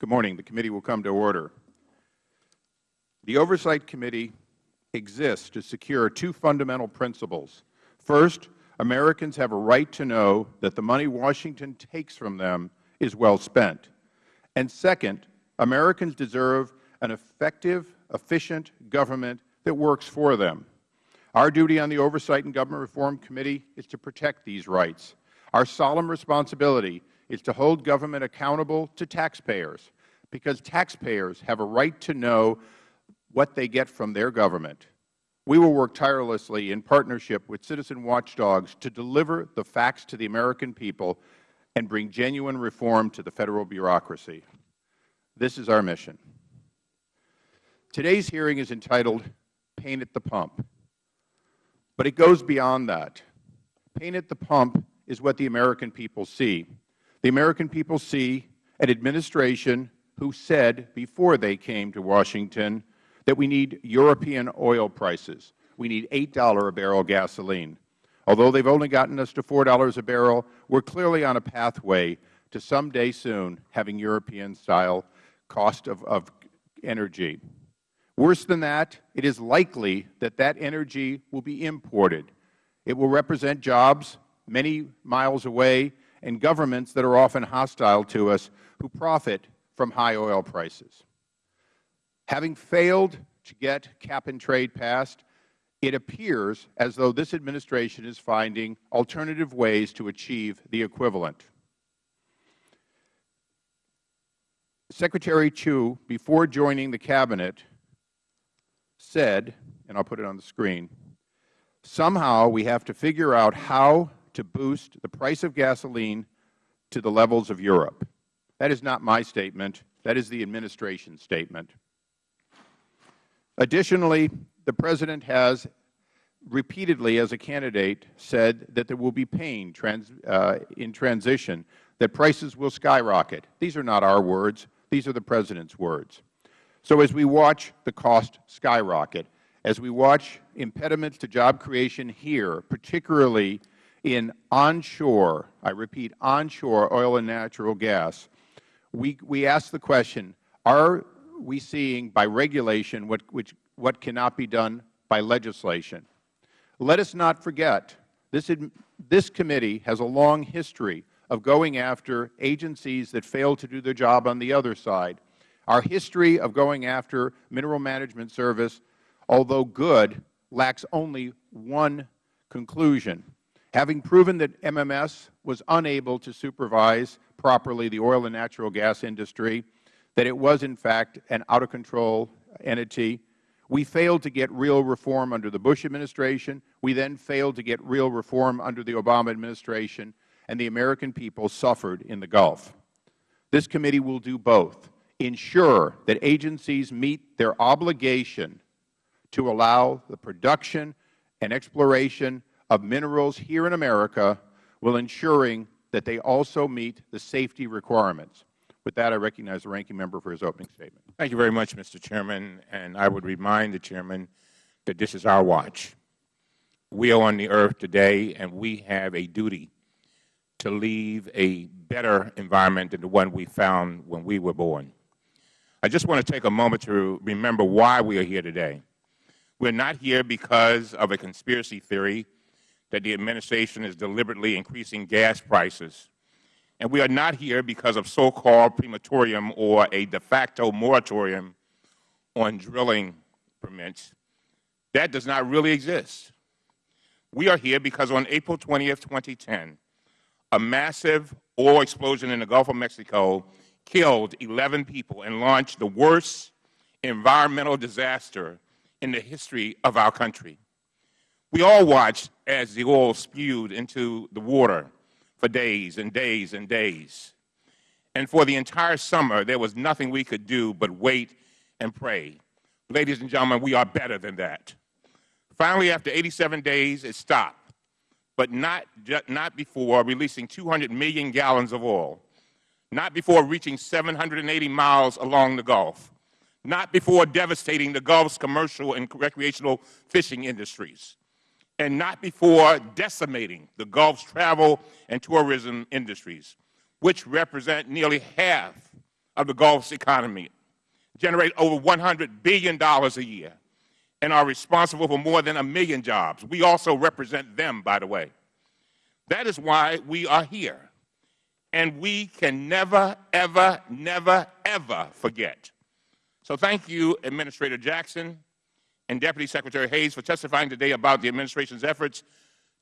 good morning. the committee will come to order. the oversight committee exists to secure two fundamental principles first americans have a right to know that the money washington takes from them is well spent and second americans deserve an effective efficient government that works for them our duty on the oversight and government reform committee is to protect these rights our solemn responsibility is to hold government accountable to taxpayers because taxpayers have a right to know what they get from their government. We will work tirelessly in partnership with citizen watchdogs to deliver the facts to the american people and bring genuine reform to the federal bureaucracy. This is our mission. Today's hearing is entitled pain at the pump. But it goes beyond that. Pain at the pump is what the american people see the american people see an administration who said before they came to washington that we need european oil prices. We need eight dollars a barrel gasoline. Although they have only gotten us to four dollars a barrel we are clearly on a pathway to someday soon having european style cost of energy. Worse than that it is likely that that energy will be imported. It will represent jobs many miles away and governments that are often hostile to us who profit from high oil prices. Having failed to get cap and trade passed it appears as though this administration is finding alternative ways to achieve the equivalent. Secretary chu before joining the cabinet said and i will put it on the screen somehow we have to figure out how to boost the price of gasoline to the levels of europe. That is not my statement. That is the administration's statement. Additionally the president has repeatedly as a candidate said that there will be pain uh, in transition that prices will skyrocket. These are not our words. These are the president's words. So as we watch the cost skyrocket as we watch impediments to job creation here particularly in onshore i repeat onshore oil and natural gas we we ask the question are we seeing by regulation what which, what cannot be done by legislation? Let us not forget this, this committee has a long history of going after agencies that fail to do their job on the other side. Our history of going after mineral management service although good lacks only one conclusion having proven that mms was unable to supervise properly the oil and natural gas industry that it was in fact an out of control entity. We failed to get real reform under the bush administration. We then failed to get real reform under the obama administration and the american people suffered in the gulf. This committee will do both ensure that agencies meet their obligation to allow the production and exploration of minerals here in america while ensuring that they also meet the safety requirements. With that i recognize the ranking member for his opening statement. Thank you very much mister chairman and i would remind the chairman that this is our watch. We are on the earth today and we have a duty to leave a better environment than the one we found when we were born. I just want to take a moment to remember why we are here today. We are not here because of a conspiracy theory that the administration is deliberately increasing gas prices. And we are not here because of so called permatorium or a de facto moratorium on drilling permits. That does not really exist. We are here because on april 20th, 2010, a massive oil explosion in the gulf of mexico killed eleven people and launched the worst environmental disaster in the history of our country we all watched as the oil spewed into the water for days and days and days. And for the entire summer there was nothing we could do but wait and pray. Ladies and gentlemen we are better than that. Finally after eighty seven days it stopped. But not not before releasing two hundred million gallons of oil. Not before reaching seven hundred and eighty miles along the gulf. Not before devastating the gulf's commercial and recreational fishing industries and not before decimating the gulf's travel and tourism industries which represent nearly half of the Gulf's economy, generate over $100 billion a year, and are responsible for more than a million jobs. We also represent them, by the way. That is why we are here. And we can never, ever, never, ever forget. So thank you, Administrator Jackson and Deputy Secretary Hayes, for testifying today about the Administration's efforts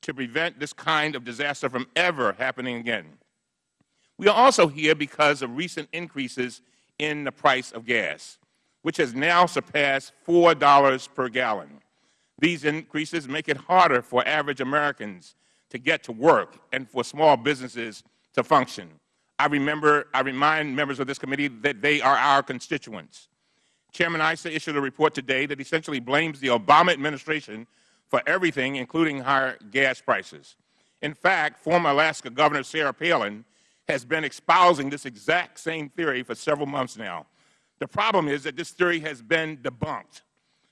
to prevent this kind of disaster from ever happening again. We are also here because of recent increases in the price of gas, which has now surpassed $4 per gallon. These increases make it harder for average Americans to get to work and for small businesses to function. I remember, I remind members of this committee that they are our constituents. Chairman Issa issued a report today that essentially blames the Obama administration for everything, including higher gas prices. In fact, former Alaska Governor Sarah Palin has been espousing this exact same theory for several months now. The problem is that this theory has been debunked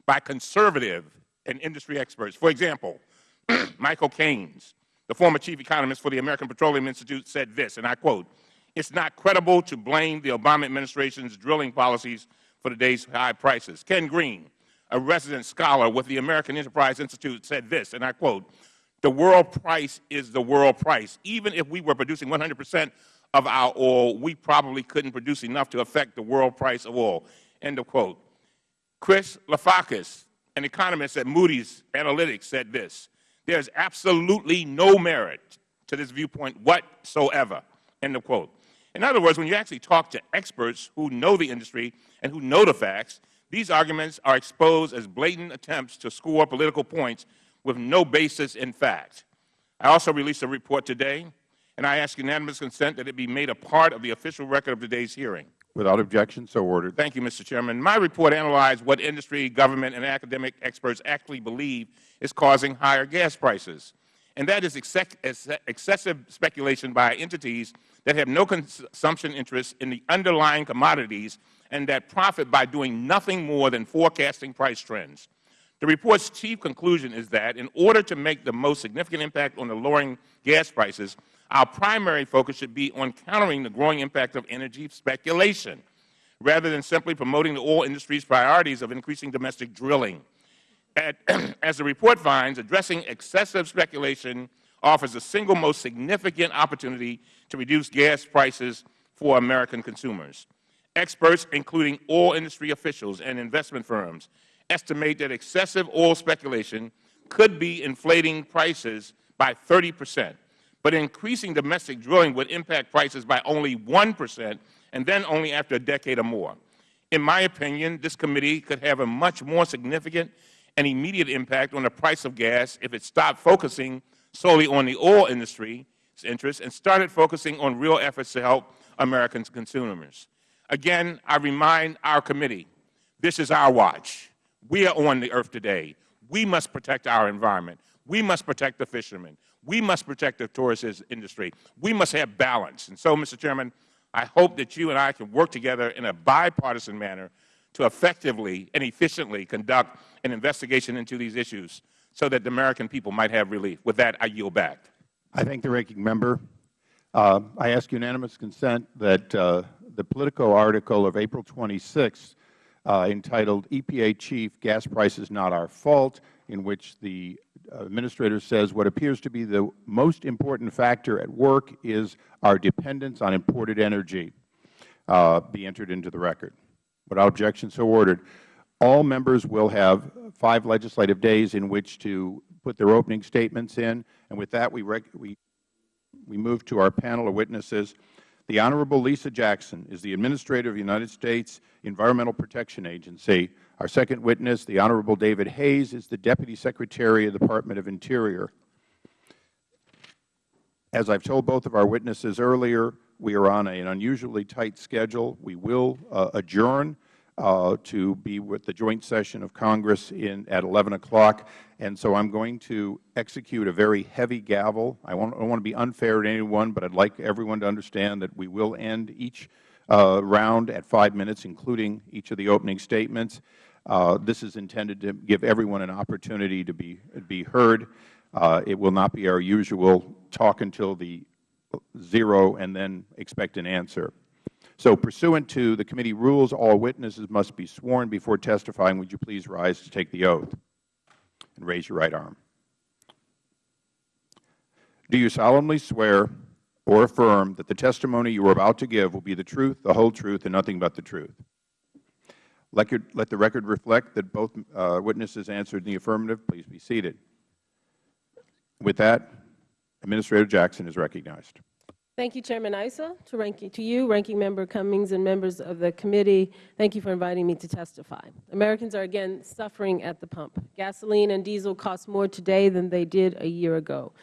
by conservative and industry experts. For example, Michael Canes, the former chief economist for the American Petroleum Institute, said this, and I quote, it's not credible to blame the Obama administration's drilling policies for today's high prices. Ken Green, a resident scholar with the American Enterprise Institute, said this, and I quote, the world price is the world price. Even if we were producing 100 percent of our oil, we probably couldn't produce enough to affect the world price of oil. End of quote. Chris Lafakis, an economist at Moody's Analytics, said this, there is absolutely no merit to this viewpoint whatsoever. End of quote. In other words, when you actually talk to experts who know the industry and who know the facts, these arguments are exposed as blatant attempts to score political points with no basis in fact. I also released a report today, and I ask unanimous consent that it be made a part of the official record of today's hearing. Without objection, so ordered. Thank you, Mr. Chairman. My report analyzed what industry, government, and academic experts actually believe is causing higher gas prices, and that is excessive speculation by entities that have no consumption interests in the underlying commodities and that profit by doing nothing more than forecasting price trends. The report's chief conclusion is that in order to make the most significant impact on the lowering gas prices, our primary focus should be on countering the growing impact of energy speculation, rather than simply promoting the oil industry's priorities of increasing domestic drilling. At, as the report finds, addressing excessive speculation offers the single most significant opportunity to reduce gas prices for American consumers. Experts, including oil industry officials and investment firms, estimate that excessive oil speculation could be inflating prices by 30 percent, but increasing domestic drilling would impact prices by only 1 percent and then only after a decade or more. In my opinion, this committee could have a much more significant and immediate impact on the price of gas if it stopped focusing solely on the oil industry's interests and started focusing on real efforts to help American consumers. Again, I remind our committee, this is our watch. We are on the earth today. We must protect our environment. We must protect the fishermen. We must protect the tourist industry. We must have balance. And so, Mr. Chairman, I hope that you and I can work together in a bipartisan manner to effectively and efficiently conduct an investigation into these issues so that the American people might have relief. With that, I yield back. I thank the ranking member. Uh, I ask unanimous consent that uh, the Politico article of April 26 uh, entitled EPA Chief, Gas Prices Not Our Fault, in which the Administrator says what appears to be the most important factor at work is our dependence on imported energy, uh, be entered into the record. Without objection, so ordered. All members will have five legislative days in which to put their opening statements in. And with that, we, we, we move to our panel of witnesses. The Honorable Lisa Jackson is the Administrator of the United States Environmental Protection Agency. Our second witness, the Honorable David Hayes, is the Deputy Secretary of the Department of Interior. As I have told both of our witnesses earlier, we are on an unusually tight schedule. We will uh, adjourn to be with the joint session of Congress in, at 11 o'clock. And so I'm going to execute a very heavy gavel. I, want, I don't want to be unfair to anyone, but I'd like everyone to understand that we will end each uh, round at five minutes, including each of the opening statements. Uh, this is intended to give everyone an opportunity to be, be heard. Uh, it will not be our usual talk until the zero and then expect an answer. So pursuant to the committee rules, all witnesses must be sworn before testifying. Would you please rise to take the oath and raise your right arm? Do you solemnly swear or affirm that the testimony you are about to give will be the truth, the whole truth, and nothing but the truth? Let, your, let the record reflect that both uh, witnesses answered in the affirmative. Please be seated. With that, Administrator Jackson is recognized. Thank you, Chairman Issa. To, ranking, to you, Ranking Member Cummings, and members of the committee, thank you for inviting me to testify. Americans are again suffering at the pump. Gasoline and diesel cost more today than they did a year ago.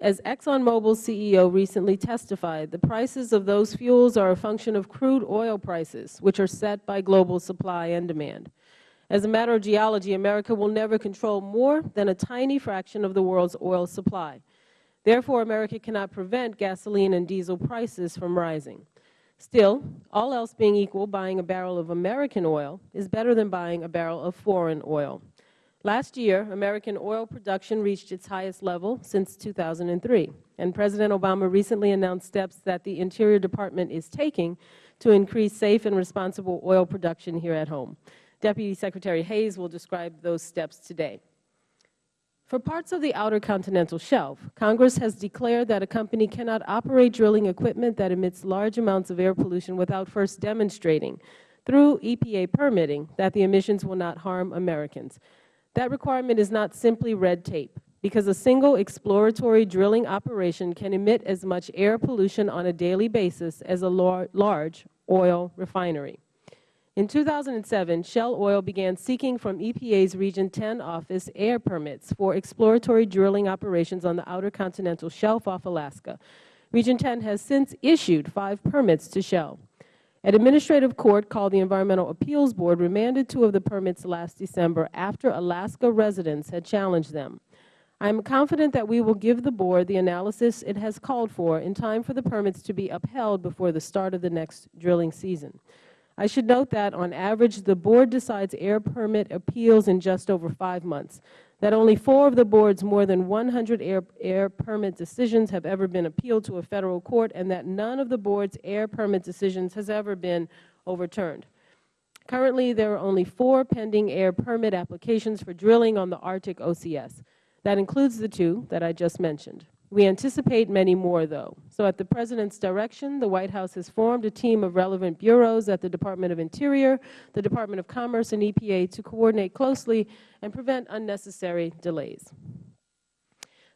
As ExxonMobil's CEO recently testified, the prices of those fuels are a function of crude oil prices, which are set by global supply and demand. As a matter of geology, America will never control more than a tiny fraction of the world's oil supply. Therefore, America cannot prevent gasoline and diesel prices from rising. Still, all else being equal, buying a barrel of American oil is better than buying a barrel of foreign oil. Last year, American oil production reached its highest level since 2003, and President Obama recently announced steps that the Interior Department is taking to increase safe and responsible oil production here at home. Deputy Secretary Hayes will describe those steps today. For parts of the Outer Continental Shelf, Congress has declared that a company cannot operate drilling equipment that emits large amounts of air pollution without first demonstrating, through EPA permitting, that the emissions will not harm Americans. That requirement is not simply red tape, because a single exploratory drilling operation can emit as much air pollution on a daily basis as a large oil refinery. In 2007, Shell Oil began seeking from EPA's Region 10 office air permits for exploratory drilling operations on the Outer Continental Shelf off Alaska. Region 10 has since issued five permits to Shell. An administrative court called the Environmental Appeals Board remanded two of the permits last December after Alaska residents had challenged them. I am confident that we will give the Board the analysis it has called for in time for the permits to be upheld before the start of the next drilling season. I should note that, on average, the Board decides air permit appeals in just over five months, that only four of the Board's more than 100 air, air permit decisions have ever been appealed to a Federal court, and that none of the Board's air permit decisions has ever been overturned. Currently, there are only four pending air permit applications for drilling on the Arctic OCS. That includes the two that I just mentioned. We anticipate many more, though. So at the President's direction, the White House has formed a team of relevant bureaus at the Department of Interior, the Department of Commerce, and EPA to coordinate closely and prevent unnecessary delays.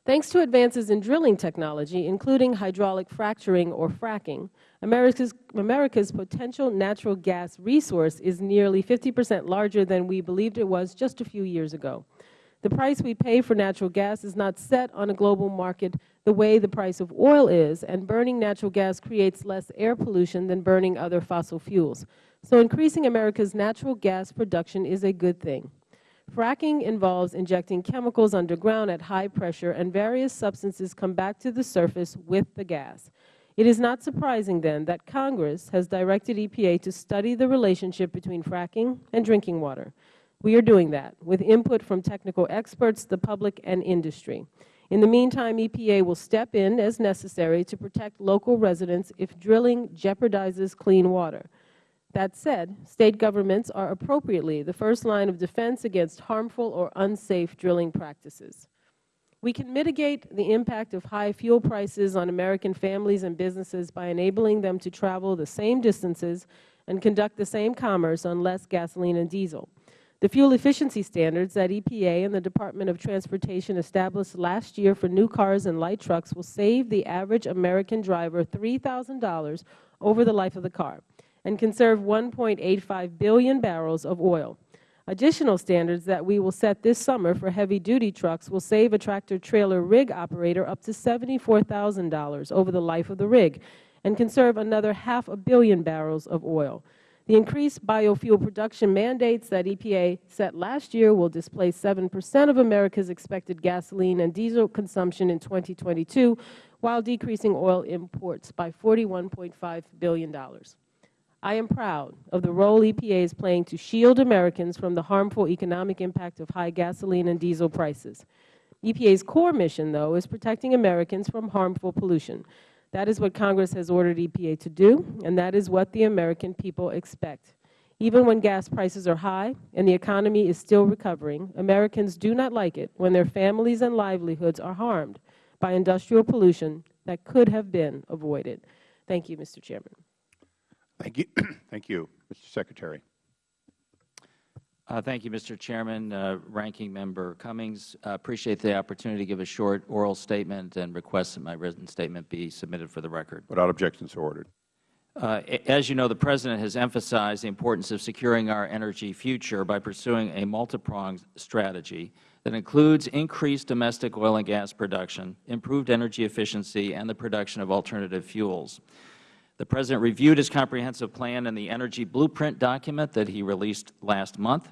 Thanks to advances in drilling technology, including hydraulic fracturing or fracking, America's, America's potential natural gas resource is nearly 50 percent larger than we believed it was just a few years ago. The price we pay for natural gas is not set on a global market the way the price of oil is, and burning natural gas creates less air pollution than burning other fossil fuels. So increasing America's natural gas production is a good thing. Fracking involves injecting chemicals underground at high pressure, and various substances come back to the surface with the gas. It is not surprising, then, that Congress has directed EPA to study the relationship between fracking and drinking water. We are doing that with input from technical experts, the public, and industry. In the meantime, EPA will step in as necessary to protect local residents if drilling jeopardizes clean water. That said, State governments are appropriately the first line of defense against harmful or unsafe drilling practices. We can mitigate the impact of high fuel prices on American families and businesses by enabling them to travel the same distances and conduct the same commerce on less gasoline and diesel. The fuel efficiency standards that EPA and the Department of Transportation established last year for new cars and light trucks will save the average American driver $3,000 over the life of the car and conserve 1.85 billion barrels of oil. Additional standards that we will set this summer for heavy-duty trucks will save a tractor-trailer rig operator up to $74,000 over the life of the rig and conserve another half a billion barrels of oil. The increased biofuel production mandates that EPA set last year will displace 7 percent of America's expected gasoline and diesel consumption in 2022, while decreasing oil imports by $41.5 billion. I am proud of the role EPA is playing to shield Americans from the harmful economic impact of high gasoline and diesel prices. EPA's core mission, though, is protecting Americans from harmful pollution. That is what Congress has ordered EPA to do, and that is what the American people expect. Even when gas prices are high and the economy is still recovering, Americans do not like it when their families and livelihoods are harmed by industrial pollution that could have been avoided. Thank you, Mr. Chairman. Thank you. Thank you. Mr. Secretary. Uh, thank you, Mr. Chairman. Uh, Ranking Member Cummings, uh, appreciate the opportunity to give a short oral statement and request that my written statement be submitted for the record. Without objection, so ordered. Uh, as you know, the President has emphasized the importance of securing our energy future by pursuing a multi-pronged strategy that includes increased domestic oil and gas production, improved energy efficiency, and the production of alternative fuels. The President reviewed his comprehensive plan in the Energy Blueprint document that he released last month.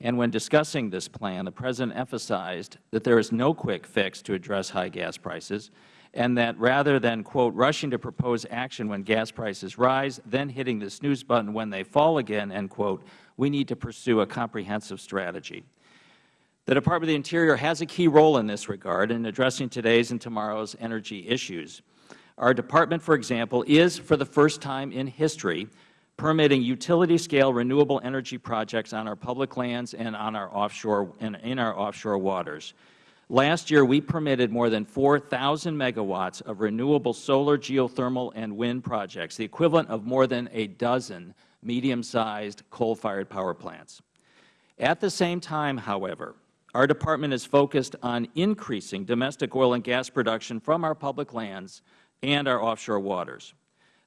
And when discussing this plan, the President emphasized that there is no quick fix to address high gas prices, and that rather than, quote, rushing to propose action when gas prices rise, then hitting the snooze button when they fall again, end quote, we need to pursue a comprehensive strategy. The Department of the Interior has a key role in this regard in addressing today's and tomorrow's energy issues. Our Department, for example, is, for the first time in history, permitting utility-scale renewable energy projects on our public lands and on our offshore, and in our offshore waters. Last year, we permitted more than 4,000 megawatts of renewable solar, geothermal, and wind projects, the equivalent of more than a dozen medium-sized coal-fired power plants. At the same time, however, our Department is focused on increasing domestic oil and gas production from our public lands and our offshore waters.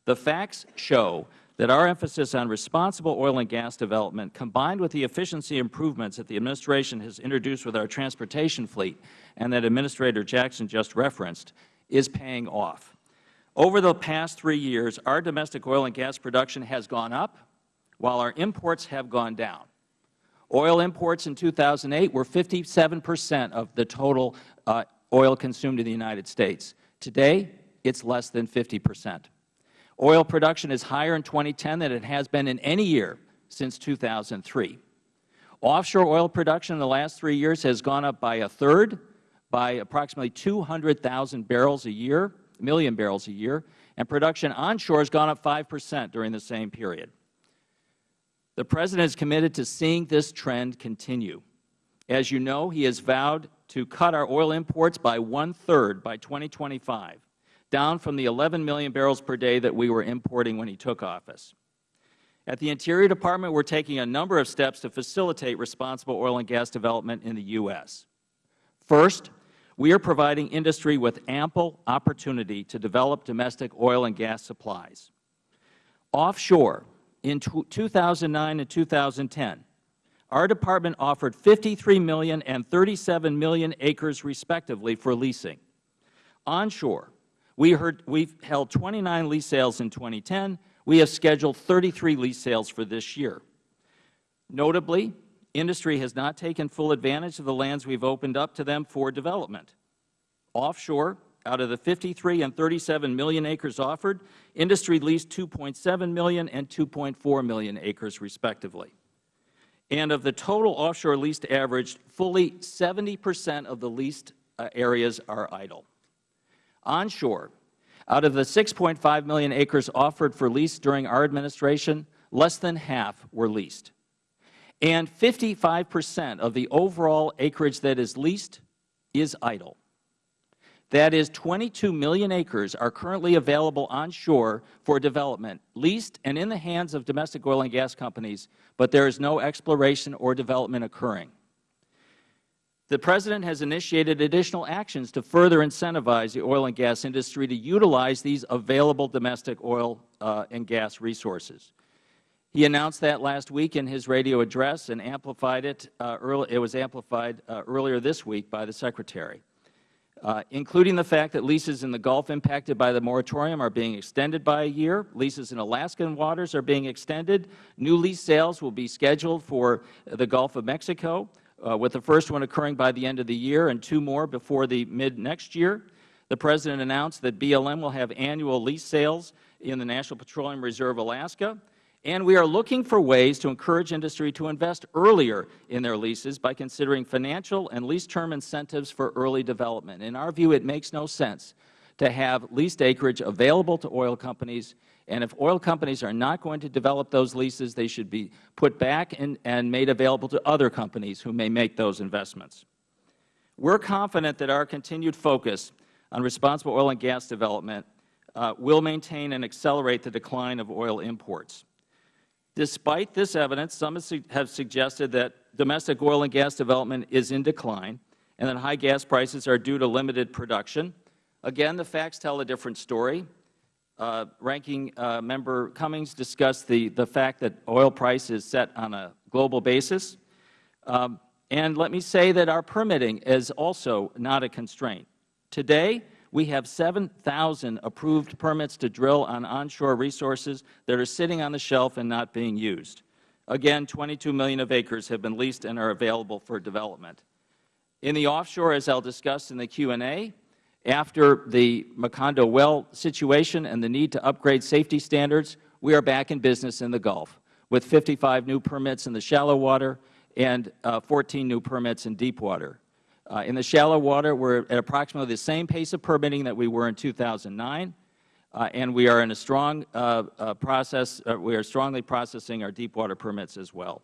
The facts show that our emphasis on responsible oil and gas development, combined with the efficiency improvements that the Administration has introduced with our transportation fleet and that Administrator Jackson just referenced, is paying off. Over the past three years, our domestic oil and gas production has gone up, while our imports have gone down. Oil imports in 2008 were 57 percent of the total uh, oil consumed in the United States. Today, it is less than 50 percent. Oil production is higher in 2010 than it has been in any year since 2003. Offshore oil production in the last three years has gone up by a third, by approximately 200,000 barrels a year, million barrels a year, and production onshore has gone up 5 percent during the same period. The President is committed to seeing this trend continue. As you know, he has vowed to cut our oil imports by one-third by 2025 down from the 11 million barrels per day that we were importing when he took office. At the Interior Department, we are taking a number of steps to facilitate responsible oil and gas development in the U.S. First, we are providing industry with ample opportunity to develop domestic oil and gas supplies. Offshore, in 2009 and 2010, our Department offered 53 million and 37 million acres respectively for leasing. Onshore, we heard, we've held 29 lease sales in 2010. We have scheduled 33 lease sales for this year. Notably, industry has not taken full advantage of the lands we've opened up to them for development. Offshore, out of the 53 and 37 million acres offered, industry leased 2.7 million and 2.4 million acres respectively. And of the total offshore leased average, fully 70 percent of the leased uh, areas are idle. Onshore, out of the 6.5 million acres offered for lease during our administration, less than half were leased. And 55 percent of the overall acreage that is leased is idle. That is 22 million acres are currently available onshore for development, leased and in the hands of domestic oil and gas companies, but there is no exploration or development occurring. The President has initiated additional actions to further incentivize the oil and gas industry to utilize these available domestic oil uh, and gas resources. He announced that last week in his radio address and amplified it. Uh, early, it was amplified uh, earlier this week by the Secretary, uh, including the fact that leases in the Gulf impacted by the moratorium are being extended by a year. Leases in Alaskan waters are being extended. New lease sales will be scheduled for the Gulf of Mexico Uh, with the first one occurring by the end of the year and two more before the mid-next year. The President announced that BLM will have annual lease sales in the National Petroleum Reserve Alaska, and we are looking for ways to encourage industry to invest earlier in their leases by considering financial and lease term incentives for early development. In our view, it makes no sense to have leased acreage available to oil companies, and if oil companies are not going to develop those leases, they should be put back and, and made available to other companies who may make those investments. We are confident that our continued focus on responsible oil and gas development uh, will maintain and accelerate the decline of oil imports. Despite this evidence, some have suggested that domestic oil and gas development is in decline and that high gas prices are due to limited production. Again, the facts tell a different story. Uh, Ranking uh, Member Cummings discussed the, the fact that oil price is set on a global basis. Um, and let me say that our permitting is also not a constraint. Today, we have 7,000 approved permits to drill on onshore resources that are sitting on the shelf and not being used. Again, 22 million of acres have been leased and are available for development. In the offshore, as I will discuss in the Q&A, after the Macondo well situation and the need to upgrade safety standards, we are back in business in the Gulf with 55 new permits in the shallow water and uh, 14 new permits in deep water. Uh, in the shallow water, we are at approximately the same pace of permitting that we were in 2009, uh, and we are in a strong uh, uh, process. Uh, we are strongly processing our deep water permits as well.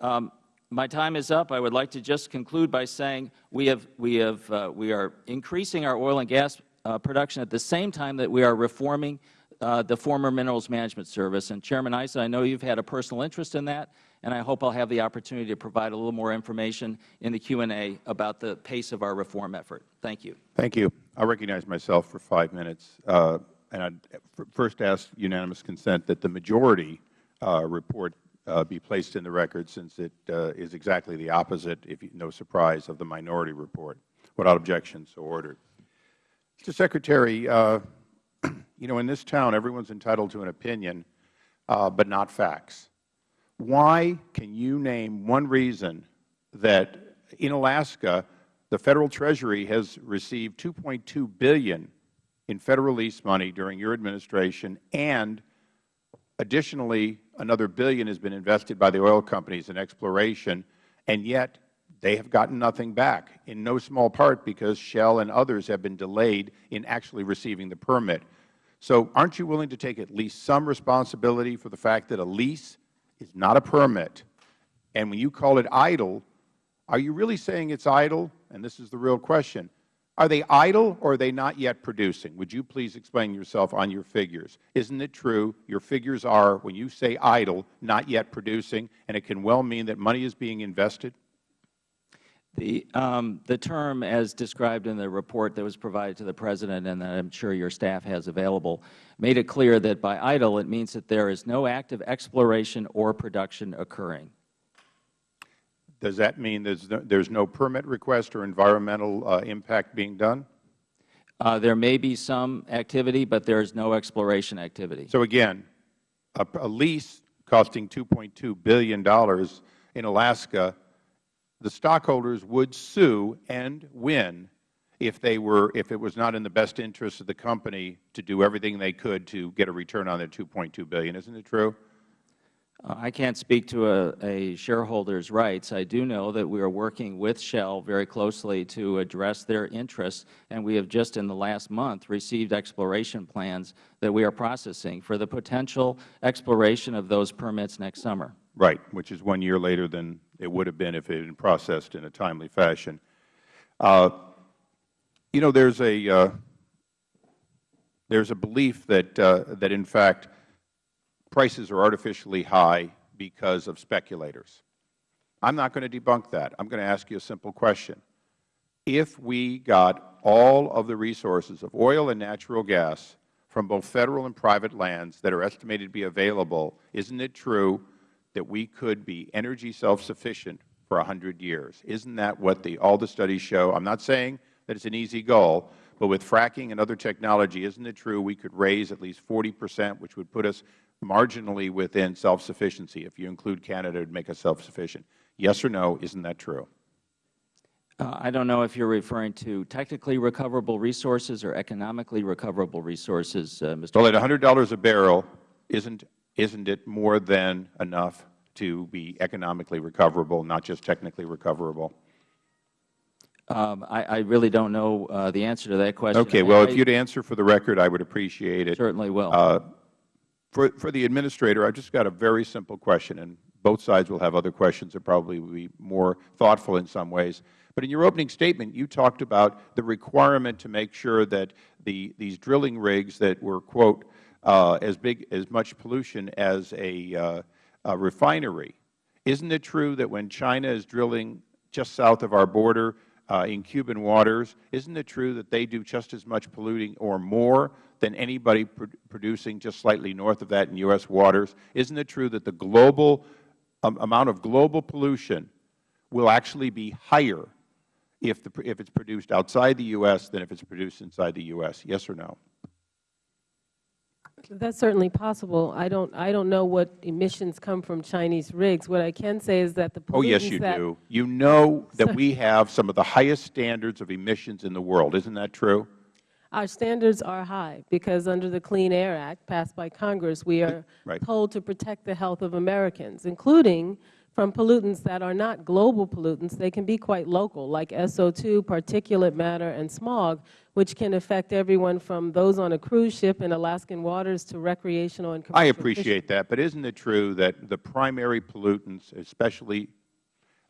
Um, my time is up. I would like to just conclude by saying we have we have we are increasing our oil and gas production at the same time that we are reforming the former Minerals Management Service. And Chairman Issa, I know you have had a personal interest in that and I hope I will have the opportunity to provide a little more information in the Q&A about the pace of our reform effort. Thank you. Thank you. I recognize myself for five minutes. Uh, and I'd first ask unanimous consent that the majority uh, report uh, be placed in the record since it uh, is exactly the opposite, if you, no surprise, of the minority report. Without objection, so ordered. Mr. Secretary, uh, you know, in this town, everyone's entitled to an opinion, uh, but not facts. Why can you name one reason that in Alaska the Federal Treasury has received 2.2 billion in Federal lease money during your administration and additionally another billion has been invested by the oil companies in exploration, and yet they have gotten nothing back, in no small part because Shell and others have been delayed in actually receiving the permit. So aren't you willing to take at least some responsibility for the fact that a lease is not a permit. And when you call it idle, are you really saying it's idle? And this is the real question. Are they idle or are they not yet producing? Would you please explain yourself on your figures? Isn't it true your figures are, when you say idle, not yet producing, and it can well mean that money is being invested? The, um, the term, as described in the report that was provided to the President and that I am sure your staff has available, made it clear that by idle it means that there is no active exploration or production occurring. Does that mean there's no, there's no permit request or environmental uh, impact being done? Uh, there may be some activity, but there is no exploration activity. So again, a, a lease costing $2.2 billion in Alaska the stockholders would sue and win if they were if it was not in the best interest of the company to do everything they could to get a return on their 2.2 billion. Isn't it true? I can't speak to a, a, shareholder's rights. I do know that we are working with Shell very closely to address their interests, and we have just in the last month received exploration plans that we are processing for the potential exploration of those permits next summer. Right, which is one year later than it would have been if it had been processed in a timely fashion. Uh, you know, there's a uh, there's a belief that uh, that in fact prices are artificially high because of speculators. I'm not going to debunk that. I'm going to ask you a simple question. If we got all of the resources of oil and natural gas from both Federal and private lands that are estimated to be available, isn't it true that we could be energy self-sufficient for hundred years. Isn't that what the, all the studies show? I'm not saying that it's an easy goal, but with fracking and other technology, isn't it true we could raise at least 40 percent, which would put us marginally within self-sufficiency. If you include Canada, it would make us self-sufficient. Yes or no, isn't that true? Uh, I don't know if you are referring to technically recoverable resources or economically recoverable resources, uh, Mr. Well, at $100 a barrel, isn't isn't it more than enough to be economically recoverable, not just technically recoverable? Um, I, I really don't know uh, the answer to that question. Okay. Well, I- if you'd answer for the record, I would appreciate it. Certainly will. Uh, For, for the Administrator, I've just got a very simple question, and both sides will have other questions that probably will be more thoughtful in some ways. But in your opening statement, you talked about the requirement to make sure that the, these drilling rigs that were, quote, uh, as big, as much pollution as a, uh, a refinery. Isn't it true that when China is drilling just south of our border in Cuban waters, isn't it true that they do just as much polluting or more than anybody pr producing just slightly north of that in U.S. waters? Isn't it true that the global um, amount of global pollution will actually be higher if, if it's produced outside the U.S. than if it's produced inside the U.S.? Yes or no? That's certainly possible. I don't, I don't know what emissions come from Chinese rigs. What I can say is that the pollutants Oh, yes, you do. You know that we have some of the highest standards of emissions in the world. Isn't that true? Our standards are high because under the Clean Air Act passed by Congress, we are Right. told to protect the health of Americans, including from pollutants that are not global pollutants. They can be quite local, like SO2, particulate matter, and smog, which can affect everyone from those on a cruise ship in Alaskan waters to recreational and commercial I fishing. appreciate that, but isn't it true that the primary pollutants, especially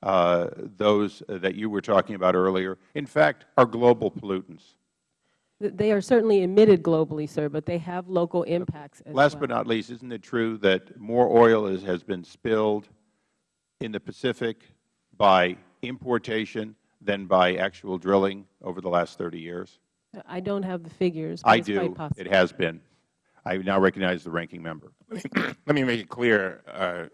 uh, those that you were talking about earlier, in fact, are global pollutants? They are certainly emitted globally, sir, but they have local impacts as Last well. but not least, isn't it true that more oil is, has been spilled in the Pacific by importation than by actual drilling over the last 30 years? I don't have the figures, but I it's quite do. possible. It has been. I now recognize the ranking member. Let me make it clear, uh,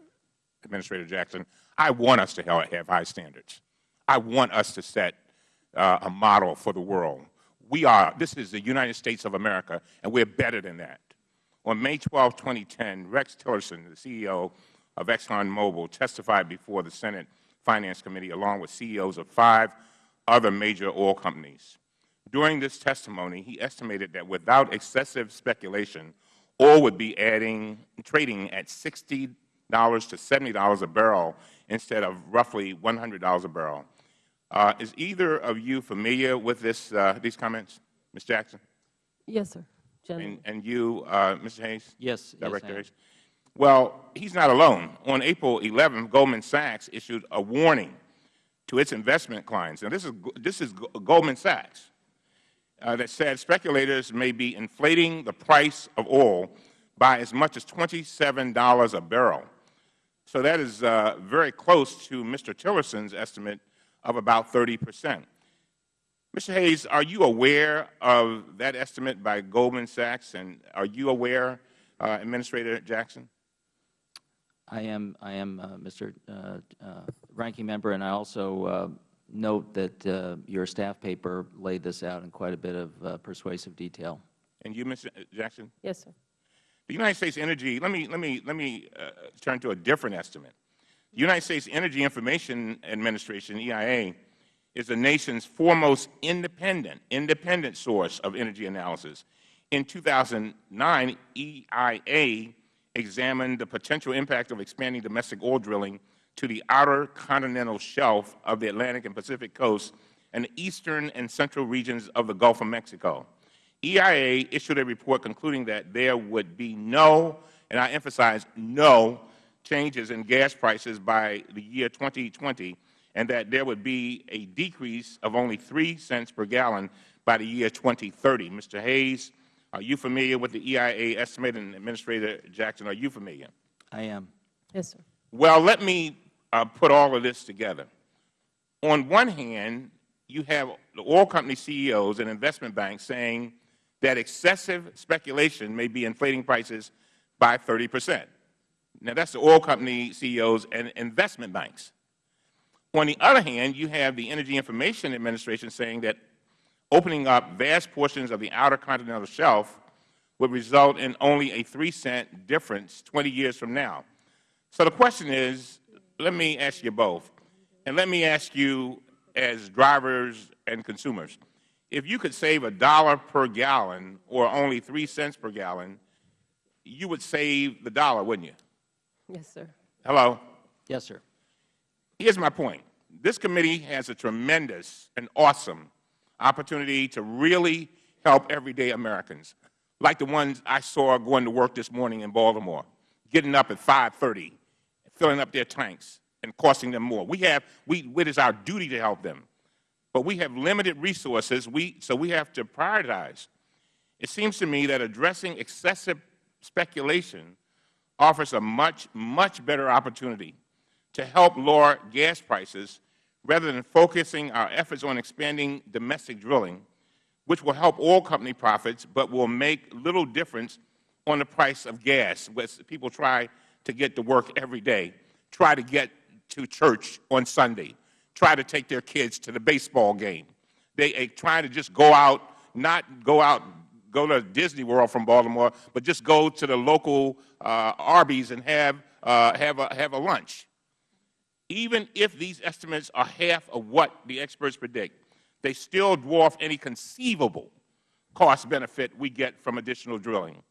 Administrator Jackson, I want us to have, have high standards. I want us to set uh, a model for the world. We are, this is the United States of America, and we're better than that. On May 12, 2010, Rex Tillerson, the CEO of ExxonMobil, testified before the Senate Finance Committee along with CEOs of five other major oil companies. During this testimony, he estimated that without excessive speculation, oil would be adding, trading at $60 to $70 a barrel instead of roughly $100 a barrel. Uh, is either of you familiar with this, uh, these comments, Ms. Jackson? Yes, sir. Gentleman. And, and you, uh, Mr. Hayes? Yes, yes, Director am. Hayes? Well, he's not alone. On April 11, Goldman Sachs issued a warning to its investment clients. Now, this is, this is Goldman Sachs uh, that said speculators may be inflating the price of oil by as much as $27 a barrel. So that is uh, very close to Mr. Tillerson's estimate of about 30 percent. Mr. Hayes, are you aware of that estimate by Goldman Sachs, and are you aware, uh, Administrator Jackson? I am, I am, uh, Mr. uh, uh, Ranking Member, and I also uh, note that uh, your staff paper laid this out in quite a bit of uh, persuasive detail. And you, Mr. Jackson? Yes, sir. The United States Energy, let me, let me, let me uh, turn to a different estimate. The United States Energy Information Administration, EIA, is the nation's foremost independent, independent source of energy analysis. In 2009, EIA examined the potential impact of expanding domestic oil drilling to the outer continental shelf of the Atlantic and Pacific coasts and the eastern and central regions of the Gulf of Mexico. EIA issued a report concluding that there would be no, and I emphasize no, changes in gas prices by the year 2020, and that there would be a decrease of only 3 cents per gallon by the year 2030. Mr. Hayes, are you familiar with the EIA estimate, and Administrator Jackson, are you familiar? I am. Yes, sir. Well, let me uh, put all of this together. On one hand, you have the oil company CEOs and investment banks saying that excessive speculation may be inflating prices by 30 percent. Now, that's the oil company CEOs and investment banks. On the other hand, you have the Energy Information Administration saying that opening up vast portions of the outer continental shelf would result in only a 3 cent difference 20 years from now. So the question is, let me ask you both, and let me ask you as drivers and consumers, if you could save a dollar per gallon or only 3 cents per gallon, you would save the dollar, wouldn't you? Yes, sir. Hello? Yes, sir. Here's my point. this committee has a tremendous and awesome opportunity to really help everyday Americans, like the ones I saw going to work this morning in Baltimore, getting up at 5.30, filling up their tanks, and costing them more. We have, we, it is our duty to help them. But we have limited resources, we, so we have to prioritize. It seems to me that addressing excessive speculation offers a much, much better opportunity to help lower gas prices rather than focusing our efforts on expanding domestic drilling, which will help oil company profits but will make little difference on the price of gas, as people try to get to work every day, try to get to church on Sunday, try to take their kids to the baseball game. They are trying to just go out, not go out, go to Disney World from Baltimore, but just go to the local uh, Arby's and have, uh, have, a, have a lunch. Even if these estimates are half of what the experts predict, they still dwarf any conceivable cost benefit we get from additional drilling.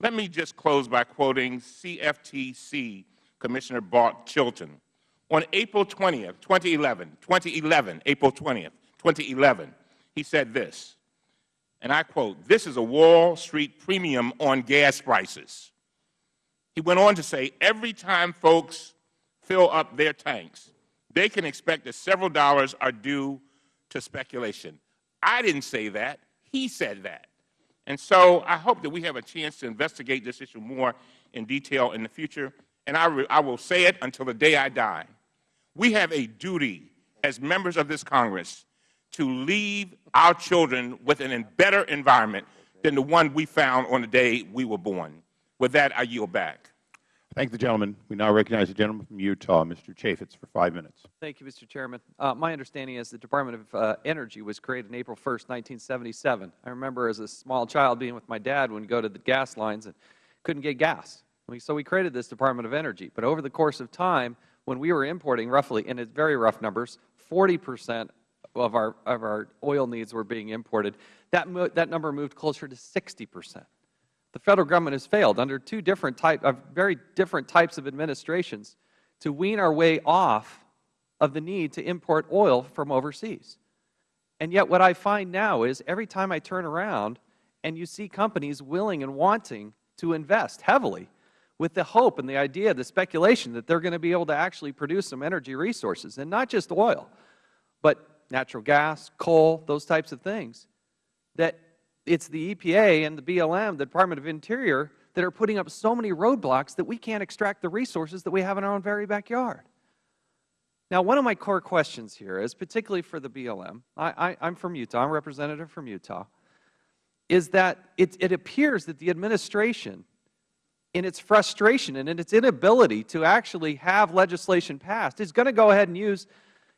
Let me just close by quoting CFTC Commissioner Bart Chilton. On April 20th, 2011, 2011, April 20th, 2011, he said this, and I quote, this is a Wall Street premium on gas prices. He went on to say, every time folks fill up their tanks, they can expect that several dollars are due to speculation. I didn't say that. He said that. And so I hope that we have a chance to investigate this issue more in detail in the future. And I, I will say it until the day I die. We have a duty as members of this Congress to leave our children with an, better environment than the one we found on the day we were born. With that, I yield back. Thank the gentleman. We now recognize the gentleman from Utah, Mr. Chaffetz, for five minutes. Thank you, Mr. Chairman. Uh, my understanding is the Department of uh, Energy was created on April 1, 1977. I remember as a small child being with my dad when we go to the gas lines and couldn't get gas. So we created this Department of Energy. But over the course of time, when we were importing roughly, in very rough numbers, 40 percent of our, of our oil needs were being imported, that, that number moved closer to 60 percent. The Federal Government has failed under two different type, uh, very different types of administrations to wean our way off of the need to import oil from overseas. And yet what I find now is every time I turn around and you see companies willing and wanting to invest heavily with the hope and the idea, the speculation that they are going to be able to actually produce some energy resources, and not just oil, but natural gas, coal, those types of things, that it's the EPA and the BLM, the Department of Interior, that are putting up so many roadblocks that we can't extract the resources that we have in our own very backyard. Now, one of my core questions here is, particularly for the BLM, I, am from Utah, I'm a representative from Utah, is that it, it appears that the administration, in its frustration and in its inability to actually have legislation passed, is going to go ahead and use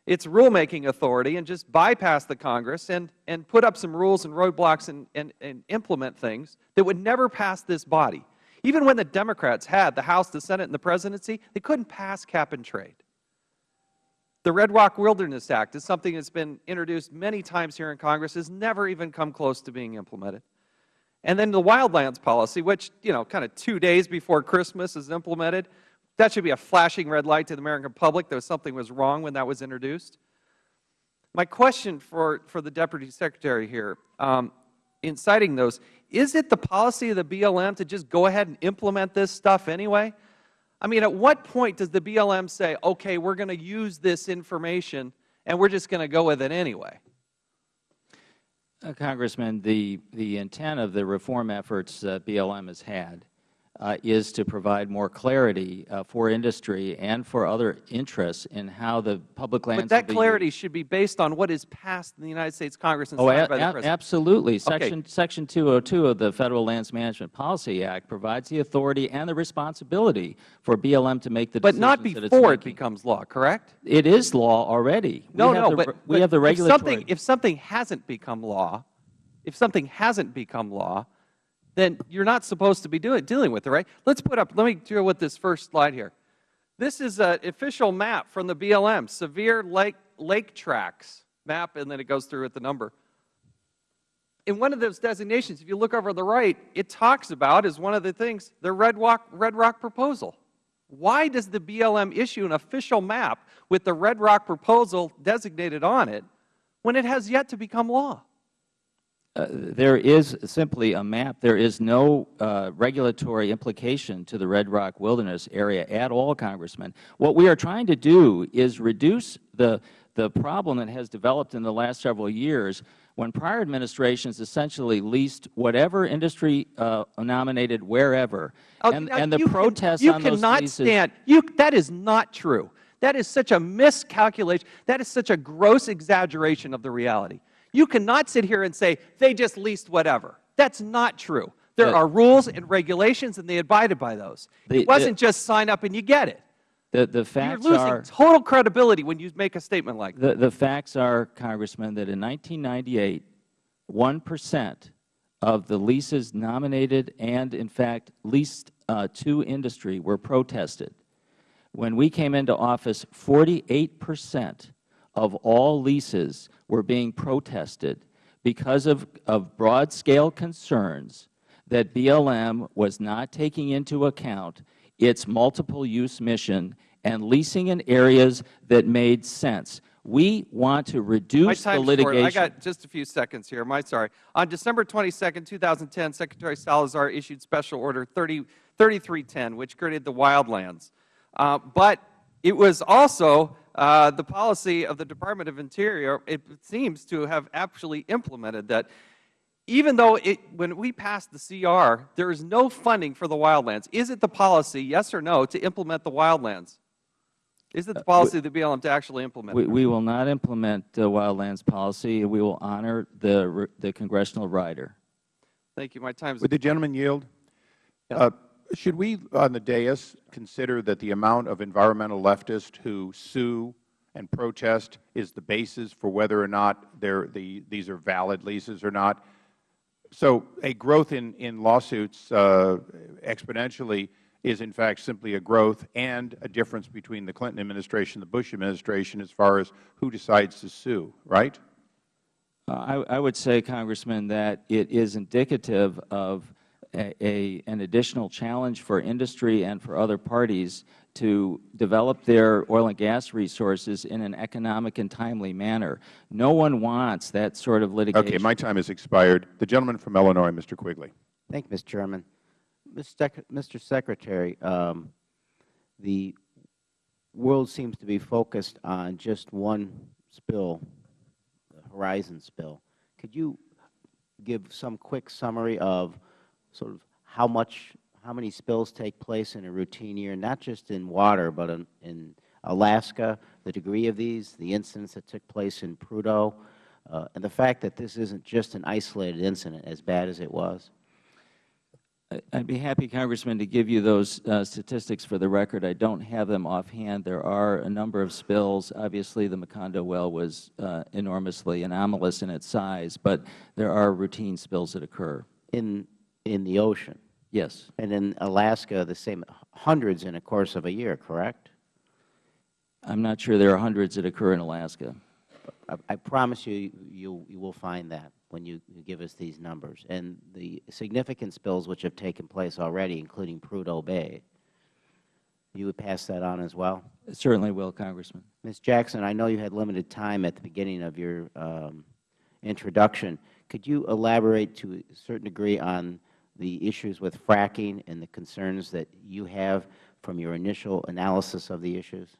its rulemaking authority and just bypass the Congress and, and put up some rules and roadblocks and, and, and implement things that would never pass this body. Even when the Democrats had the House, the Senate, and the Presidency, they couldn't pass cap and trade. The Red Rock Wilderness Act is something that's been introduced many times here in Congress, has never even come close to being implemented. And then the wildlands policy, which, you know, kind of two days before Christmas is implemented, that should be a flashing red light to the American public that something was wrong when that was introduced. My question for, for the Deputy Secretary here, um, in citing those, is it the policy of the BLM to just go ahead and implement this stuff anyway? I mean, at what point does the BLM say, okay, we're going to use this information and we're just going to go with it anyway? Uh, Congressman, the, the intent of the reform efforts that BLM has had uh, is to provide more clarity uh, for industry and for other interests in how the public lands But that clarity used. should be based on what is passed in the United States Congress and oh, signed by the President. Absolutely. Section, okay. Section 202 of the Federal Lands Management Policy Act provides the authority and the responsibility for BLM to make the but not before it becomes law, correct? It is law already. No, no, the, but, we but have the regulatory. If something, if something hasn't become law, if something hasn't become law, then you're not supposed to be doing, dealing with it, right? Let's put up, let me deal with this first slide here. This is an official map from the BLM, severe lake, lake tracks map, and then it goes through with the number. In one of those designations, if you look over the right, it talks about, as one of the things, the Red Rock, Red Rock proposal. Why does the BLM issue an official map with the Red Rock proposal designated on it when it has yet to become law? Uh, there is simply a map. There is no uh, regulatory implication to the Red Rock Wilderness area at all, Congressman. What we are trying to do is reduce the, the problem that has developed in the last several years when prior administrations essentially leased whatever industry uh, nominated wherever. Oh, and, and the you can- protests you on those cannot leases. stand. You, that is not true. That is such a miscalculation. That is such a gross exaggeration of the reality. You cannot sit here and say they just leased whatever. That's not true. There The- are rules and regulations, and they abided by those. The- it wasn't just sign up and you get it. The, the facts You're losing are total credibility when you make a statement like that. the, the facts are, Congressman, that in 1998, 1 percent of the leases nominated and, in fact, leased uh, to industry were protested. When we came into office, 48 percent of all leases were being protested because of, of broad-scale concerns that BLM was not taking into account its multiple-use mission and leasing in areas that made sense. We want to reduce the time's short. I got just a few seconds here. My sorry. On December 22, 2010, Secretary Salazar issued Special Order 30, 3310, which created the wildlands. Uh, but it was also uh, the policy of the Department of Interior, it seems to have actually implemented that even though it, when we passed the CR, there is no funding for the wildlands. Is it the policy, yes or no, to implement the wildlands? Is it the policy of the BLM to actually implement we, it? we will not implement the wildlands policy. We will honor the, the congressional rider. Thank you. My time is Would the gentleman yield? Uh, Should we, on the dais, consider that the amount of environmental leftists who sue and protest is the basis for whether or not the, these are valid leases or not? So a growth in, in lawsuits uh, exponentially is, in fact, simply a growth and a difference between the Clinton administration and the Bush administration as far as who decides to sue, right? Uh, I, I would say, Congressman, that it is indicative of a, a, an additional challenge for industry and for other parties to develop their oil and gas resources in an economic and timely manner. No one wants that sort of litigation. Okay, my time has expired. The gentleman from Illinois, Mr. Quigley. Thank you, Mr. Chairman. Mr. Sec- Mr. Secretary, um, the world seems to be focused on just one spill, the Horizon spill. Could you give some quick summary of sort of how much, how many spills take place in a routine year, not just in water, but in, in Alaska, the degree of these, the incidents that took place in Prudhoe, uh, and the fact that this isn't just an isolated incident, as bad as it was? I- I'd be happy, Congressman, to give you those uh, statistics for the record. I don't have them offhand. There are a number of spills. Obviously, the Macondo well was uh, enormously anomalous in its size, but there are routine spills that occur. In, in the ocean? Yes. And in Alaska, the same, hundreds in a course of a year, correct? I'm not sure there are hundreds that occur in Alaska. I, I promise you, you, you will find that when you, you give us these numbers. And the significant spills which have taken place already, including Prudhoe Bay, you would pass that on as well? Certainly will, Congressman. Ms. Jackson, I know you had limited time at the beginning of your um, introduction. Could you elaborate to a certain degree on the issues with fracking and the concerns that you have from your initial analysis of the issues?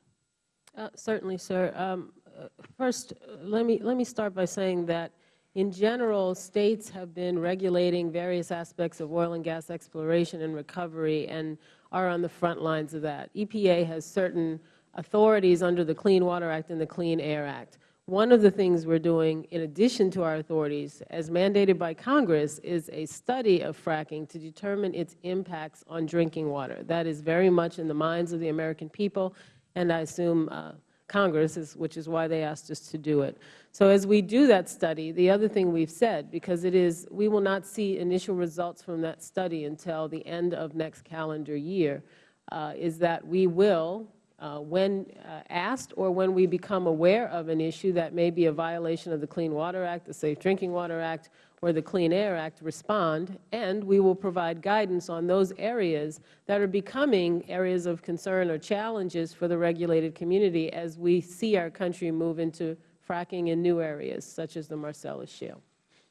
Uh, Certainly, sir. Um, uh, First, uh, let me, let me start by saying that, in general, states have been regulating various aspects of oil and gas exploration and recovery and are on the front lines of that. EPA has certain authorities under the Clean Water Act and the Clean Air Act. One of the things we're doing, in addition to our authorities, as mandated by Congress, is a study of fracking to determine its impacts on drinking water. That is very much in the minds of the American people, and I assume uh, Congress, is, which is why they asked us to do it. So as we do that study, the other thing we've said, because it is, we will not see initial results from that study until the end of next calendar year, uh, is that we will when uh, asked or when we become aware of an issue that may be a violation of the Clean Water Act, the Safe Drinking Water Act, or the Clean Air Act, respond, and we will provide guidance on those areas that are becoming areas of concern or challenges for the regulated community as we see our country move into fracking in new areas, such as the Marcellus Shale.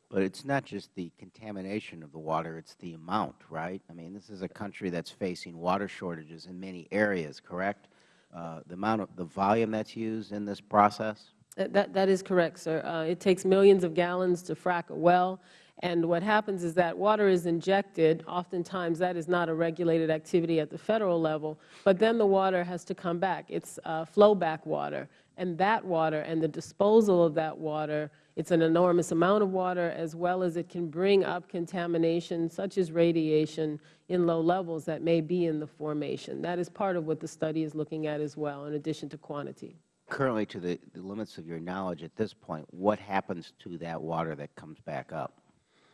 But it's not just the contamination of the water, it's the amount, right? I mean, this is a country that's facing water shortages in many areas, correct? Uh, the amount of, the volume that's used in this process? That- That, that is correct, sir. Uh, It takes millions of gallons to frack a well, and what happens is that water is injected. Oftentimes, that is not a regulated activity at the Federal level, but then the water has to come back. It's uh, flowback water, and that water and the disposal of that water, it's an enormous amount of water, as well as it can bring up contamination such as radiation in low levels that may be in the formation. That is part of what the study is looking at as well, in addition to quantity. Currently, to the, the limits of your knowledge at this point, what happens to that water that comes back up?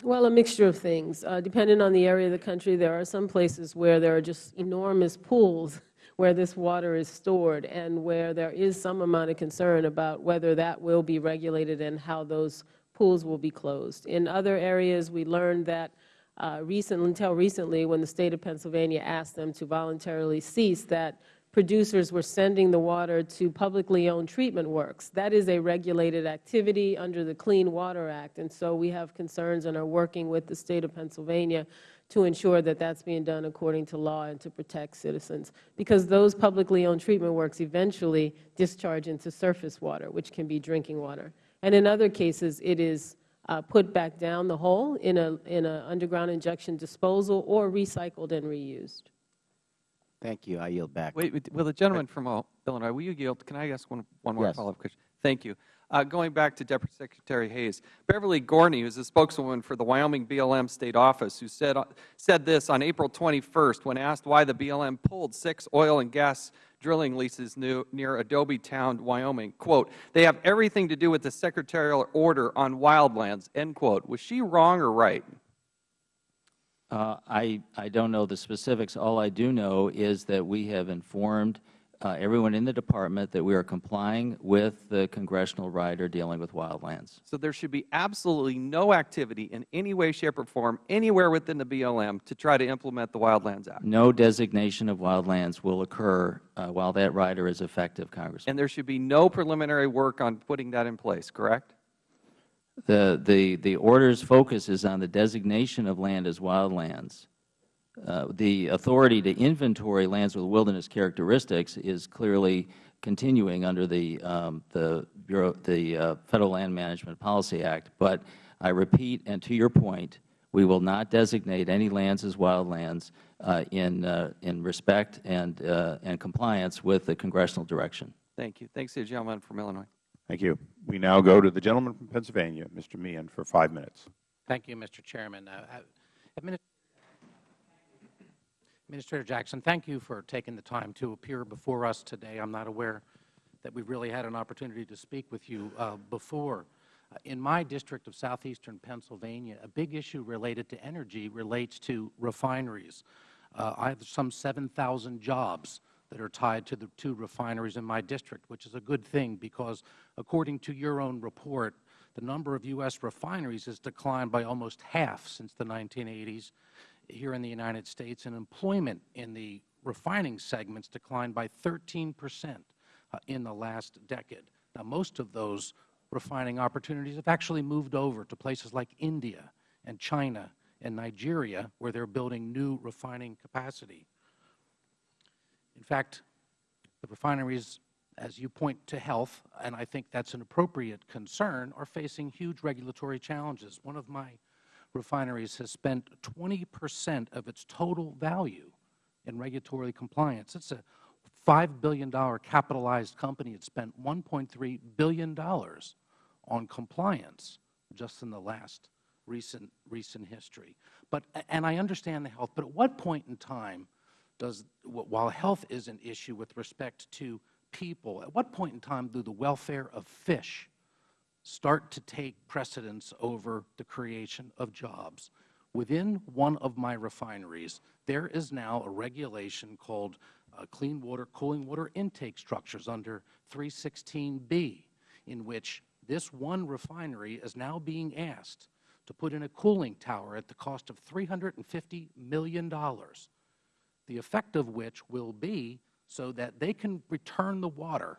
Well, a mixture of things. Uh, depending on the area of the country, there are some places where there are just enormous pools where this water is stored and where there is some amount of concern about whether that will be regulated and how those pools will be closed. In other areas, we learned that uh, until recently, when the State of Pennsylvania asked them to voluntarily cease, that producers were sending the water to publicly owned treatment works. That is a regulated activity under the Clean Water Act, and so we have concerns and are working with the State of Pennsylvania to ensure that that's being done according to law and to protect citizens, because those publicly owned treatment works eventually discharge into surface water, which can be drinking water. And in other cases, it is uh, put back down the hole in a in a underground injection disposal or recycled and reused. Thank you. I yield back. Wait, wait, will the gentleman from uh, Illinois, will you yield? Can I ask one, one more Yes. follow-up question? Thank you. Uh, going back to Deputy Secretary Hayes, Beverly Gorney, who's a spokeswoman for the Wyoming BLM State Office, who said, said this on April 21st when asked why the BLM pulled six oil and gas drilling leases new, near Adobe Town, Wyoming, quote, they have everything to do with the secretarial order on wildlands, end quote. Was she wrong or right? Uh, I, I don't know the specifics. All I do know is that we have informed uh, everyone in the Department that we are complying with the congressional rider dealing with wildlands. So there should be absolutely no activity in any way, shape, or form anywhere within the BLM to try to implement the Wildlands Act. No designation of wildlands will occur uh, while that rider is effective, Congressman. And there should be no preliminary work on putting that in place, correct? The, the, the order's focus is on the designation of land as wildlands. Uh, the authority to inventory lands with wilderness characteristics is clearly continuing under the, um, the, Bureau, the uh, Federal Land Management Policy Act. But I repeat, and to your point, we will not designate any lands as wildlands uh, in, uh, in respect and, uh, and compliance with the congressional direction. Thank you. Thanks to the gentleman from Illinois. Thank you. We now go to the gentleman from Pennsylvania, Mr. Meehan, for five minutes. Thank you, Mr. Chairman. Administrator Jackson, thank you for taking the time to appear before us today. I'm not aware that we've really had an opportunity to speak with you uh, before. Uh, In my district of southeastern Pennsylvania, a big issue related to energy relates to refineries. Uh, I have some 7,000 jobs that are tied to the two refineries in my district, which is a good thing because according to your own report, the number of U.S. refineries has declined by almost half since the 1980s here in the United States, and employment in the refining segments declined by 13 percent uh, in the last decade. Now, most of those refining opportunities have actually moved over to places like India and China and Nigeria, where they're building new refining capacity. In fact, the refineries, as you point to health, and I think that's an appropriate concern, are facing huge regulatory challenges. One of my refineries has spent 20 percent of its total value in regulatory compliance. It's a $5 billion capitalized company. It spent $1.3 billion on compliance just in the last recent, recent history. But, and I understand the health, but at what point in time does, while health is an issue with respect to people, at what point in time do the welfare of fish start to take precedence over the creation of jobs. Within one of my refineries, there is now a regulation called uh, clean water, cooling water intake structures under 316B, in which this one refinery is now being asked to put in a cooling tower at the cost of $350 million, the effect of which will be so that they can return the water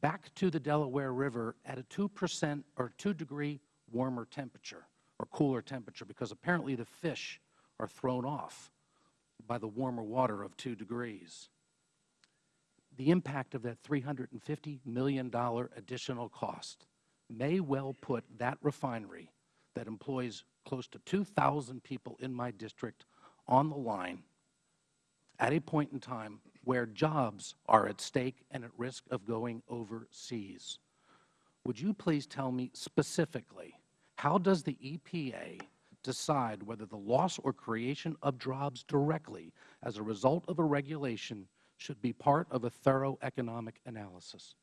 back to the Delaware River at a 2 percent or 2 degree warmer temperature or cooler temperature, because apparently the fish are thrown off by the warmer water of 2 degrees. The impact of that $350 million additional cost may well put that refinery that employs close to 2,000 people in my district on the line at a point in time where jobs are at stake and at risk of going overseas. Would you please tell me specifically, how does the EPA decide whether the loss or creation of jobs directly as a result of a regulation should be part of a thorough economic analysis?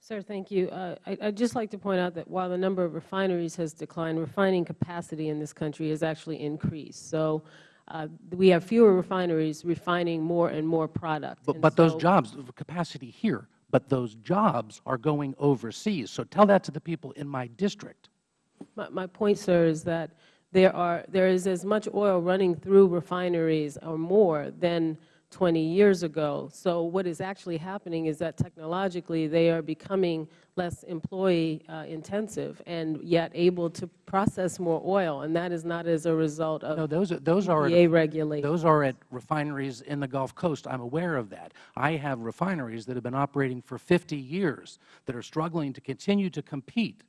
Sir, thank you. Uh, I, I'd just like to point out that while the number of refineries has declined, refining capacity in this country has actually increased. So Uh, we have fewer refineries refining more and more product. But, but those jobs, capacity here, but those jobs are going overseas. So tell that to the people in my district. My, my point, sir, is that there are, there is as much oil running through refineries or more than 20 years ago. So what is actually happening is that technologically they are becoming less employee uh, intensive and yet able to process more oil, and that is not as a result of No, those are, those are, at, regulations. those are at refineries in the Gulf Coast. I'm aware of that. I have refineries that have been operating for 50 years that are struggling to continue to compete.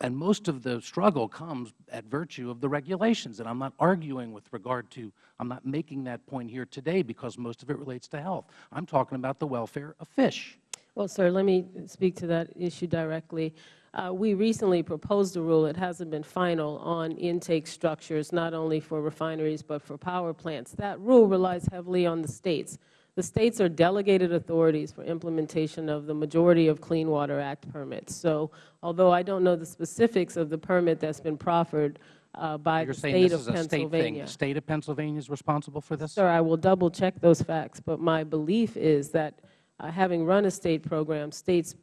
And most of the struggle comes at virtue of the regulations. And I'm not arguing with regard to, I'm not making that point here today because most of it relates to health. I'm talking about the welfare of fish. Well, sir, let me speak to that issue directly. Uh, we recently proposed a rule, it hasn't been final, on intake structures, not only for refineries but for power plants. That rule relies heavily on the States. The States are delegated authorities for implementation of the majority of Clean Water Act permits. So although I don't know the specifics of the permit that's been proffered uh, by You're the saying State this of is a state thing. Pennsylvania. State of Pennsylvania is responsible for this? Sir, I will double-check those facts, but my belief is that, uh, having run a State program, States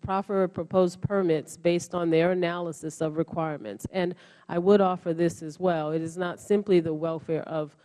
proffer proposed permits based on their analysis of requirements. And I would offer this as well. It is not simply the welfare of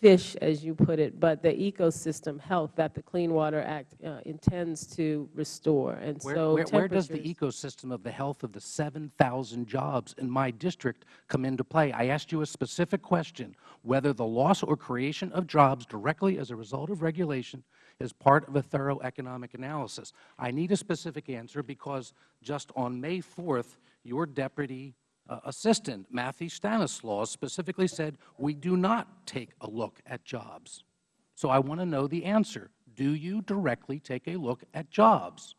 fish, as you put it, but the ecosystem health that the Clean Water Act uh, intends to restore. And Where, so where, where does the ecosystem of the health of the 7,000 jobs in my district come into play? I asked you a specific question, whether the loss or creation of jobs directly as a result of regulation is part of a thorough economic analysis. I need a specific answer because just on May 4th, your Deputy uh, Assistant, Matthew Stanislaus, specifically said, we do not take a look at jobs. So I want to know the answer. Do you directly take a look at jobs?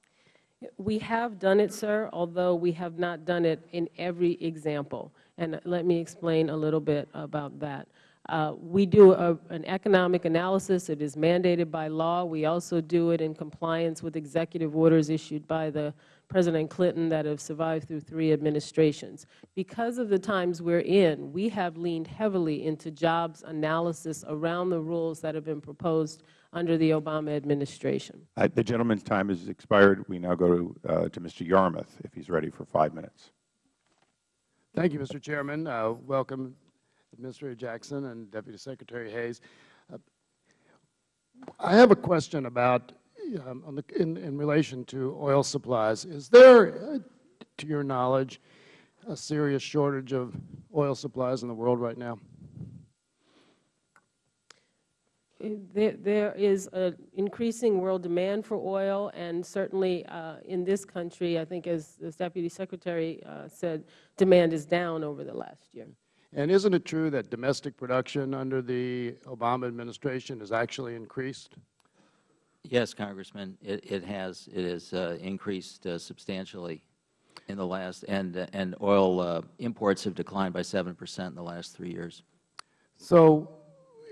We have done it, sir, although we have not done it in every example. And let me explain a little bit about that. Uh, we do a, an economic analysis. It is mandated by law. We also do it in compliance with executive orders issued by the President Clinton that have survived through three administrations. Because of the times we're in, we have leaned heavily into jobs analysis around the rules that have been proposed under the Obama administration. Uh, The gentleman's time has expired. We now go to, uh, to Mr. Yarmuth, if he's ready for five minutes. Thank you, Mr. Chairman. Uh, Welcome, Administrator Jackson and Deputy Secretary Hayes. Uh, I have a question about, um, on the, in, in relation to oil supplies. Is there, uh, to your knowledge, a serious shortage of oil supplies in the world right now? There, there is an increasing world demand for oil, and certainly uh, in this country, I think as the Deputy Secretary uh, said, demand is down over the last year. And isn't it true that domestic production under the Obama administration has actually increased? Yes, Congressman, it, it has. It has uh, increased uh, substantially in the last, and, uh, and oil uh, imports have declined by 7 percent in the last three years. So,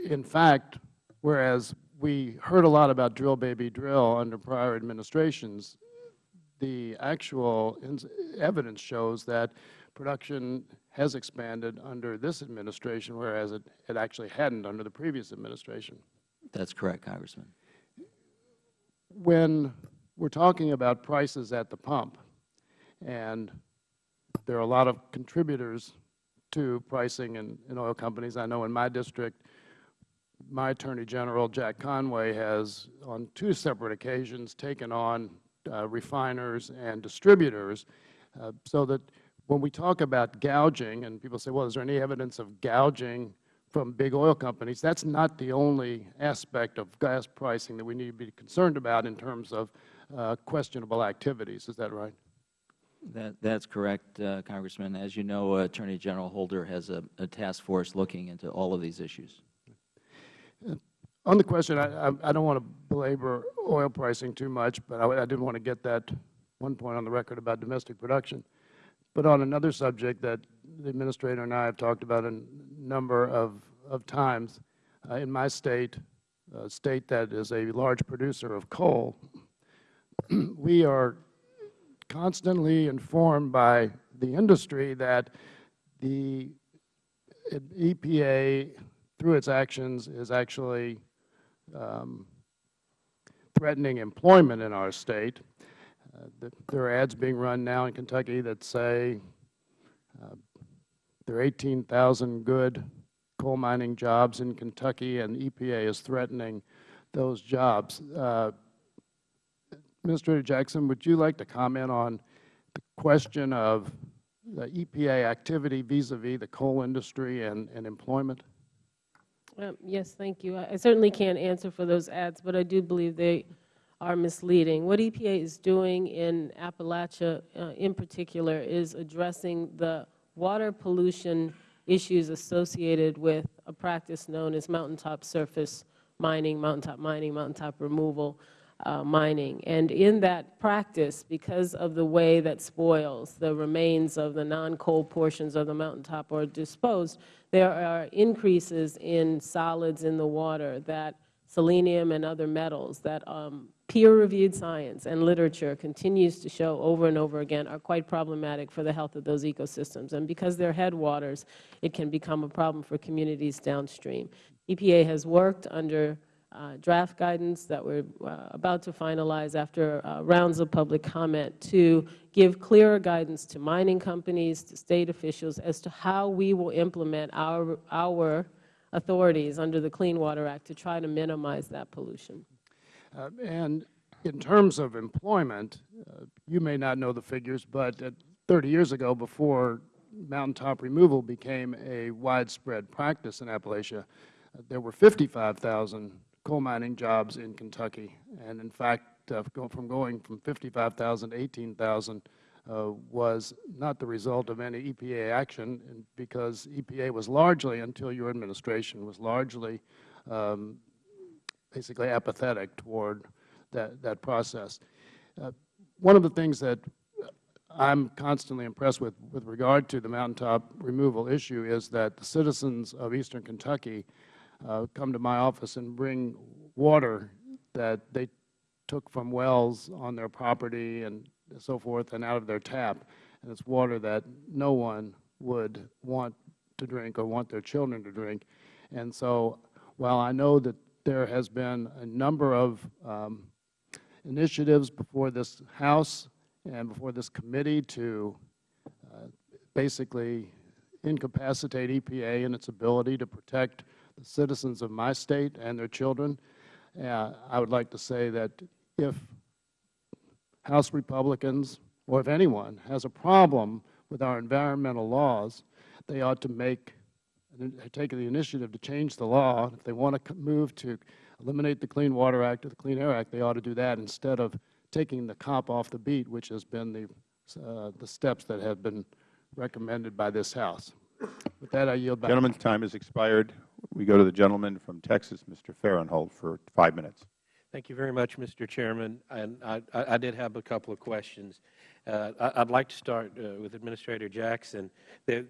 in fact, whereas we heard a lot about drill, baby, drill under prior administrations, the actual evidence shows that production has expanded under this administration, whereas it, it actually hadn't under the previous administration. That's correct, Congressman. When we're talking about prices at the pump, and there are a lot of contributors to pricing in, in oil companies. I know in my district, my Attorney General, Jack Conway, has on two separate occasions taken on uh, refiners and distributors uh, so that when we talk about gouging, and people say, well, is there any evidence of gouging from big oil companies, that's not the only aspect of gas pricing that we need to be concerned about in terms of uh, questionable activities. Is that right? That, that's correct, uh, Congressman. As you know, Attorney General Holder has a, a task force looking into all of these issues. On the question, I, I, I don't want to belabor oil pricing too much, but I, I did want to get that one point on the record about domestic production. But on another subject that the Administrator and I have talked about a number of, of times, uh, in my state, a state that is a large producer of coal, we are constantly informed by the industry that the EPA, through its actions, is actually um, threatening employment in our state. Uh, there are ads being run now in Kentucky that say uh, there are 18,000 good coal mining jobs in Kentucky, and EPA is threatening those jobs. Uh, Administrator Jackson, would you like to comment on the question of the EPA activity vis-a-vis the coal industry and, and employment? Um, Yes, thank you. I I certainly can't answer for those ads, but I do believe they are misleading. What EPA is doing in Appalachia uh, in particular is addressing the water pollution issues associated with a practice known as mountaintop surface mining, mountaintop mining, mountaintop removal uh, mining. And in that practice, because of the way that spoils, the remains of the non-coal portions of the mountaintop are disposed, there are increases in solids in the water that selenium and other metals that um, peer-reviewed science and literature continues to show over and over again are quite problematic for the health of those ecosystems. And because they're headwaters, it can become a problem for communities downstream. EPA has worked under uh, draft guidance that we're uh, about to finalize after uh, rounds of public comment to give clearer guidance to mining companies, to State officials, as to how we will implement our, our authorities under the Clean Water Act to try to minimize that pollution. Uh, and in terms of employment, uh, you may not know the figures, but 30 years ago, before mountaintop removal became a widespread practice in Appalachia, uh, there were 55,000 coal mining jobs in Kentucky. And in fact, uh, from going from 55,000 to 18,000 uh, was not the result of any EPA action because EPA was largely, until your administration, was largely um, basically apathetic toward that, that process. Uh, one of the things that I'm constantly impressed with with regard to the mountaintop removal issue is that the citizens of eastern Kentucky uh, come to my office and bring water that they took from wells on their property and so forth and out of their tap. And it's water that no one would want to drink or want their children to drink. And so while I know that there has been a number of um, initiatives before this House and before this committee to uh, basically incapacitate EPA in its ability to protect the citizens of my state and their children. Uh, I would like to say that if House Republicans or if anyone has a problem with our environmental laws, they ought to make take the initiative to change the law. If they want to move to eliminate the Clean Water Act or the Clean Air Act, they ought to do that instead of taking the cop off the beat, which has been the, uh, the steps that have been recommended by this House. With that, I yield back. Gentleman's time has expired. We go to the gentleman from Texas, Mr. Farenthold, for five minutes. Thank you very much, Mr. Chairman. And I, I, I did have a couple of questions. Uh, I, would like to start uh, with Administrator Jackson. There,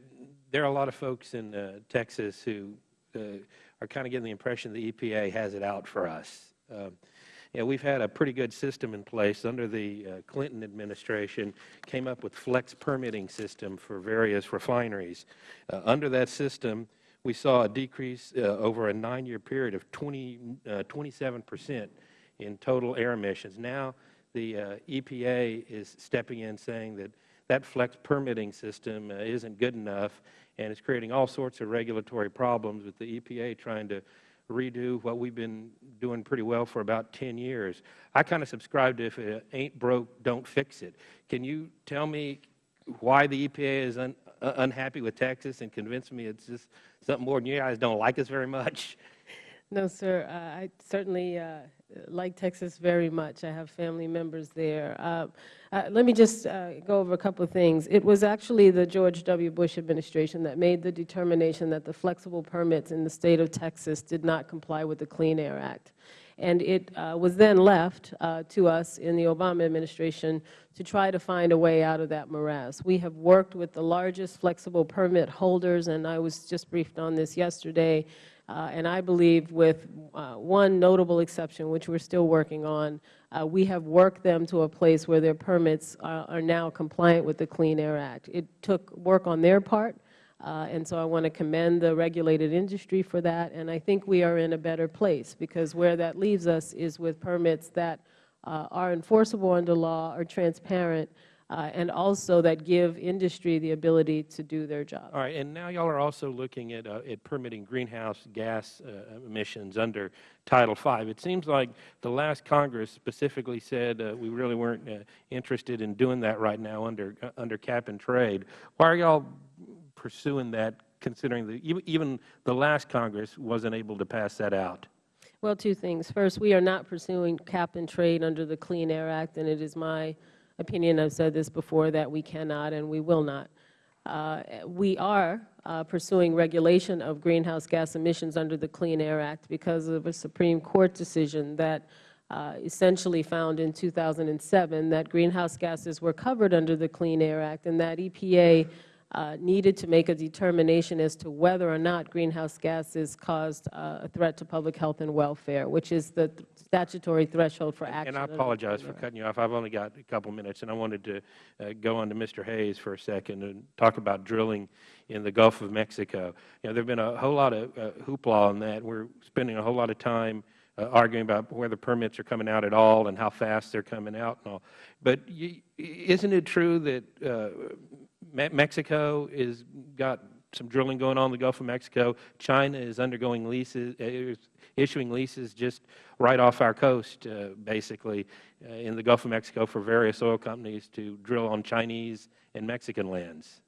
there are a lot of folks in uh, Texas who uh, are kind of getting the impression the EPA has it out for us. Um, we've had a pretty good system in place under the uh, Clinton administration, came up with flex permitting system for various refineries. Uh, under that system, we saw a decrease uh, over a nine-year period of 20, uh, 27 percent in total air emissions. Now the EPA is stepping in saying that that flex permitting system uh, isn't good enough and it's creating all sorts of regulatory problems with the EPA trying to redo what we've been doing pretty well for about 10 years. I kind of subscribe to if it ain't broke, don't fix it. Can you tell me why the EPA is un, uh, unhappy with Texas and convince me it's just something more than you guys don't like us very much? No, sir. Uh, I certainly uh, like Texas very much. I have family members there. Uh, uh let me just uh, go over a couple of things. It was actually the George W. Bush administration that made the determination that the flexible permits in the State of Texas did not comply with the Clean Air Act. And it uh, was then left to us in the Obama administration to try to find a way out of that morass. We have worked with the largest flexible permit holders, and I was just briefed on this yesterday, uh, and I believe with uh, one notable exception, which we are still working on, uh, we have worked them to a place where their permits are, are, now compliant with the Clean Air Act. It took work on their part, uh, and so I want to commend the regulated industry for that. And I think we are in a better place because where that leaves us is with permits that uh, are enforceable under law, are transparent, uh, and also that give industry the ability to do their job. All right, and now y'all are also looking at, uh, at permitting greenhouse gas uh, emissions under Title V. It seems like the last Congress specifically said uh, we really weren't uh, interested in doing that right now under uh, under cap and trade. Why are y'all pursuing that, considering that even the last Congress wasn't able to pass that out? Well, two things. First, we are not pursuing cap and trade under the Clean Air Act, and it is my opinion, I've said this before, that we cannot and we will not. Uh, we are uh, pursuing regulation of greenhouse gas emissions under the Clean Air Act because of a Supreme Court decision that uh, essentially found in 2007 that greenhouse gases were covered under the Clean Air Act and that EPA uh, needed to make a determination as to whether or not greenhouse gases caused uh, a threat to public health and welfare, which is the statutory threshold for action. And I apologize for cutting you off. I've only got a couple minutes, and I wanted to uh, go on to Mr. Hayes for a second and talk about drilling in the Gulf of Mexico. You know, there have been a whole lot of uh, hoopla on that. We're spending a whole lot of time uh, arguing about whether permits are coming out at all and how fast they're coming out and all. But you, isn't it true that uh, Mexico is got some drilling going on in the Gulf of Mexico. China is undergoing leases, uh, issuing leases just right off our coast, uh, basically, uh, in the Gulf of Mexico for various oil companies to drill on Chinese and Mexican lands.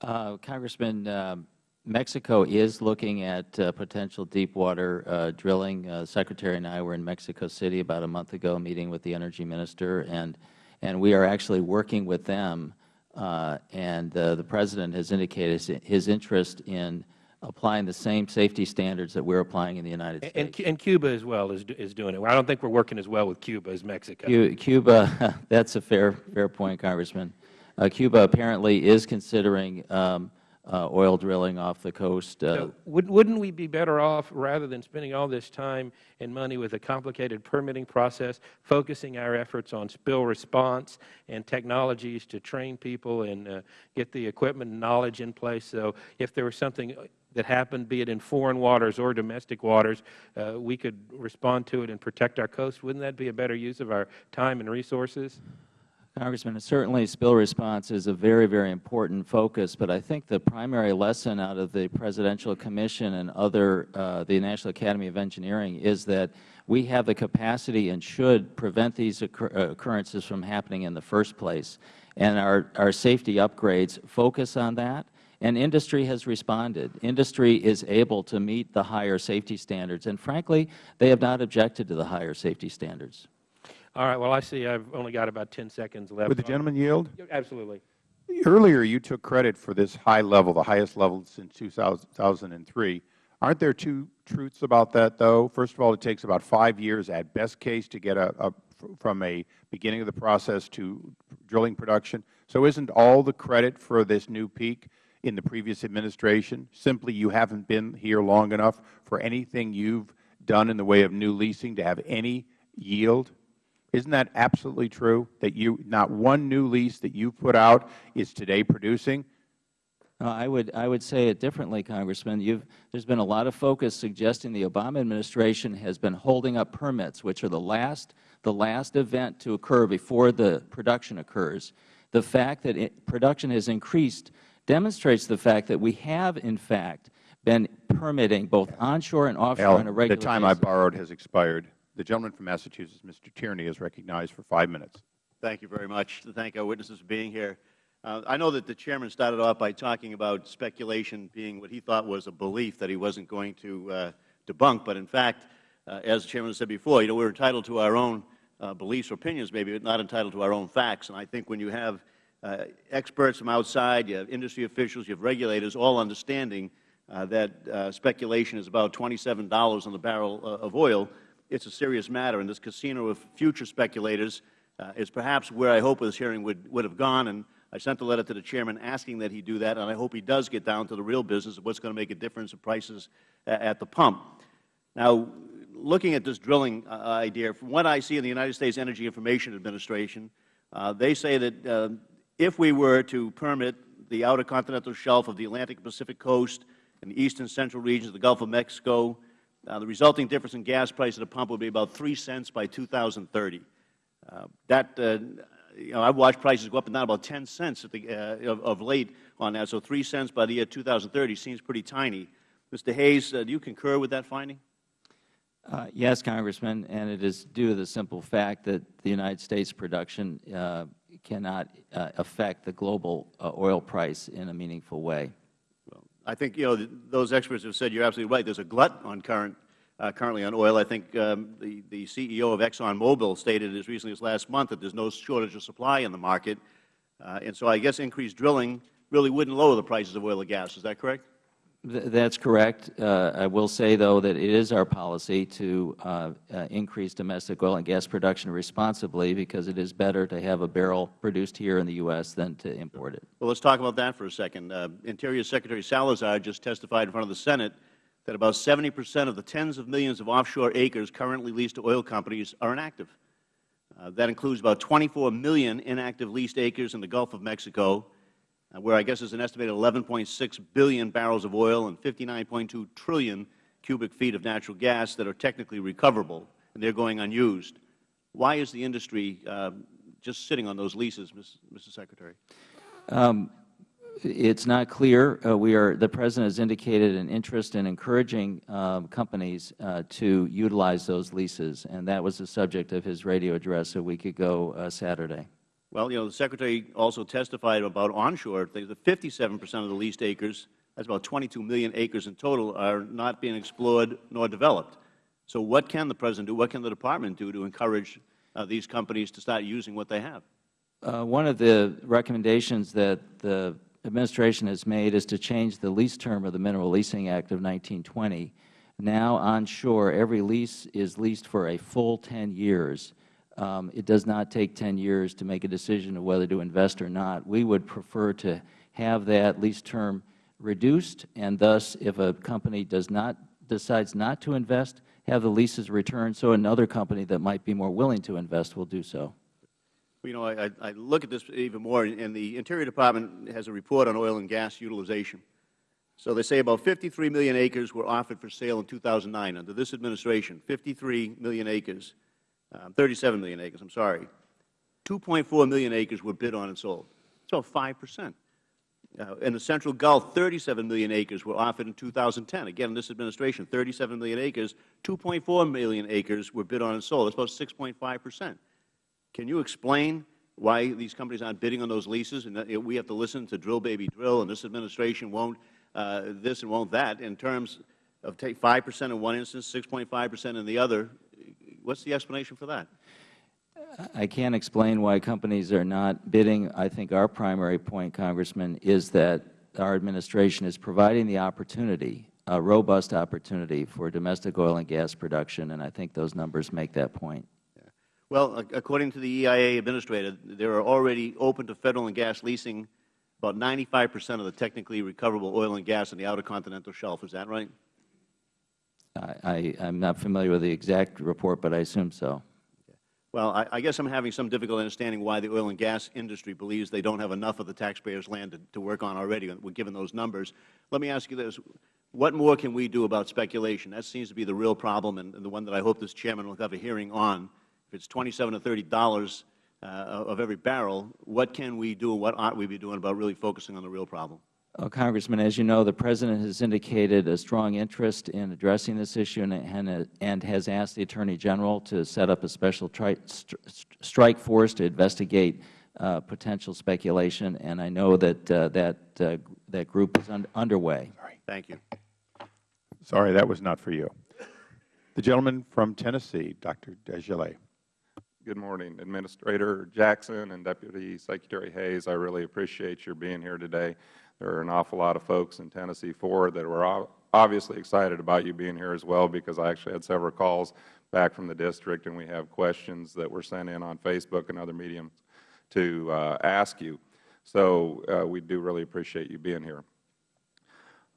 Uh, Congressman, um, Mexico is looking at uh, potential deep water uh, drilling. Secretary and I were in Mexico City about a month ago meeting with the Energy Minister, and, and we are actually working with them uh, and uh, the President has indicated his interest in applying the same safety standards that we are applying in the United States. And, and Cuba as well is, is doing it. I don't think we are working as well with Cuba as Mexico. Cuba, that's a fair, fair point, Congressman. Uh, Cuba apparently is considering um, oil drilling off the coast. Uh, so wouldn't we be better off, rather than spending all this time and money with a complicated permitting process, focusing our efforts on spill response and technologies to train people and uh, get the equipment and knowledge in place so if there was something that happened, be it in foreign waters or domestic waters, uh, we could respond to it and protect our coast? Wouldn't that be a better use of our time and resources? Congressman, certainly spill response is a very, very important focus, but I think the primary lesson out of the Presidential Commission and other, uh, the National Academy of Engineering is that we have the capacity and should prevent these occur occurrences from happening in the first place. And our, our safety upgrades focus on that, and industry has responded. Industry is able to meet the higher safety standards, and frankly, they have not objected to the higher safety standards. All right. Well, I see I've only got about 10 seconds left. Would the gentleman yield? Absolutely. Earlier, you took credit for this high level, the highest level since 2003. Aren't there two truths about that, though? First of all, it takes about five years at best case to get a, a, from a beginning of the process to drilling production. So isn't all the credit for this new peak in the previous administration? Simply you haven't been here long enough for anything you've done in the way of new leasing to have any yield? Isn't that absolutely true, that you not one new lease that you put out is today producing? No, I would, I would say it differently, Congressman. You've, there's been a lot of focus suggesting the Obama administration has been holding up permits, which are the last, the last event to occur before the production occurs. The fact that it, production has increased demonstrates the fact that we have, in fact, been permitting both onshore and offshore Al, on a regular the time I borrowed has expired. The gentleman from Massachusetts, Mr. Tierney, is recognized for five minutes. Thank you very much. Thank our witnesses for being here. Uh, I know that the Chairman started off by talking about speculation being what he thought was a belief that he wasn't going to uh, debunk, but in fact, uh, as the Chairman said before, you know, we're entitled to our own uh, beliefs or opinions maybe, but not entitled to our own facts. And I think when you have uh, experts from outside, you have industry officials, you have regulators all understanding uh, that speculation is about $27 on the barrel of oil, it's a serious matter. And this casino of future speculators uh, is perhaps where I hope this hearing would, would have gone. And I sent a letter to the Chairman asking that he do that, and I hope he does get down to the real business of what's going to make a difference in prices at the pump. Now, looking at this drilling uh, idea, from what I see in the United States Energy Information Administration, uh, they say that uh, if we were to permit the outer continental shelf of the Atlantic Pacific coast and the eastern central regions of the Gulf of Mexico, uh, the resulting difference in gas price at the pump would be about 3 cents by 2030. Uh, that, uh, you know, I've watched prices go up and down about 10 cents at the, uh, of, of late on that, so 3 cents by the year 2030 seems pretty tiny. Mr. Hayes, uh, do you concur with that finding? Uh, yes, Congressman, and it is due to the simple fact that the United States production uh, cannot uh, affect the global uh, oil price in a meaningful way. I think, you know, those experts have said you're absolutely right. There's a glut on current, uh, currently on oil. I think um, the, the CEO of ExxonMobil stated as recently as last month that there's no shortage of supply in the market. Uh, and so I guess increased drilling really wouldn't lower the prices of oil and gas. Is that correct? Th- That's correct. Uh, I will say, though, that it is our policy to uh, uh, increase domestic oil and gas production responsibly because it is better to have a barrel produced here in the U.S. than to import it. Well, let's talk about that for a second. Uh, Interior Secretary Salazar just testified in front of the Senate that about 70 percent of the tens of millions of offshore acres currently leased to oil companies are inactive. Uh, that includes about 24 million inactive leased acres in the Gulf of Mexico, where I guess there's an estimated 11.6 billion barrels of oil and 59.2 trillion cubic feet of natural gas that are technically recoverable, and they're going unused. Why is the industry uh, just sitting on those leases, Ms. Mr. Secretary? Um, it's not clear. Uh, we are, the President has indicated an interest in encouraging um, companies uh, to utilize those leases, and that was the subject of his radio address a week ago uh, Saturday. Well, you know, the Secretary also testified about onshore things. that 57 percent of the leased acres, that's about 22 million acres in total, are not being explored nor developed. So what can the President do, what can the Department do to encourage uh, these companies to start using what they have? Uh, one of the recommendations that the administration has made is to change the lease term of the Mineral Leasing Act of 1920. Now, onshore, every lease is leased for a full 10 years. Um, it does not take 10 years to make a decision of whether to invest or not. We would prefer to have that lease term reduced, and thus, if a company does not, decides not to invest, have the leases returned so another company that might be more willing to invest will do so. You know, I, I- look at this even more, and the Interior Department has a report on oil and gas utilization. So they say about 53 million acres were offered for sale in 2009 under this administration, 53 million acres, 37 million acres, I'm sorry. 2.4 million acres were bid on and sold. About 5 percent. Uh, in the Central Gulf, 37 million acres were offered in 2010. Again, in this administration, 37 million acres, 2.4 million acres were bid on and sold. That's about 6.5 percent. Can you explain why these companies aren't bidding on those leases, and that we have to listen to drill, baby, drill, and this administration won't uh, this and won't that, in terms of take 5 percent in one instance, 6.5 percent in the other? What's the explanation for that? I can't explain why companies are not bidding. I think our primary point, Congressman, is that our administration is providing the opportunity, a robust opportunity for domestic oil and gas production, and I think those numbers make that point. Well, according to the EIA administrator, there are already open to Federal and gas leasing about 95 percent of the technically recoverable oil and gas on the outer continental shelf. Is that right? I, I, I'm not familiar with the exact report, but I assume so. Well, I, I guess I'm having some difficulty understanding why the oil and gas industry believes they don't have enough of the taxpayers' land to, to work on already, given those numbers. Let me ask you this. What more can we do about speculation? That seems to be the real problem and, and the one that I hope this Chairman will have a hearing on. If it's 27 to $30 uh, of every barrel, what can we do, and what ought we be doing about really focusing on the real problem? Well, Congressman, as you know, the President has indicated a strong interest in addressing this issue and, and, and has asked the Attorney General to set up a special tri st strike force to investigate uh, potential speculation, and I know that uh, that, uh, that group is un underway. Thank you. Sorry, that was not for you. The gentleman from Tennessee, Dr. Desjarlais. Good morning, Administrator Jackson and Deputy Secretary Hayes. I really appreciate your being here today. There are an awful lot of folks in Tennessee Ford that were obviously excited about you being here as well because I actually had several calls back from the district and we have questions that were sent in on Facebook and other mediums to uh, ask you. So uh, we do really appreciate you being here.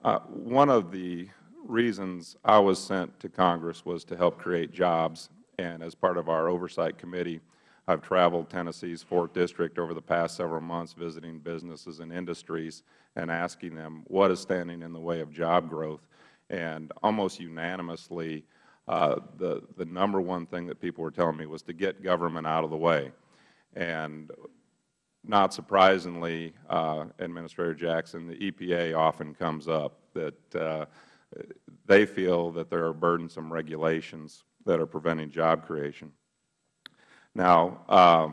Uh, one of the reasons I was sent to Congress was to help create jobs, and as part of our oversight committee, I've traveled Tennessee's 4th District over the past several months visiting businesses and industries and asking them what is standing in the way of job growth. And almost unanimously, uh, the, the number one thing that people were telling me was to get government out of the way. And not surprisingly, uh, Administrator Jackson, the EPA often comes up that uh, they feel that there are burdensome regulations that are preventing job creation. Now, uh,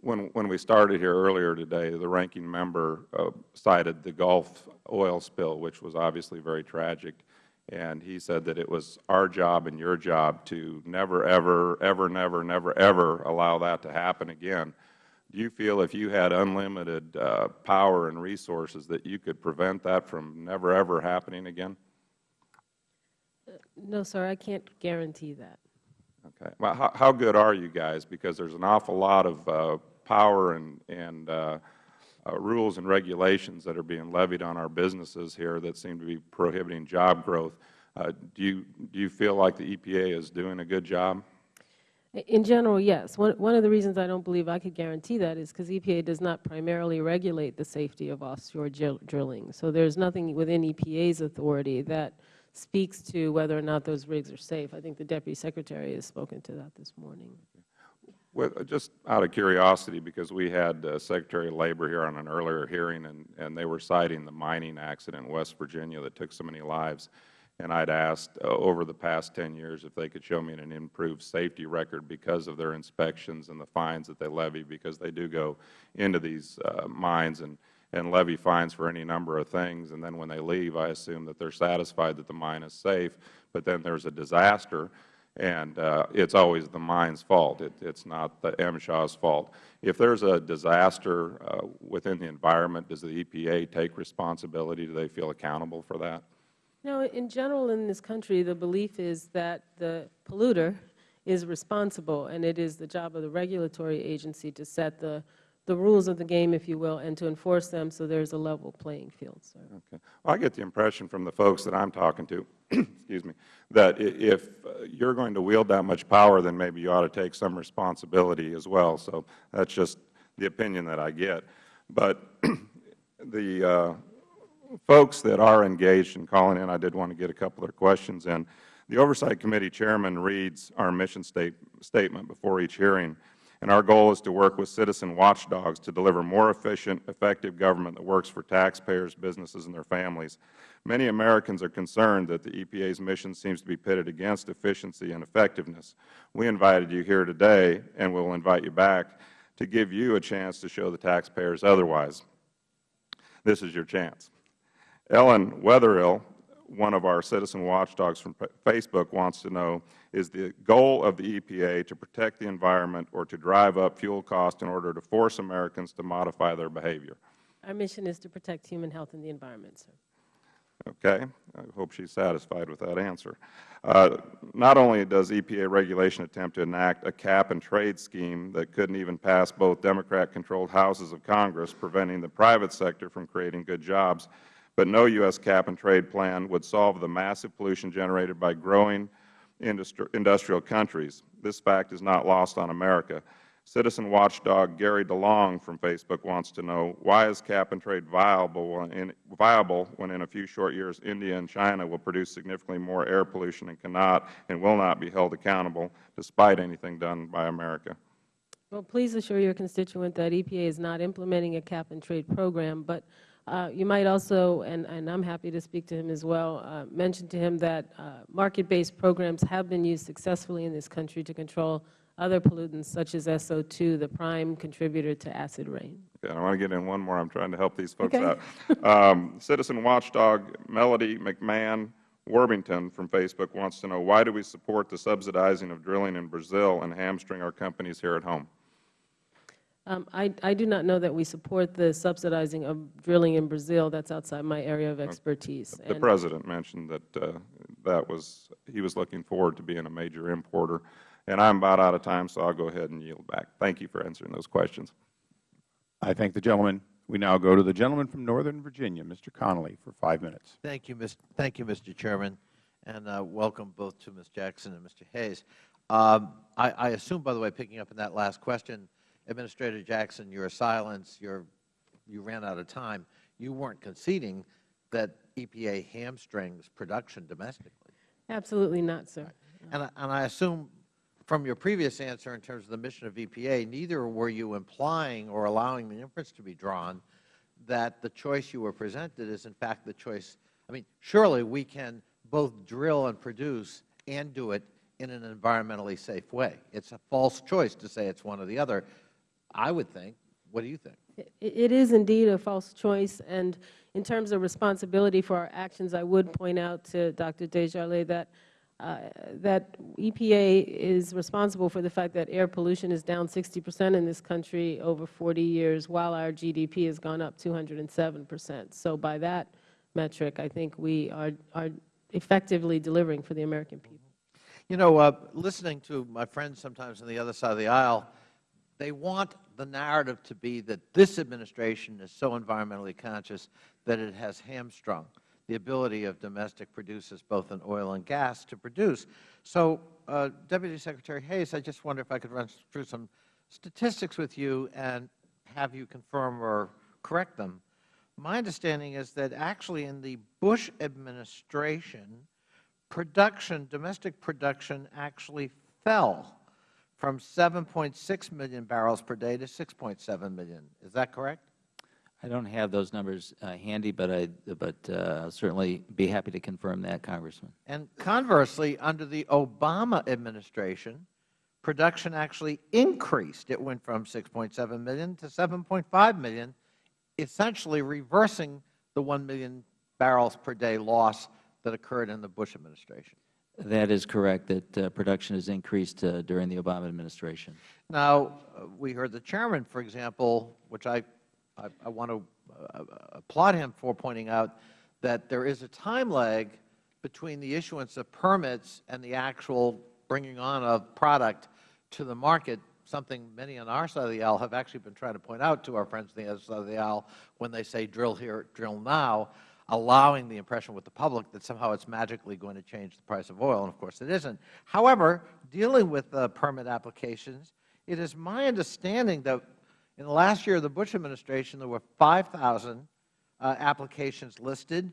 when, when we started here earlier today, the ranking member uh, cited the Gulf oil spill, which was obviously very tragic. And he said that it was our job and your job to never, ever, ever, never, never, ever allow that to happen again. Do you feel if you had unlimited uh, power and resources that you could prevent that from never, ever happening again? No, sir, I can't guarantee that. Okay. Well, how, how good are you guys? Because there's an awful lot of uh, power and, and uh, uh, rules and regulations that are being levied on our businesses here that seem to be prohibiting job growth. Uh, do, you, do you feel like the EPA is doing a good job? In general, yes. One, one of the reasons I don't believe I could guarantee that is because EPA does not primarily regulate the safety of offshore drilling. So there's nothing within EPA's authority that speaks to whether or not those rigs are safe. I think the Deputy Secretary has spoken to that this morning. Well, just out of curiosity, because we had uh, Secretary of Labor here on an earlier hearing, and, and they were citing the mining accident in West Virginia that took so many lives. And I had asked uh, over the past 10 years if they could show me an improved safety record because of their inspections and the fines that they levy, because they do go into these uh, mines and, and levy fines for any number of things. And then when they leave, I assume that they are satisfied that the mine is safe. But then there is a disaster, and uh, it's always the mine's fault. It's not the MSHA's fault. If there's a disaster uh, within the environment, does the EPA take responsibility? Do they feel accountable for that? No, in general in this country, the belief is that the polluter is responsible, and it is the job of the regulatory agency to set the, the rules of the game, if you will, and to enforce them so there's a level playing field. Okay. Well, I get the impression from the folks that I'm talking to, excuse me, that if you're going to wield that much power, then maybe you ought to take some responsibility as well. So that's just the opinion that I get. But the uh, folks that are engaged in calling in, I did want to get a couple of questions in. The Oversight Committee Chairman reads our mission state, statement before each hearing, and our goal is to work with citizen watchdogs to deliver more efficient, effective government that works for taxpayers, businesses, and their families. Many Americans are concerned that the EPA's mission seems to be pitted against efficiency and effectiveness. We invited you here today, and we will invite you back, to give you a chance to show the taxpayers otherwise. This is your chance. Ellen Wetherill, one of our citizen watchdogs from Facebook, wants to know, is the goal of the EPA to protect the environment or to drive up fuel costs in order to force Americans to modify their behavior? Our mission is to protect human health and the environment, sir. Okay. I hope she is satisfied with that answer. Uh, not only does EPA regulation attempt to enact a cap-and-trade scheme that couldn't even pass both Democrat-controlled houses of Congress, preventing the private sector from creating good jobs, but no U.S. cap-and-trade plan would solve the massive pollution generated by growing industri industrial countries. this fact is not lost on America. Citizen watchdog Gary DeLong from Facebook wants to know, why is cap-and-trade viable, when in- viable when in a few short years India and China will produce significantly more air pollution and cannot and will not be held accountable despite anything done by America? Well, please assure your constituent that EPA is not implementing a cap-and-trade program, but uh, you might also, and, and I'm happy to speak to him as well, uh, mention to him that uh, market-based programs have been used successfully in this country to control other pollutants such as SO2, the prime contributor to acid rain. Okay, I want to get in one more. I'm trying to help these folks Okay. out. Um, Citizen watchdog Melody McMahon Worthington from Facebook wants to know, why do we support the subsidizing of drilling in Brazil and hamstring our companies here at home? Um, I, I do not know that we support the subsidizing of drilling in Brazil. That's outside my area of expertise. The And- President mentioned that uh, that was, he was looking forward to being a major importer. And I'm about out of time, so I'll go ahead and yield back. Thank you for answering those questions. I thank the gentleman. We now go to the gentleman from Northern Virginia, Mr. Connolly, for five minutes. Thank you, Ms. Thank you, Mr. Chairman, and uh, welcome both to Ms. Jackson and Mr. Hayes. Um, I, I assume, by the way, picking up on that last question, Administrator Jackson, your silence, your, you ran out of time. You weren't conceding that EPA hamstrings production domestically. Absolutely not, sir. And I, and I assume from your previous answer in terms of the mission of EPA, neither were you implying or allowing the inference to be drawn that the choice you were presented is in fact the choice. I mean, surely we can both drill and produce and do it in an environmentally safe way. It's a false choice to say it's one or the other, I would think. What do you think? It it is indeed a false choice, and in terms of responsibility for our actions, I would point out to Dr. Desjarlais that, uh, that EPA is responsible for the fact that air pollution is down 60 percent in this country over 40 years, while our GDP has gone up 207 percent. So by that metric, I think we are, are effectively delivering for the American people. You know, uh, listening to my friends sometimes on the other side of the aisle, they want the narrative to be that this administration is so environmentally conscious that it has hamstrung the ability of domestic producers, both in oil and gas, to produce. So, uh, Deputy Secretary Hayes, I just wonder if I could run through some statistics with you and have you confirm or correct them. My understanding is that actually in the Bush administration, production, domestic production actually fell from 7.6 million barrels per day to 6.7 million. Is that correct? I don't have those numbers uh, handy, but I but uh, certainly be happy to confirm that, Congressman. And conversely, under the Obama administration, production actually increased. It went from 6.7 million to 7.5 million, essentially reversing the 1 million barrels per day loss that occurred in the Bush administration. That is correct, that uh, production has increased uh, during the Obama administration. Now, uh, we heard the chairman, for example, which I, I, I want to uh, applaud him for pointing out that there is a time lag between the issuance of permits and the actual bringing on of product to the market, something many on our side of the aisle have actually been trying to point out to our friends on the other side of the aisle when they say drill here, drill now, allowing the impression with the public that somehow it's magically going to change the price of oil, and of course it isn't. However, dealing with uh, permit applications, it is my understanding that in the last year of the Bush administration, there were 5,000 uh, applications listed,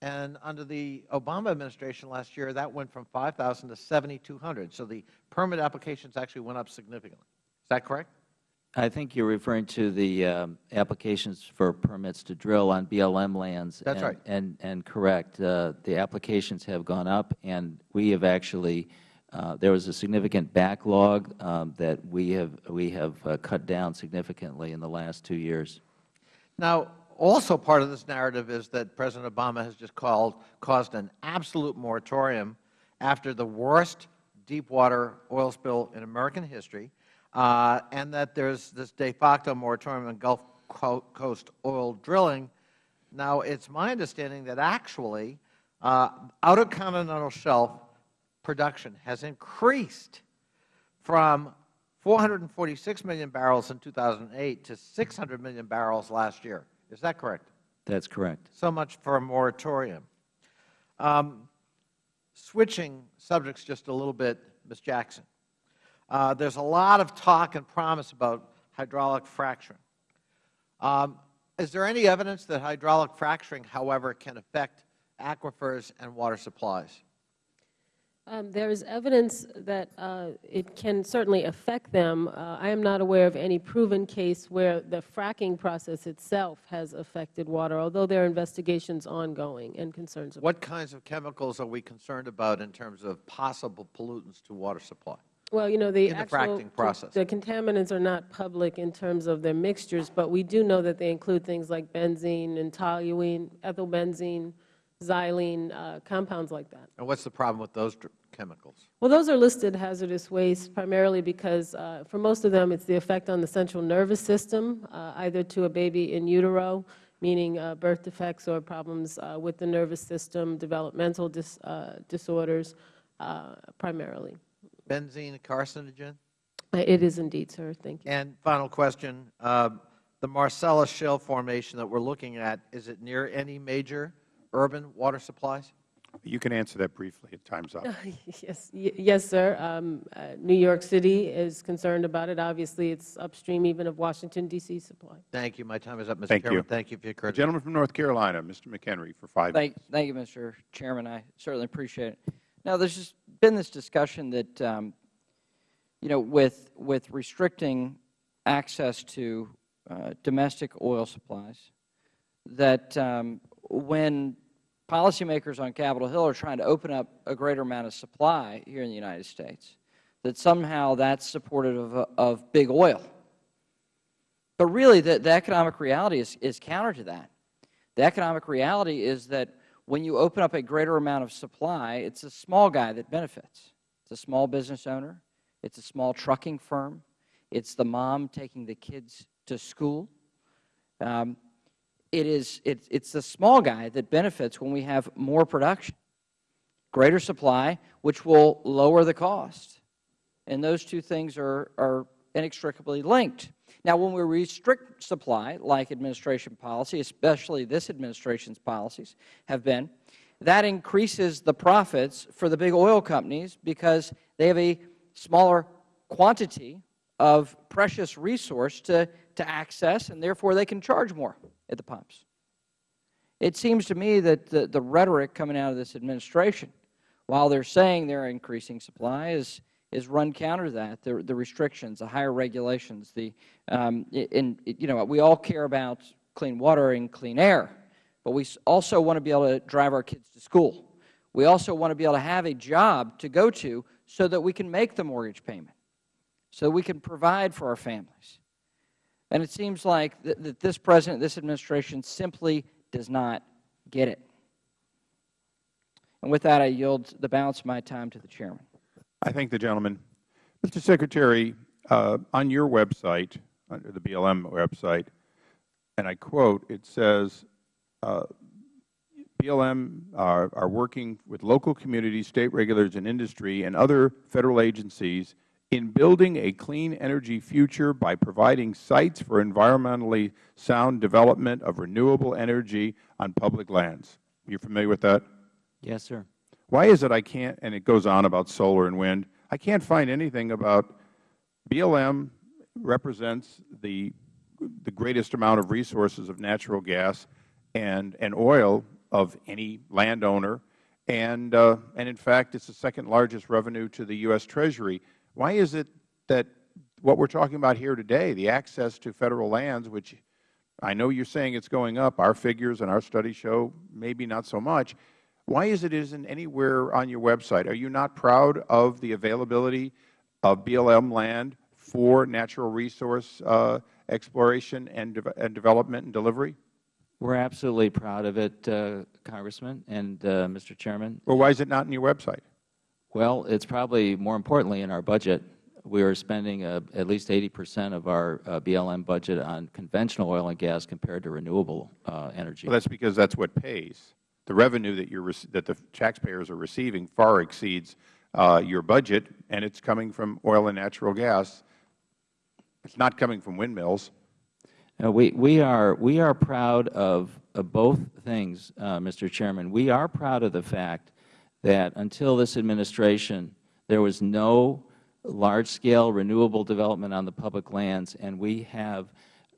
and under the Obama administration last year, that went from 5,000 to 7,200. So the permit applications actually went up significantly. Is that correct? I think you're referring to the um, applications for permits to drill on BLM lands. That's and- right. And, and correct, uh, the applications have gone up, and we have actually, uh, there was a significant backlog um, that we have, we have uh, cut down significantly in the last two years. Now, also part of this narrative is that President Obama has just called, caused an absolute moratorium after the worst deepwater oil spill in American history, uh, and that there's this de facto moratorium on Gulf Coast oil drilling. Now, it's my understanding that actually, uh, outer continental shelf production has increased from 446 million barrels in 2008 to 600 million barrels last year. Is that correct? That's correct. So much for a moratorium. Um, switching subjects just a little bit, Ms. Jackson, uh, there's a lot of talk and promise about hydraulic fracturing. Um, is there any evidence that hydraulic fracturing, however, can affect aquifers and water supplies? Um, There is evidence that uh, it can certainly affect them. Uh, I am not aware of any proven case where the fracking process itself has affected water, although there are investigations ongoing and concerns about What kinds of chemicals are we concerned about in terms of possible pollutants to water supply? Well, you know, the in the actual, process. the contaminants are not public in terms of their mixtures, but we do know that they include things like benzene and toluene, ethylbenzene, xylene, uh, compounds like that. And what's the problem with those chemicals? Well, those are listed hazardous waste primarily because uh, for most of them, it's the effect on the central nervous system, uh, either to a baby in utero, meaning uh, birth defects or problems uh, with the nervous system, developmental dis uh, disorders uh, primarily. Benzene a carcinogen? Uh, It is indeed, sir. Thank you. And final question, uh, the Marcellus Shale formation that we're looking at, is it near any major urban water supplies? You can answer that briefly. Time's up. Yes, y- yes, sir. Um, uh, New York City is concerned about it. Obviously, it's upstream even of Washington, D.C. supply. Thank you. My time is up, Mr. Thank Chairman. you. Thank you for your The gentleman from North Carolina, Mr. McHenry, for five minutes. Thank, thank you, Mr. Chairman. I certainly appreciate it. Now, there's just been this discussion that, um, you know, with, with restricting access to uh, domestic oil supplies, that um, when policymakers on Capitol Hill are trying to open up a greater amount of supply here in the United States, that somehow that's supportive of, of big oil. But really, the, the economic reality is, is counter to that. The economic reality is that when you open up a greater amount of supply, it's a small guy that benefits. It's a small business owner. It's a small trucking firm. It's the mom taking the kids to school. Um, it is, it, it's the small guy that benefits when we have more production, greater supply, which will lower the cost. And those two things are, are inextricably linked. Now, when we restrict supply, like administration policy, especially this administration's policies have been, that increases the profits for the big oil companies because they have a smaller quantity of precious resource to, to access, and therefore they can charge more at the pumps. It seems to me that the, the rhetoric coming out of this administration, while they're saying they're increasing supply, is, is run counter to that, the, the restrictions, the higher regulations, the, um, and, you know, we all care about clean water and clean air, but we also want to be able to drive our kids to school. We also want to be able to have a job to go to so that we can make the mortgage payment, so we can provide for our families. And it seems like th that this President, this administration simply does not get it. And with that, I yield the balance of my time to the Chairman. I thank the gentleman. Mr. Secretary, uh, on your website, under the BLM website, and I quote, it says, uh, BLM are, are working with local communities, state regulators, and industry and other Federal agencies in building a clean energy future by providing sites for environmentally sound development of renewable energy on public lands. You familiar with that? Yes, sir. Why is it I can't, and it goes on about solar and wind, I can't find anything about BLM represents the, the greatest amount of resources of natural gas and, and oil of any landowner, and, uh, and in fact, it's the second largest revenue to the U.S. Treasury. Why is it that what we're talking about here today, the access to Federal lands, which I know you're saying it's going up, our figures and our studies show maybe not so much, why is it isn't anywhere on your website? Are you not proud of the availability of BLM land for natural resource uh, exploration and, de and development and delivery? We're absolutely proud of it, uh, Congressman and uh, Mr. Chairman. Well, why is it not in your website? Well, it's probably more importantly in our budget. We are spending uh, at least 80 percent of our uh, BLM budget on conventional oil and gas compared to renewable uh, energy. Well, that's because that's what pays. The revenue that, that the taxpayers are receiving far exceeds uh, your budget, and it's coming from oil and natural gas. It's not coming from windmills. We, we, are, we are proud of, of both things, uh, Mr. Chairman. We are proud of the fact that until this administration, there was no large-scale renewable development on the public lands, and we have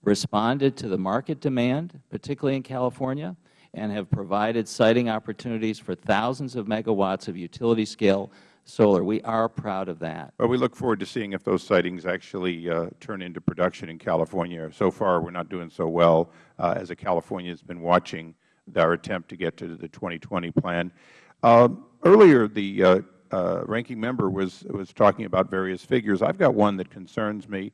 responded to the market demand, particularly in California, and have provided siting opportunities for thousands of megawatts of utility-scale solar. We are proud of that. Well, we look forward to seeing if those sitings actually uh, turn into production in California. So far, we're not doing so well, uh, as a California has been watching our attempt to get to the 2020 plan. Uh, earlier, the uh, uh, ranking member was, was talking about various figures. I've got one that concerns me.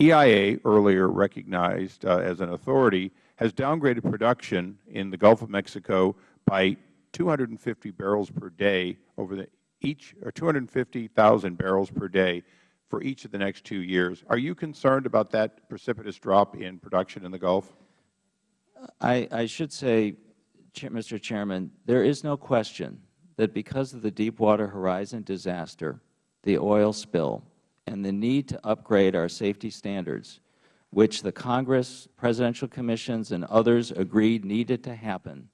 EIA earlier recognized uh, as an authority has downgraded production in the Gulf of Mexico by 250 barrels per day over each or 250,000 barrels per day for each of the next two years. Are you concerned about that precipitous drop in production in the Gulf? I, I should say, Mr. Chairman, there is no question that because of the Deepwater Horizon disaster, the oil spill, and the need to upgrade our safety standards, which the Congress, presidential commissions, and others agreed needed to happen,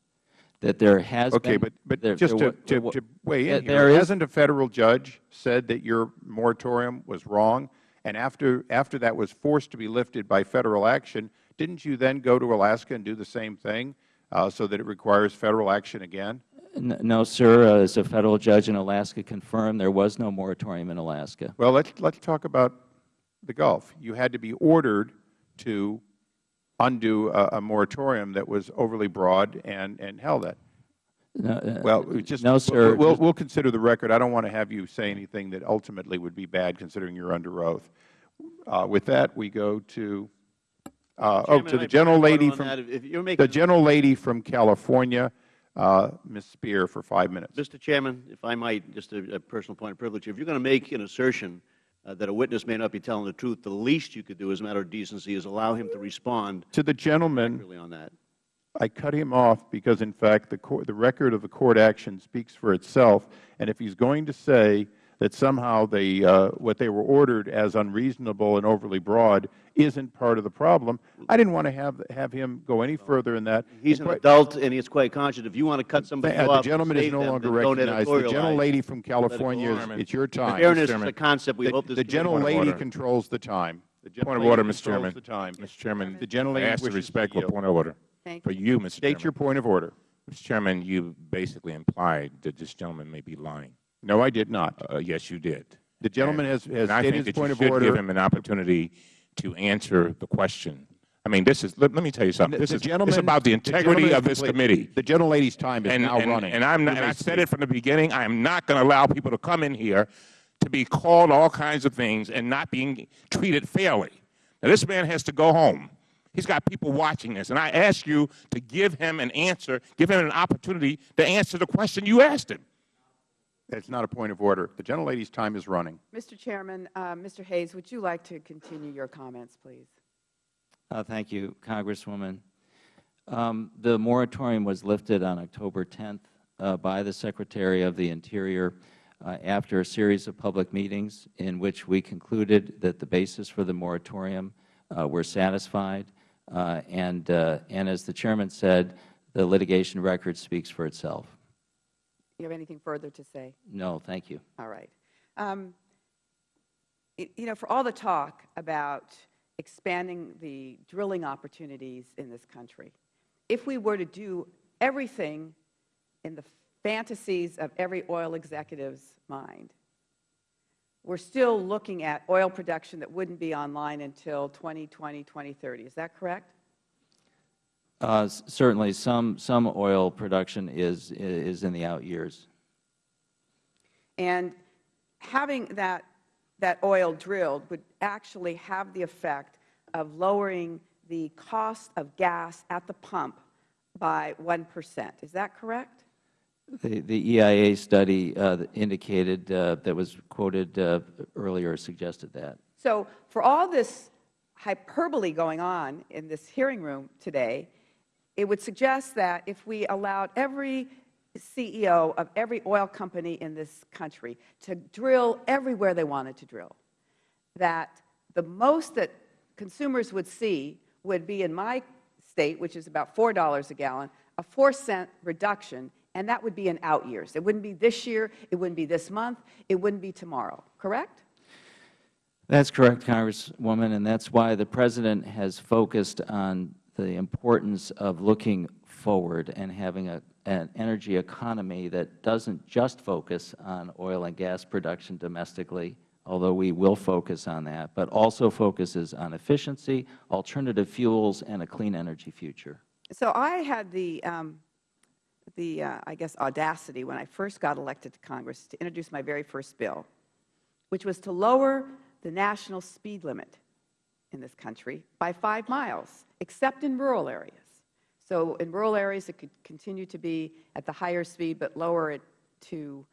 that there has okay, been... but, but there, just there, to, to, to weigh in there here, is, hasn't a Federal judge said that your moratorium was wrong, and after, after that was forced to be lifted by Federal action, didn't you then go to Alaska and do the same thing uh, so that it requires Federal action again? No, sir. Uh, as a Federal judge in Alaska confirmed, there was no moratorium in Alaska. Well, let's, let's talk about the Gulf. You had to be ordered to undo a, a moratorium that was overly broad and, and held that. No, uh, well, just, no, sir. We'll, Just- we'll consider the record. I don't want to have you say anything that ultimately would be bad considering you're under oath. Uh, with that, we go to, uh, oh, to the I- gentle lady from. If you're the a- gentle lady from California, uh, Ms. Speier, for five minutes. Mr. Chairman, if I might, just a, a personal point of privilege, if you're going to make an assertion uh, that a witness may not be telling the truth, the least you could do as a matter of decency is allow him to respond To the gentleman, on that. I cut him off because, in fact, the, court, the record of the court action speaks for itself. And if he's going to say that somehow they, uh, what they were ordered as unreasonable and overly broad isn't part of the problem, I didn't want to have, have him go any further in that. He's And an quite- adult and he's quite conscious. If you want to cut somebody Uh, off, The gentleman is no them, longer recognized. The gentle lady from Let it go California, is- it's your time. Fairness is a concept we The- hope this The gentle lady controls the time. The gentle Point of order, Mr. Chairman. the time. Mr. Chairman, The gentle I lady ask the to respectful yield. point of order. Thank For you, Mr. State your point of order. Mr. Chairman, you basically implied that this gentleman may be lying. No, I did not. Uh, yes, you did. The gentleman has, has and I think his that point you of should order. give him an opportunity to answer the question. I mean, this is, let, let me tell you something. This The is it's about the the integrity gentleman of this complete. committee. The gentle lady's time is and, now and, running. And, I'm not, and I said it from the beginning. I am not going to allow people to come in here to be called all kinds of things and not being treated fairly. Now, this man has to go home. He's got people watching this. And I ask you to give him an answer, give him an opportunity to answer the question you asked him. It's not a point of order. The gentle lady's time is running. Mr. Chairman, uh, Mr. Hayes, would you like to continue your comments, please? Uh, thank you, Congresswoman. Um, the moratorium was lifted on October 10th uh, by the Secretary of the Interior uh, after a series of public meetings in which we concluded that the basis for the moratorium uh, were satisfied. Uh, and, uh, and as the Chairman said, the litigation record speaks for itself. You have anything further to say? No, thank you. All right. Um, y- you know, for all the talk about expanding the drilling opportunities in this country, if we were to do everything in the fantasies of every oil executive's mind, we're still looking at oil production that wouldn't be online until 2020, 2030. Is that correct? Uh, certainly, some, some oil production is, is in the out years. And having that, that oil drilled would actually have the effect of lowering the cost of gas at the pump by 1%. Is that correct? The, the EIA study uh, indicated, uh, that was quoted uh, earlier, suggested that. So for all this hyperbole going on in this hearing room today, it would suggest that if we allowed every CEO of every oil company in this country to drill everywhere they wanted to drill, that the most that consumers would see would be in my state, which is about $4 a gallon, a 4 cent reduction, and that would be in out years. It wouldn't be this year, it wouldn't be this month, it wouldn't be tomorrow, correct? That's correct, Congresswoman, and that's why the President has focused on the importance of looking forward and having a, an energy economy that doesn't just focus on oil and gas production domestically, although we will focus on that, but also focuses on efficiency, alternative fuels, and a clean energy future. So I had the, um, the uh, I guess, audacity when I first got elected to Congress to introduce my very first bill, which was to lower the national speed limit in this country by five miles, except in rural areas. So in rural areas, it could continue to be at the higher speed, but lower it to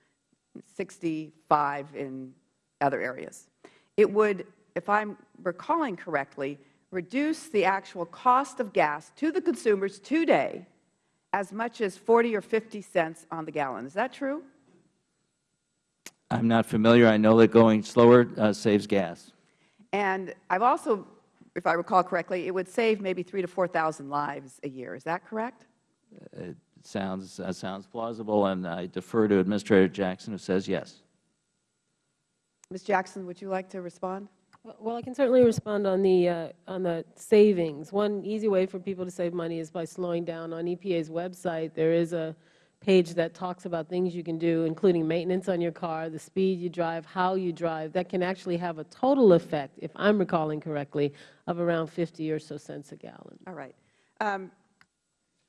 65 in other areas. It would, if I'm recalling correctly, reduce the actual cost of gas to the consumers today as much as 40 or 50 cents on the gallon. Is that true? I'm not familiar. I know that going slower uh, saves gas. And I've also, if I recall correctly, it would save maybe three to 4,000 lives a year. Is that correct? It sounds, uh, sounds plausible, and I defer to Administrator Jackson, who says yes. Ms. Jackson, would you like to respond? Well, I can certainly respond on the, uh, on the savings. One easy way for people to save money is by slowing down. On EPA's website, there is a page that talks about things you can do, including maintenance on your car, the speed you drive, how you drive, that can actually have a total effect, if I'm recalling correctly, of around 50 or so cents a gallon. All right. Um,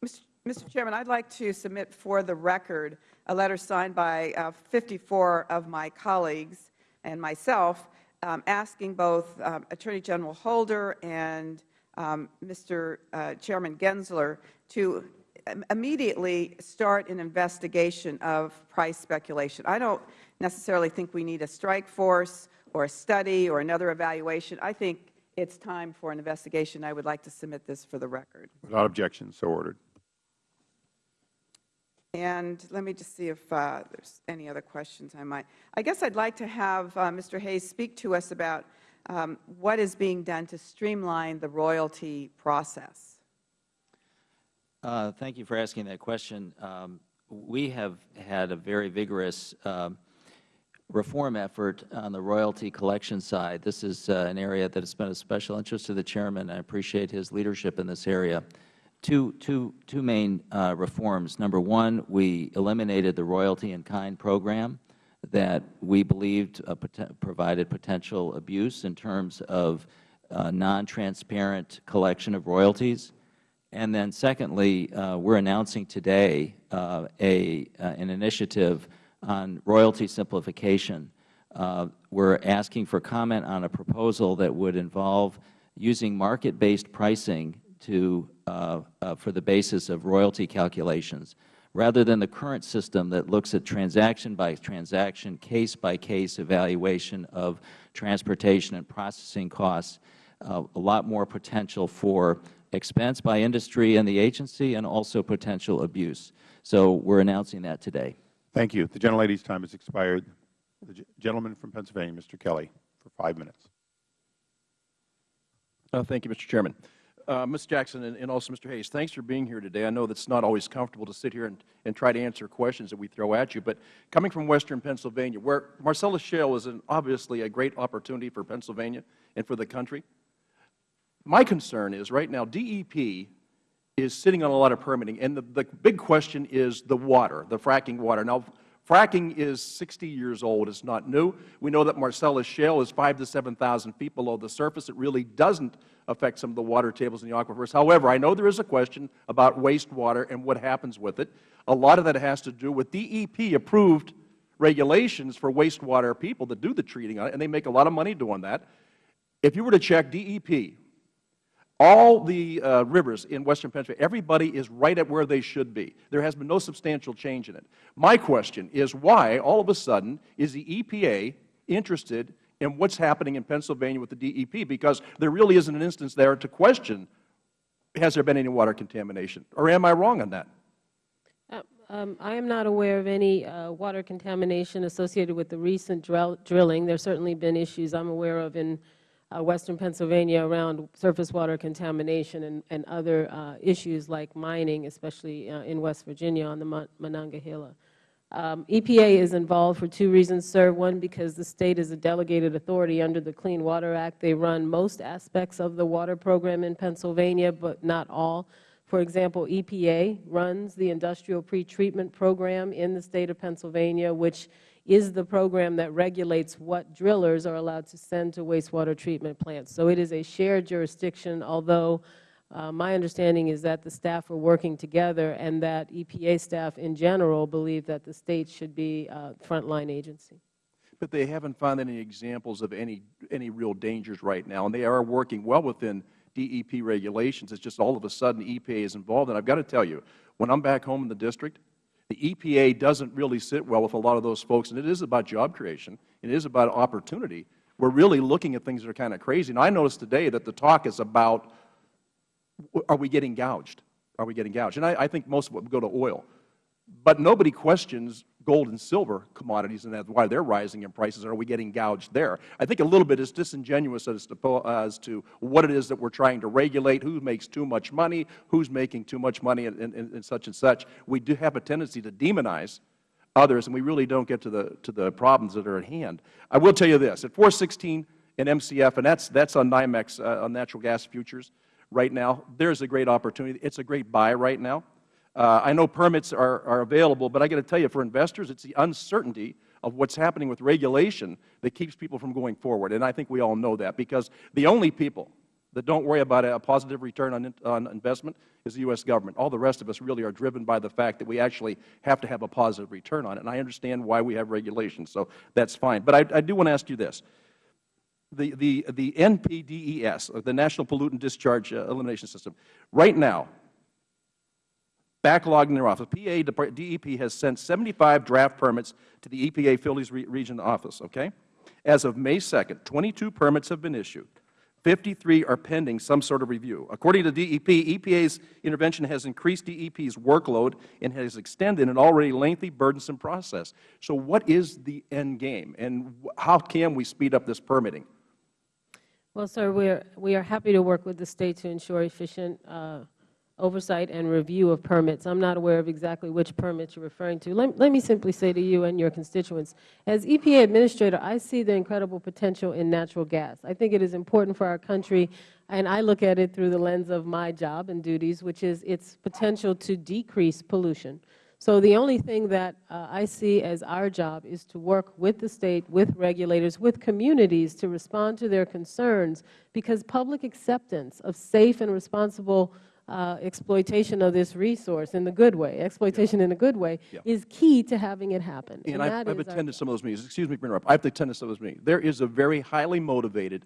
Mr. Mr. Chairman, I'd like to submit for the record a letter signed by uh, 54 of my colleagues and myself um, asking both um, Attorney General Holder and um, Mr. Uh, Chairman Gensler to immediately start an investigation of price speculation. I don't necessarily think we need a strike force or a study or another evaluation. I think it's time for an investigation. I would like to submit this for the record. Without objection, so ordered. And let me just see if uh, there's any other questions I might. I guess I'd like to have uh, Mr. Hayes speak to us about um, what is being done to streamline the royalty process. Uh, thank you for asking that question. Um, we have had a very vigorous um, reform effort on the royalty collection side. This is uh, an area that has been of special interest to the Chairman. I appreciate his leadership in this area. Two, two, two main uh, reforms. Number one, we eliminated the royalty in kind program that we believed uh, pot provided potential abuse in terms of uh, non-transparent collection of royalties. And then secondly, uh, we are announcing today uh, a, uh, an initiative on royalty simplification. Uh, we are asking for comment on a proposal that would involve using market-based pricing to, uh, uh, for the basis of royalty calculations, rather than the current system that looks at transaction-by-transaction, case-by-case evaluation of transportation and processing costs, a lot more potential for expense by industry and the agency, and also potential abuse. So we are announcing that today. Thank you. The gentlelady's time has expired. The gentleman from Pennsylvania, Mr. Kelly, for five minutes. Uh, thank you, Mr. Chairman. Uh, Ms. Jackson and, and, also Mr. Hayes, thanks for being here today. I know that it's not always comfortable to sit here and, and try to answer questions that we throw at you, but coming from western Pennsylvania, where Marcellus Shale is an, obviously a great opportunity for Pennsylvania and for the country, my concern is right now DEP is sitting on a lot of permitting, and the, the big question is the water, the fracking water. Now, fracking is 60 years old. It's not new. We know that Marcellus Shale is 5 to 7,000 feet below the surface. It really doesn't affect some of the water tables in the aquifers. However, I know there is a question about wastewater and what happens with it. A lot of that has to do with DEP-approved regulations for wastewater people that do the treating on it, and they make a lot of money doing that. If you were to check DEP, all the uh, rivers in western Pennsylvania, everybody is right at where they should be. There has been no substantial change in it. My question is why, all of a sudden, is the EPA interested in what's happening in Pennsylvania with the DEP? Because there really isn't an instance there to question, has there been any water contamination? Or am I wrong on that? Uh, um, I am not aware of any uh, water contamination associated with the recent drill drilling. There have certainly been issues I'm aware of in uh, western Pennsylvania around surface water contamination and, and other uh, issues like mining, especially uh, in West Virginia on the Monongahela. Um, EPA is involved for two reasons, sir. One, because the State is a delegated authority under the Clean Water Act. They run most aspects of the water program in Pennsylvania, but not all. For example, EPA runs the industrial pretreatment program in the State of Pennsylvania, which is the program that regulates what drillers are allowed to send to wastewater treatment plants. So it is a shared jurisdiction, although uh, my understanding is that the staff are working together and that EPA staff in general believe that the State should be a frontline agency. But they haven't found any examples of any, any real dangers right now, and they are working well within DEP regulations. It's just all of a sudden EPA is involved. And I've got to tell you, when I'm back home in the district, the EPA doesn't really sit well with a lot of those folks, and it is about job creation. It is about opportunity. We're really looking at things that are kind of crazy. And I noticed today that the talk is about, are we getting gouged? Are we getting gouged? And I, I think most of it would go to oil. But nobody questions gold and silver commodities and that's why they're rising in prices. Are we getting gouged there? I think a little bit is disingenuous as to, as to what it is that we're trying to regulate, who makes too much money, who's making too much money, and, and, and such and such. We do have a tendency to demonize others, and we really don't get to the, to the problems that are at hand. I will tell you this. At 416 in MCF, and that's, that's on NYMEX, uh, on natural gas futures right now, there's a great opportunity. It's a great buy right now. Uh, I know permits are, are available, but I got to tell you, for investors, it's the uncertainty of what's happening with regulation that keeps people from going forward. And I think we all know that because the only people that don't worry about a positive return on, on investment is the U.S. government. All the rest of us really are driven by the fact that we actually have to have a positive return on it. And I understand why we have regulations, so that's fine. But I, I do want to ask you this. The, the, the NPDES, the National Pollutant Discharge uh, Elimination System, right now, backlogged in their office. PA, DEP has sent 75 draft permits to the EPA Phillies region office, okay? As of May 2nd, 22 permits have been issued. 53 are pending some sort of review. According to DEP, EPA's intervention has increased DEP's workload and has extended an already lengthy, burdensome process. So what is the end game, and how can we speed up this permitting? Well, sir, we are, we are happy to work with the State to ensure efficient uh, oversight and review of permits. I'm not aware of exactly which permits you're referring to. Let, let me simply say to you and your constituents, as EPA Administrator, I see the incredible potential in natural gas. I think it is important for our country, and I look at it through the lens of my job and duties, which is its potential to decrease pollution. So the only thing that uh, I see as our job is to work with the State, with regulators, with communities to respond to their concerns, because public acceptance of safe and responsible uh, exploitation of this resource in the good way, exploitation yeah. in a good way, yeah. is key to having it happen. And, and I've, I've attended some of those meetings. Excuse me for interrupting. I've attended some of those meetings. There is a very highly motivated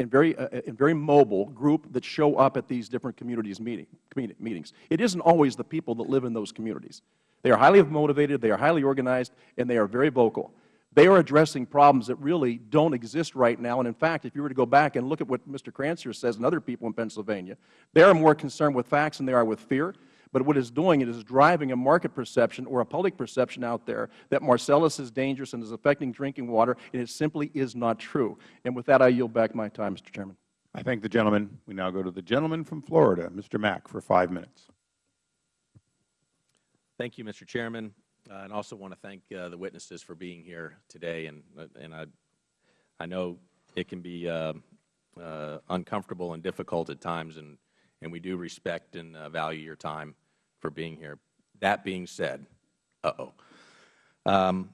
and very, uh, and very mobile group that show up at these different communities meeting, meetings. It isn't always the people that live in those communities. They are highly motivated, they are highly organized, and they are very vocal. They are addressing problems that really don't exist right now. And in fact, if you were to go back and look at what Mr. Krancer says and other people in Pennsylvania, they are more concerned with facts than they are with fear. But what it's doing it is driving a market perception or a public perception out there that Marcellus is dangerous and is affecting drinking water, and it simply is not true. And with that, I yield back my time, Mr. Chairman. I thank the gentleman. We now go to the gentleman from Florida, Mr. Mack, for five minutes. Thank you, Mr. Chairman. Uh, and also want to thank uh, the witnesses for being here today. And, uh, and I, I know it can be uh, uh, uncomfortable and difficult at times, and, and we do respect and uh, value your time for being here. That being said, uh-oh. Um,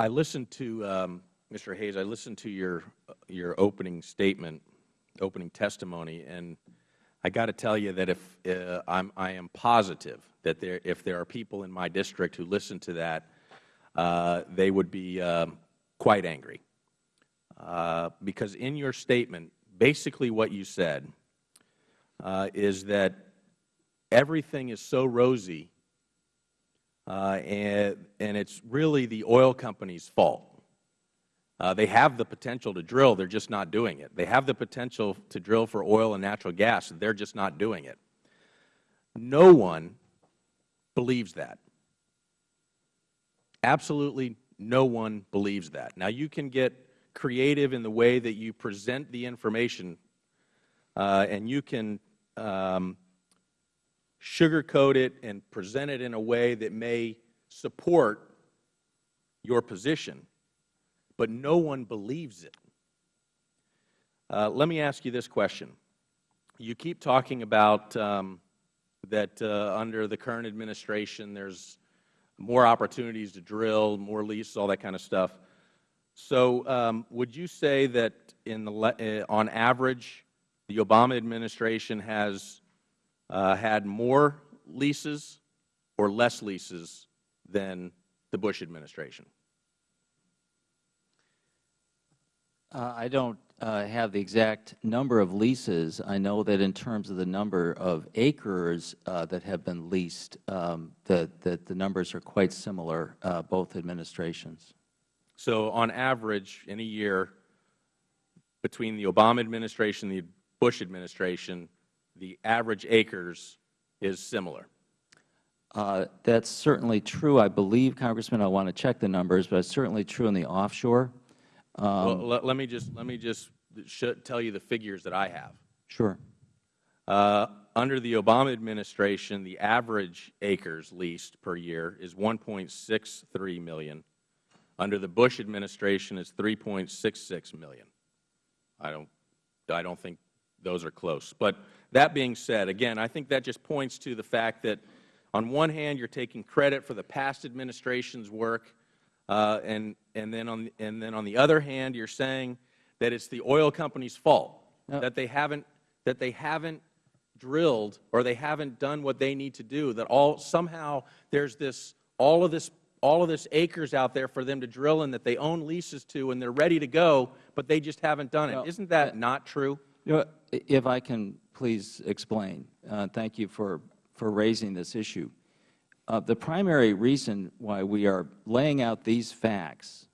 I listened to, um, Mr. Hayes, I listened to your, your opening statement, opening testimony, and I got to tell you that if I'm, I am positive that there, if there are people in my district who listen to that, uh, they would be uh, quite angry. Uh, because in your statement, basically what you said uh, is that everything is so rosy uh, and, and it's really the oil company's fault. Uh, they have the potential to drill, they're just not doing it. They have the potential to drill for oil and natural gas, they're just not doing it. No one believes that. Absolutely no one believes that. Now, you can get creative in the way that you present the information, uh, and you can um, sugarcoat it and present it in a way that may support your position, but no one believes it. Uh, let me ask you this question. You keep talking about um, that uh, under the current administration there's more opportunities to drill, more leases, all that kind of stuff. So um, would you say that in the, uh, on average the Obama administration has uh, had more leases or less leases than the Bush administration? Uh, I don't uh, have the exact number of leases. I know that in terms of the number of acres uh, that have been leased, um, that, that the numbers are quite similar, uh, both administrations. So on average, in a year, between the Obama administration and the Bush administration, the average acres is similar. Uh, that's certainly true. I believe, Congressman, I want to check the numbers, but it's certainly true in the offshore. Um, well, let, let, me just let me just tell you the figures that I have. Sure. Uh, under the Obama administration, the average acres leased per year is 1.63 million. Under the Bush administration, it's 3.66 million. I don't, I don't think those are close. But that being said, again, I think that just points to the fact that on one hand, you're taking credit for the past administration's work, uh, and, and, then on, and then on the other hand, you're saying that it's the oil company's fault, no. that, they haven't, that they haven't drilled or they haven't done what they need to do, that all, somehow there's this, all of this all of this acres out there for them to drill in that they own leases to and they're ready to go, but they just haven't done it. Isn't that uh, not true? You know, if I can please explain. Uh, thank you for, for raising this issue. Uh, the primary reason why we are laying out these facts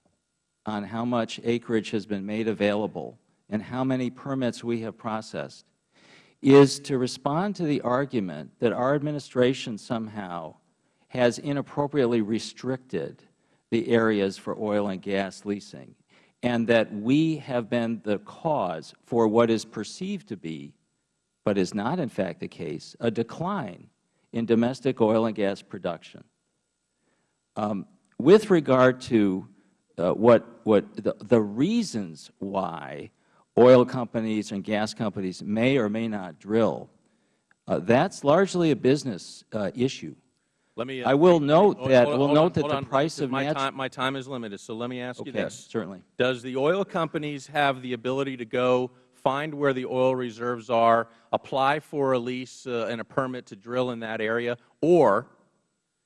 on how much acreage has been made available and how many permits we have processed is to respond to the argument that our administration somehow has inappropriately restricted the areas for oil and gas leasing and that we have been the cause for what is perceived to be, but is not in fact the case, a decline in domestic oil and gas production. Um, with regard to uh, what, what the, the reasons why oil companies and gas companies may or may not drill, uh, that's largely a business uh, issue. Let me, uh, I will note hold, that will note on, that the on. price of my time, my time is limited, so let me ask okay, you this. certainly. Does the oil companies have the ability to go find where the oil reserves are, apply for a lease uh, and a permit to drill in that area, or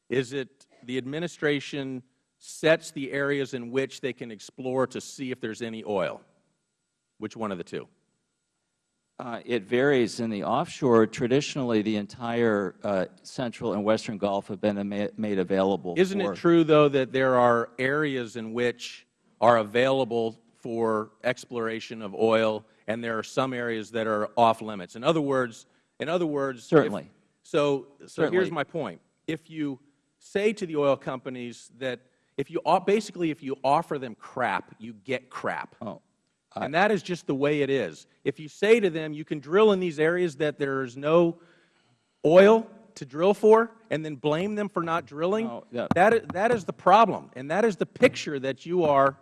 is it the administration sets the areas in which they can explore to see if there's any oil? Which one of the two? Uh, it varies. In the offshore, traditionally the entire uh, central and western Gulf have been made available. Isn't it true, though, that there are areas in which are available for exploration of oil and there are some areas that are off limits. In other words, in other words, certainly. If, so, so certainly. here's my point. If you say to the oil companies that if you basically if you offer them crap, you get crap. Oh. I, and that is just the way it is. If you say to them, you can drill in these areas that there is no oil to drill for, and then blame them for not drilling, oh, yeah. that, that is the problem, and that is the picture that you are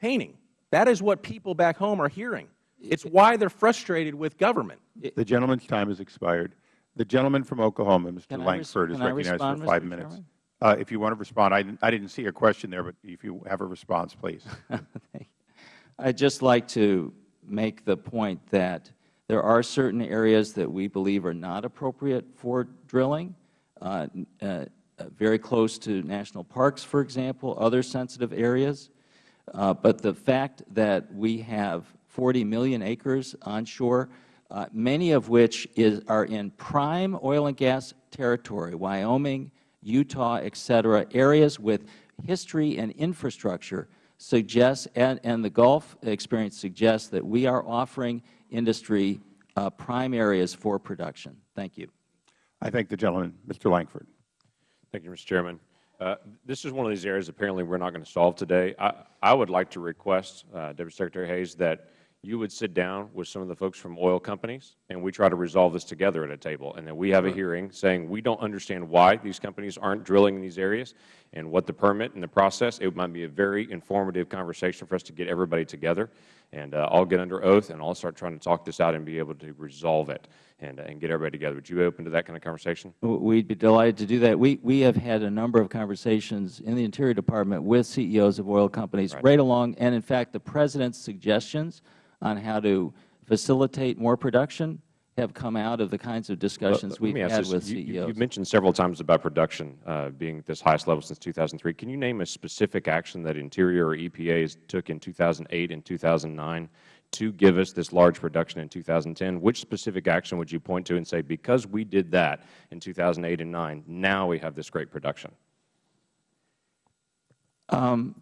painting. That is what people back home are hearing. It's why they're frustrated with government. The gentleman's time has expired. The gentleman from Oklahoma, Mr. Can Lankford, is recognized respond, for five Mr. minutes. Uh, if you want to respond, I didn't, I didn't see a question there, but if you have a response, please. I'd just like to make the point that there are certain areas that we believe are not appropriate for drilling, uh, uh, very close to national parks, for example, other sensitive areas. Uh, but the fact that we have 40 million acres onshore, uh, many of which is, are in prime oil and gas territory, Wyoming, Utah, et cetera, areas with history and infrastructure suggests, and, and the Gulf experience suggests that we are offering industry uh, prime areas for production. Thank you. I thank the gentleman. Mr. Lankford. Thank you, Mr. Chairman. Uh, this is one of these areas apparently we're not going to solve today. I, I would like to request, uh, Deputy Secretary Hayes, that you would sit down with some of the folks from oil companies, and we try to resolve this together at a table. And then we have a hearing saying we don't understand why these companies aren't drilling in these areas and what the permit and the process. It might be a very informative conversation for us to get everybody together. And uh, I'll get under oath, and I'll start trying to talk this out and be able to resolve it and, uh, and get everybody together. Would you be open to that kind of conversation? We'd be delighted to do that. We, we have had a number of conversations in the Interior Department with CEOs of oil companies right, right along, and in fact, the President's suggestions on how to facilitate more production have come out of the kinds of discussions we've had this. with you, CEOs. You've mentioned several times about production uh, being at this highest level since 2003. Can you name a specific action that Interior or EPA took in 2008 and 2009 to give us this large production in 2010? Which specific action would you point to and say, because we did that in 2008 and 9, now we have this great production? Um,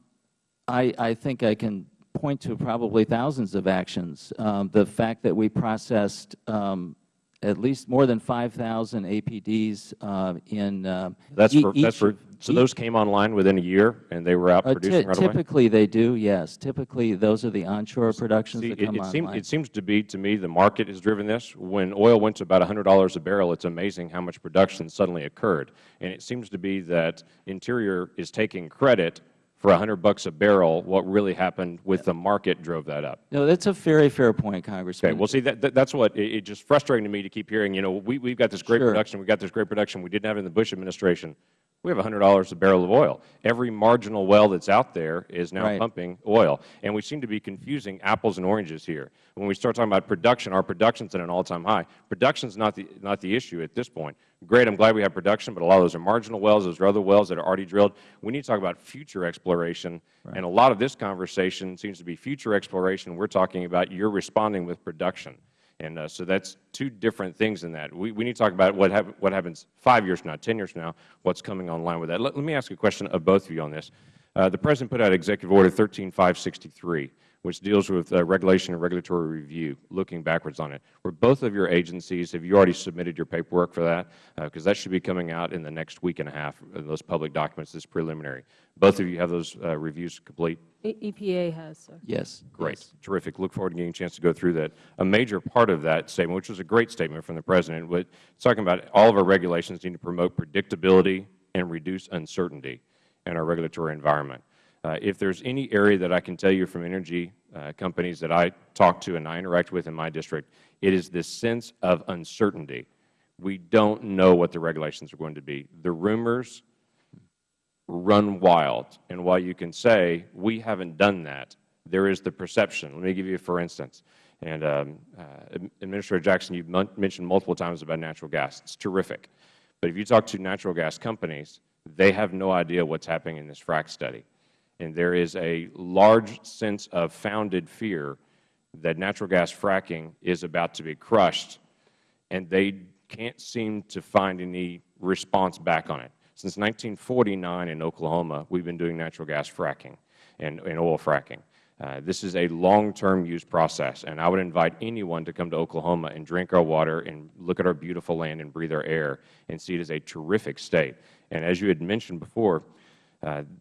I, I think I can point to probably thousands of actions. Um, the fact that we processed um, at least more than 5,000 APDs uh, in uh, that's e for, that's for, So those came online within a year, and they were out uh, producing right Typically, away? they do, yes. Typically, those are the onshore productions See, that come it, it online. Seems, it seems to be, to me, the market has driven this. When oil went to about $100 a barrel, it's amazing how much production suddenly occurred. And it seems to be that Interior is taking credit for 100 bucks a barrel, what really happened with the market drove that up. No, that's a very fair point, Congressman. Okay. Well, see, that, that, that's what it, it's just frustrating to me to keep hearing. You know, we, we've got this great sure. production. We've got this great production. We didn't have it in the Bush administration. We have $100 a barrel of oil. Every marginal well that's out there is now right. pumping oil. And we seem to be confusing apples and oranges here. When we start talking about production, our production's at an all-time high. Production's not the, not the issue at this point. Great, I'm glad we have production, but a lot of those are marginal wells. Those are other wells that are already drilled. We need to talk about future exploration. Right. And a lot of this conversation seems to be future exploration. We're talking about you're responding with production. And uh, so that's two different things in that. We, we need to talk about what, hap what happens five years from now, 10 years from now, what's coming online with that. Let, let me ask a question of both of you on this. Uh, the President put out Executive Order 13563 which deals with uh, regulation and regulatory review, looking backwards on it. Were both of your agencies, have you already submitted your paperwork for that? Because uh, that should be coming out in the next week and a half, those public documents, this preliminary. Both of you have those uh, reviews complete? E EPA has, sir. Yes. Great. Yes. Terrific. Look forward to getting a chance to go through that. A major part of that statement, which was a great statement from the President, was talking about all of our regulations need to promote predictability and reduce uncertainty in our regulatory environment. Uh, if there is any area that I can tell you from energy uh, companies that I talk to and I interact with in my district, it is this sense of uncertainty. We don't know what the regulations are going to be. The rumors run wild. And while you can say, we haven't done that, there is the perception. Let me give you for instance. And um, uh, Administrator Jackson, you mentioned multiple times about natural gas. It's terrific. But if you talk to natural gas companies, they have no idea what's happening in this frac study. And there is a large sense of founded fear that natural gas fracking is about to be crushed, and they can't seem to find any response back on it. Since 1949 in Oklahoma, we've been doing natural gas fracking and, and oil fracking. Uh, this is a long-term use process, and I would invite anyone to come to Oklahoma and drink our water and look at our beautiful land and breathe our air and see it as a terrific state. And as you had mentioned before,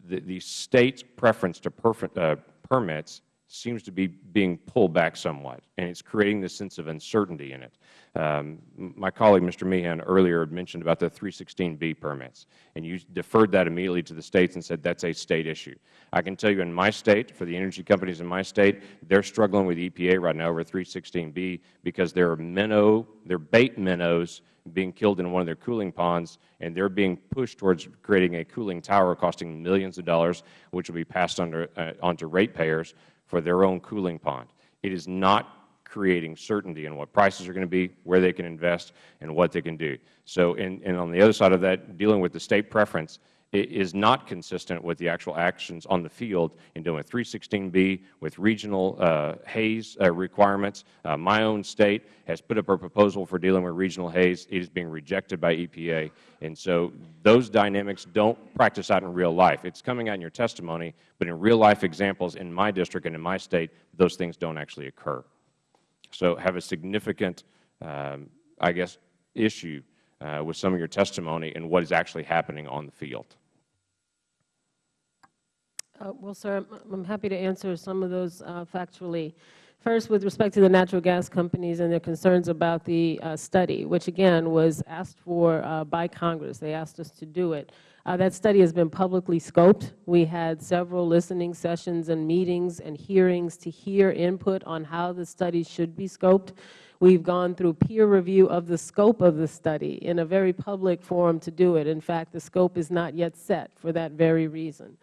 the, the, State's preference to uh, permits seems to be being pulled back somewhat, and it's creating this sense of uncertainty in it. Um, my colleague, Mr. Meehan, earlier mentioned about the 316B permits, and you deferred that immediately to the States and said that's a State issue. I can tell you in my State, for the energy companies in my State, they're struggling with EPA right now over 316B because there are minnow, there are bait minnows being killed in one of their cooling ponds, and they're being pushed towards creating a cooling tower costing millions of dollars, which will be passed uh, on to ratepayers for their own cooling pond. It is not creating certainty in what prices are going to be, where they can invest, and what they can do. So, and, on the other side of that, dealing with the State preference, is not consistent with the actual actions on the field in doing 316B with regional uh, haze uh, requirements. Uh, my own State has put up a proposal for dealing with regional haze. It is being rejected by EPA. And so those dynamics don't practice out in real life. It's coming out in your testimony, but in real life examples in my district and in my State, those things don't actually occur. So have a significant, um, I guess, issue uh, with some of your testimony and what is actually happening on the field. Uh, well, sir, I'm, happy to answer some of those uh, factually. First, with respect to the natural gas companies and their concerns about the uh, study, which again was asked for uh, by Congress. They asked us to do it. Uh, that study has been publicly scoped. We had several listening sessions and meetings and hearings to hear input on how the study should be scoped. We've gone through peer review of the scope of the study in a very public forum to do it. In fact, the scope is not yet set for that very reason.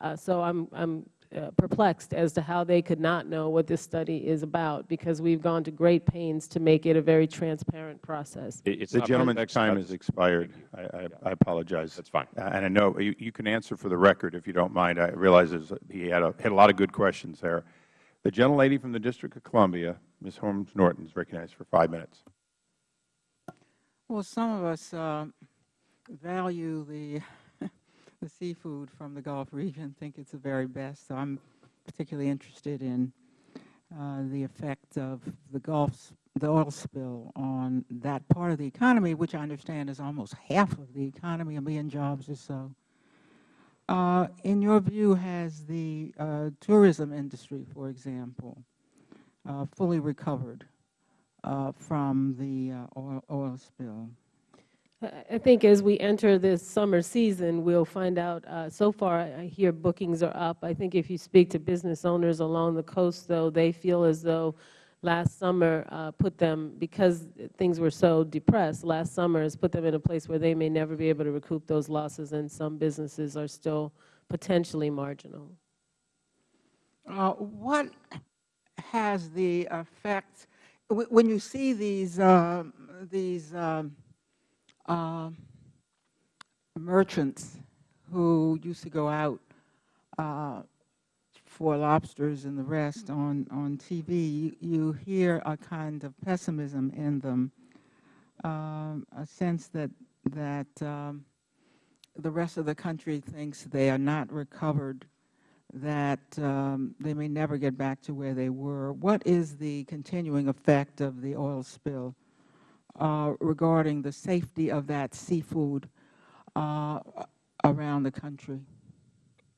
Uh, so I'm, I'm uh, perplexed as to how they could not know what this study is about because we've gone to great pains to make it a very transparent process. It's The not gentleman's perfect, time has expired. I, I, I apologize. That's fine. Uh, And I know you, you can answer for the record if you don't mind. I realize he had a, had a lot of good questions there. The gentlelady from the District of Columbia, Ms. Holmes Norton, is recognized for five minutes. Well, some of us uh, value the the seafood from the Gulf region, think it's the very best. So I'm particularly interested in uh, the effect of the Gulf, the oil spill on that part of the economy, which I understand is almost half of the economy, a million jobs or so. Uh, in your view, has the uh, tourism industry, for example, uh, fully recovered uh, from the uh, oil, oil spill? I think as we enter this summer season, we'll find out. Uh, so far, I hear bookings are up. I think if you speak to business owners along the coast, though, they feel as though last summer uh, put them, because things were so depressed, last summer has put them in a place where they may never be able to recoup those losses, and some businesses are still potentially marginal. Uh, what has the effect wh- when you see these uh, these um, uh, merchants who used to go out uh, for lobsters and the rest on on TV? You, you hear a kind of pessimism in them, um, a sense that that um, the rest of the country thinks they are not recovered that um, they may never get back to where they were. What is the continuing effect of the oil spill regarding the safety of that seafood uh, around the country?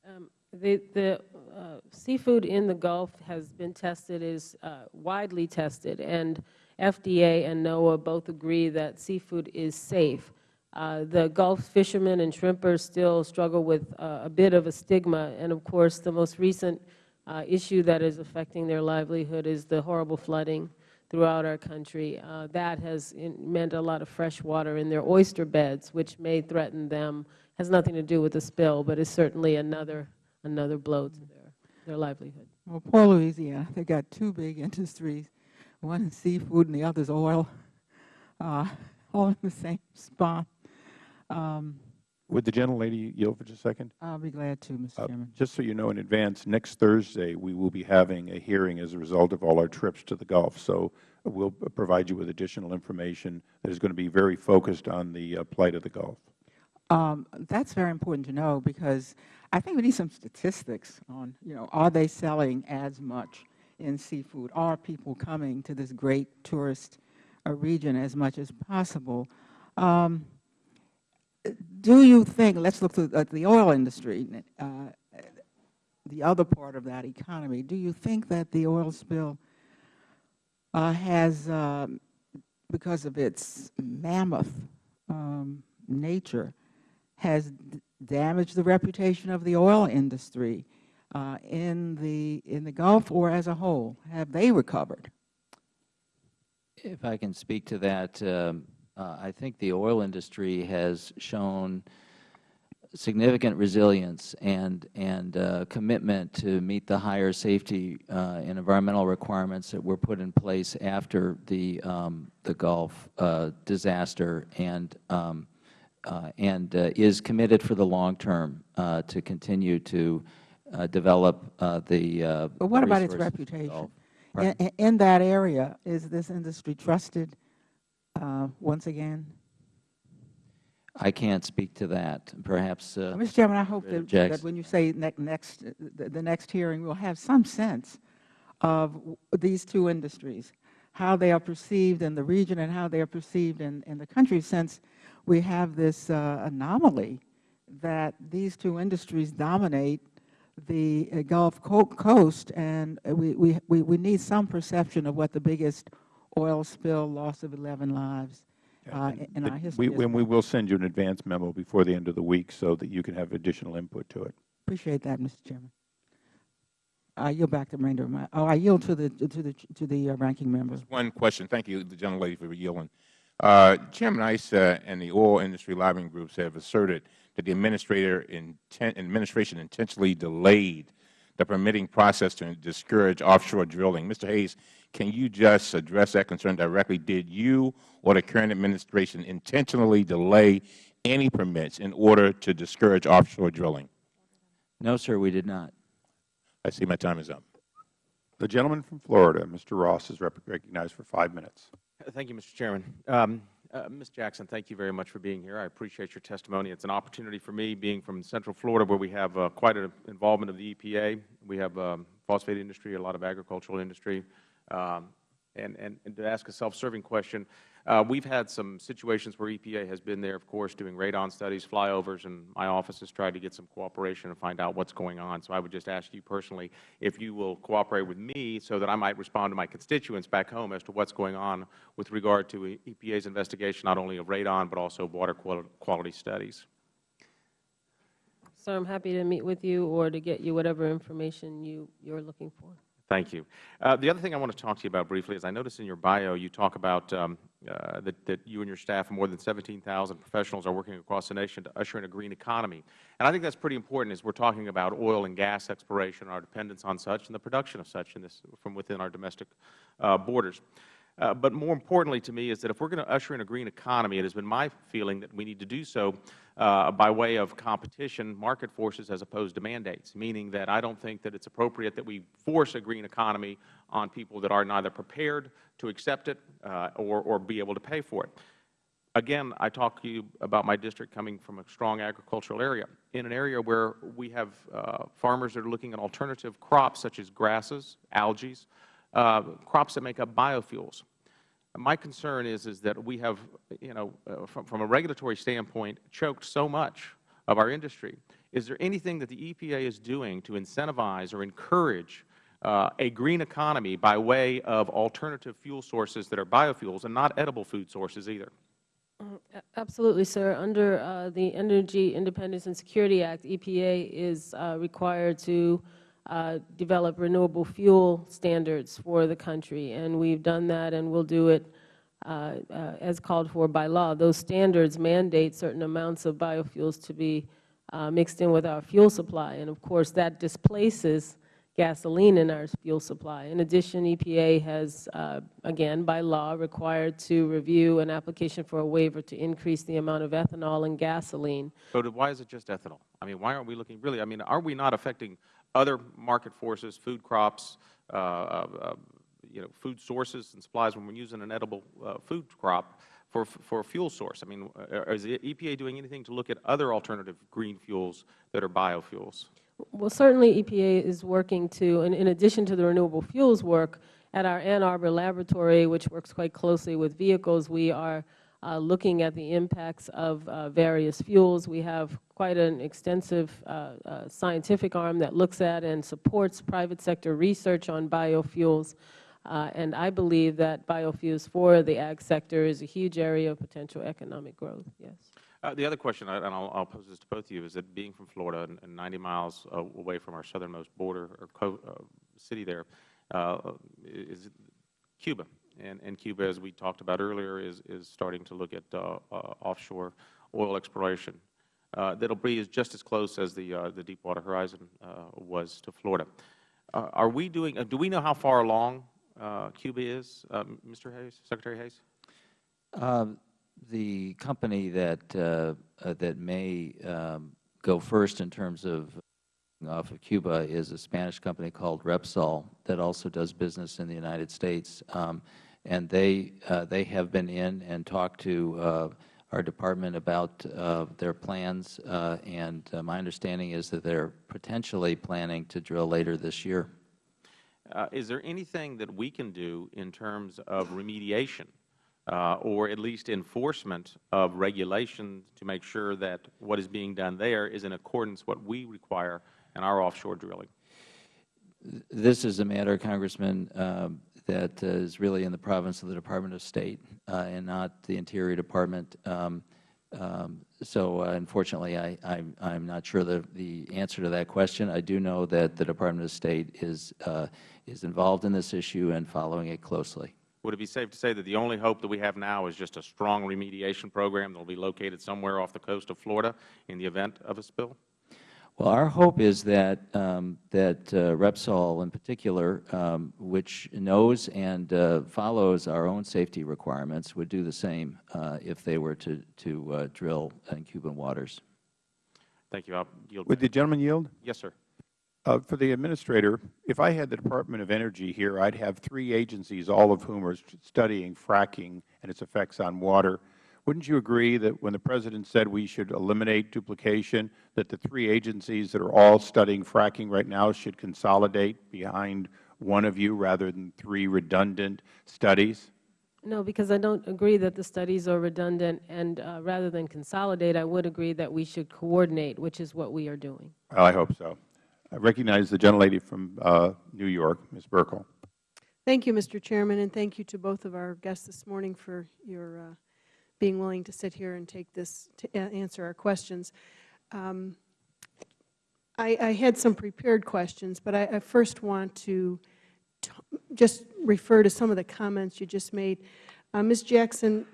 Um, the the uh, seafood in the Gulf has been tested, is uh, widely tested, and FDA and NOAA both agree that seafood is safe. Uh, the Gulf fishermen and shrimpers still struggle with uh, a bit of a stigma, and of course, the most recent uh, issue that is affecting their livelihood is the horrible flooding throughout our country. Uh, that has in, meant a lot of fresh water in their oyster beds, which may threaten them. Has nothing to do with the spill, but is certainly another another blow to their their livelihood. Well, poor Louisiana, they've got two big industries, one is seafood and the other is oil, uh, all in the same spot. Um, Would the gentlelady yield for just a second? I'll be glad to, Mr. Uh, Chairman. Just so you know in advance, next Thursday, we will be having a hearing as a result of all our trips to the Gulf. So we'll provide you with additional information that is going to be very focused on the uh, plight of the Gulf. Um, that's very important to know because I think we need some statistics on, you know, are they selling as much in seafood? Are people coming to this great tourist uh, region as much as possible? Um, do you think, let's look at the oil industry, uh, the other part of that economy, do you think that the oil spill uh, has, um, because of its mammoth um, nature, has damaged the reputation of the oil industry uh, in the in the Gulf or as a whole? Have they recovered? If I can speak to that, um, uh, I think the oil industry has shown significant resilience and and uh, commitment to meet the higher safety uh, and environmental requirements that were put in place after the um, the Gulf uh, disaster, and um, uh, and uh, is committed for the long term uh, to continue to uh, develop uh, the. Uh, But what about its resources of the reputation? In, in that area, is this industry trusted once again? I can't speak to that. Perhaps. Uh, Mr. Chairman, I hope that, that when you say ne next, the, the next hearing, we'll have some sense of these two industries, how they are perceived in the region and how they are perceived in, in the country, since we have this uh, anomaly that these two industries dominate the uh, Gulf Coast, and uh, we, we, we we need some perception of what the biggest oil spill, loss of 11 lives uh, in our history. We, and we will send you an advance memo before the end of the week so that you can have additional input to it. Appreciate that, Mr. Chairman. I yield back the remainder of my, oh, I yield to the, to the, to the uh, ranking member. One question. Thank you, the gentlelady, for yielding. Uh, Chairman Issa and the oil industry lobbying groups have asserted that the administrator inten administration intentionally delayed the permitting process to discourage offshore drilling. Mr. Hayes, can you just address that concern directly? Did you or the current administration intentionally delay any permits in order to discourage offshore drilling? No, sir, we did not. I see my time is up. The gentleman from Florida, Mr. Ross, is recognized for five minutes. Thank you, Mr. Chairman. Um, uh, Ms. Jackson, thank you very much for being here. I appreciate your testimony. It's an opportunity for me, being from Central Florida, where we have uh, quite an involvement of the EPA. We have um, phosphate industry, a lot of agricultural industry, um, and, and, and to ask a self-serving question, uh, we've had some situations where EPA has been there, of course, doing radon studies, flyovers, and my office has tried to get some cooperation and find out what's going on. So I would just ask you personally if you will cooperate with me so that I might respond to my constituents back home as to what's going on with regard to EPA's investigation not only of radon but also water quality studies. Sir, I'm happy to meet with you or to get you whatever information you, you're looking for. Thank you. Uh, the other thing I want to talk to you about briefly is I noticed in your bio you talk about um, uh, that, that you and your staff and more than 17,000 professionals are working across the nation to usher in a green economy. And I think that's pretty important as we're talking about oil and gas exploration, our dependence on such, and the production of such this, from within our domestic uh, borders. Uh, but more importantly to me is that if we are going to usher in a green economy, it has been my feeling that we need to do so uh, by way of competition, market forces, as opposed to mandates, meaning that I don't think that it is appropriate that we force a green economy on people that are neither prepared to accept it uh, or, or be able to pay for it. Again, I talk to you about my district coming from a strong agricultural area, in an area where we have uh, farmers that are looking at alternative crops such as grasses, algae, uh, crops that make up biofuels. My concern is, is that we have, you know, uh, from, from a regulatory standpoint, choked so much of our industry. Is there anything that the EPA is doing to incentivize or encourage uh, a green economy by way of alternative fuel sources that are biofuels and not edible food sources either? Mm, absolutely, sir. Under uh, the Energy Independence and Security Act, EPA is uh, required to uh, develop renewable fuel standards for the country, and we've done that and we'll do it uh, uh, as called for by law. Those standards mandate certain amounts of biofuels to be uh, mixed in with our fuel supply, and of course that displaces gasoline in our fuel supply. In addition, EPA has, uh, again, by law, required to review an application for a waiver to increase the amount of ethanol in gasoline. So why is it just ethanol? I mean, why aren't we looking really, I mean, are we not affecting other market forces, food crops, uh, uh, you know, food sources and supplies when we're using an edible uh, food crop for, for a fuel source? I mean, is the EPA doing anything to look at other alternative green fuels that are biofuels? Well, certainly EPA is working to, and in addition to the renewable fuels work, at our Ann Arbor laboratory, which works quite closely with vehicles, we are uh, looking at the impacts of uh, various fuels. We have quite an extensive uh, uh, scientific arm that looks at and supports private sector research on biofuels. Uh, and I believe that biofuels for the ag sector is a huge area of potential economic growth, yes. Uh, the other question, and I'll, pose this to both of you, is that being from Florida and, and 90 miles away from our southernmost border or city there, is Cuba. And, and, Cuba, as we talked about earlier, is, is starting to look at uh, uh, offshore oil exploration. that will be just as close as the, the Deepwater Horizon was to Florida. are we doing, do we know how far along Cuba is, Mr. Hayes, Secretary Hayes? Um, the company that uh, uh, that may um, go first in terms of off of Cuba is a Spanish company called Repsol that also does business in the United States, um, and they uh, they have been in and talked to uh, our department about uh, their plans, uh, and my understanding is that they are potentially planning to drill later this year. is there anything that we can do in terms of remediation uh, or at least enforcement of regulations to make sure that what is being done there is in accordance with what we require in our offshore drilling? This is a matter, Congressman, um, that uh, is really in the province of the Department of State uh, and not the Interior Department. Um, um, so, uh, unfortunately, I, am not sure the, the answer to that question. I do know that the Department of State is, is involved in this issue and following it closely. Would it be safe to say that the only hope that we have now is just a strong remediation program that will be located somewhere off the coast of Florida in the event of a spill? Well, our hope is that um, that uh, Repsol, in particular, um, which knows and uh, follows our own safety requirements, would do the same uh, if they were to to uh, drill in Cuban waters. Thank you. I'll yield. Would the gentleman yield? Yes, sir. Uh, for the Administrator, if I had the Department of Energy here, I'd have three agencies, all of whom are studying fracking and its effects on water. Wouldn't you agree that when the President said we should eliminate duplication, that the three agencies that are all studying fracking right now should consolidate behind one of you rather than three redundant studies? No, because I don't agree that the studies are redundant, and uh, rather than consolidate, I would agree that we should coordinate, which is what we are doing. Well, I hope so. I recognize the gentlelady from uh, New York, Ms. Buerkle. Thank you, Mr. Chairman, and thank you to both of our guests this morning for your uh, being willing to sit here and take this to answer our questions. Um, I, I, had some prepared questions, but I, I first want to just refer to some of the comments you just made. Uh, Ms. Jackson,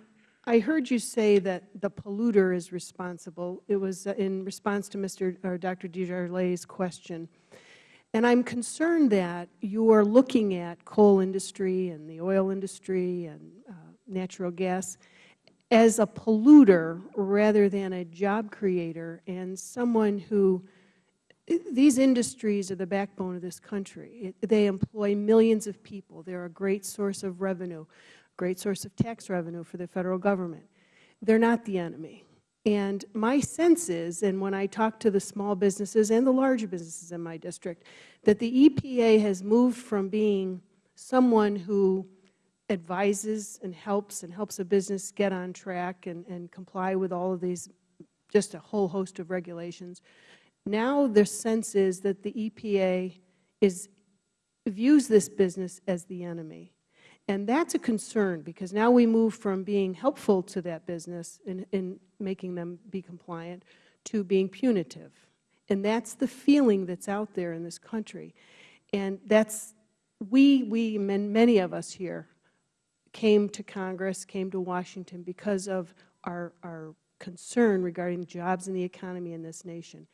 I heard you say that the polluter is responsible. It was uh, in response to Mr. or Dr. Desjarlais's question. And I'm concerned that you are looking at coal industry and the oil industry and uh, natural gas as a polluter rather than a job creator and someone who these industries are the backbone of this country. It, they employ millions of people. They are a great source of revenue, great source of tax revenue for the Federal Government. They are not the enemy. And my sense is, and when I talk to the small businesses and the larger businesses in my district, that the EPA has moved from being someone who advises and helps and helps a business get on track and, and comply with all of these, just a whole host of regulations. Now their sense is that the EPA is, views this business as the enemy. And that's a concern because now we move from being helpful to that business in, in making them be compliant to being punitive. And that's the feeling that's out there in this country. And that's, we, we, many of us here came to Congress, came to Washington because of our, our concern regarding jobs and the economy in this nation.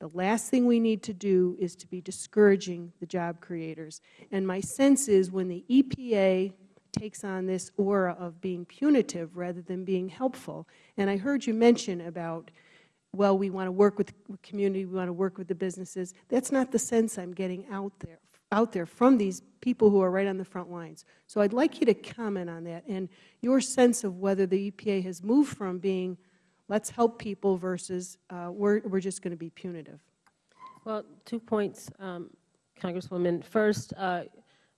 The last thing we need to do is to be discouraging the job creators. And my sense is when the EPA takes on this aura of being punitive rather than being helpful, and I heard you mention about, well, we want to work with the community, we want to work with the businesses. That's not the sense I'm getting out there out there from these people who are right on the front lines. So I'd like you to comment on that and your sense of whether the EPA has moved from being let's help people versus uh, we're, we're just going to be punitive. Well, two points, um, Congresswoman. First, uh,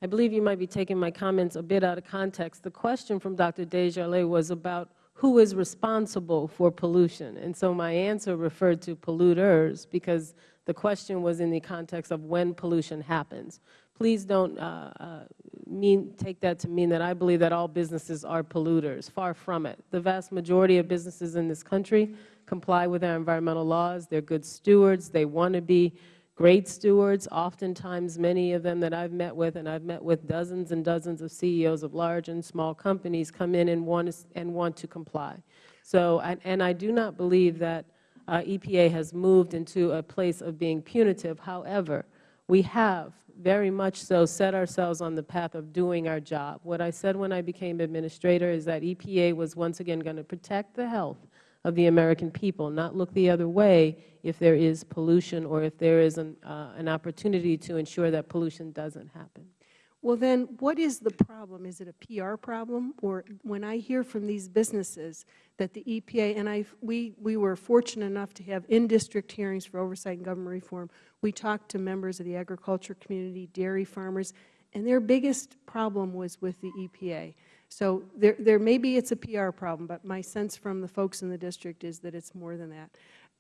I believe you might be taking my comments a bit out of context. The question from Dr. Desjarlais was about who is responsible for pollution. And so my answer referred to polluters because the question was in the context of when pollution happens. Please don't uh, uh, mean, take that to mean that I believe that all businesses are polluters. Far from it. The vast majority of businesses in this country comply with our environmental laws. They are good stewards. They want to be great stewards. Oftentimes, many of them that I've met with, and I've met with dozens and dozens of CEOs of large and small companies, come in and want to, and want to comply. So, and I do not believe that uh, EPA has moved into a place of being punitive. However, we have very much so set ourselves on the path of doing our job. What I said when I became Administrator is that EPA was once again going to protect the health of the American people, not look the other way if there is pollution or if there is an, uh, an opportunity to ensure that pollution doesn't happen. Well, then what is the problem? Is it a PR problem? Or when I hear from these businesses that the EPA, and I, we, we were fortunate enough to have in-district hearings for oversight and government reform. We talked to members of the agriculture community, dairy farmers, and their biggest problem was with the EPA. So there, there maybe it's a PR problem, but my sense from the folks in the district is that it's more than that.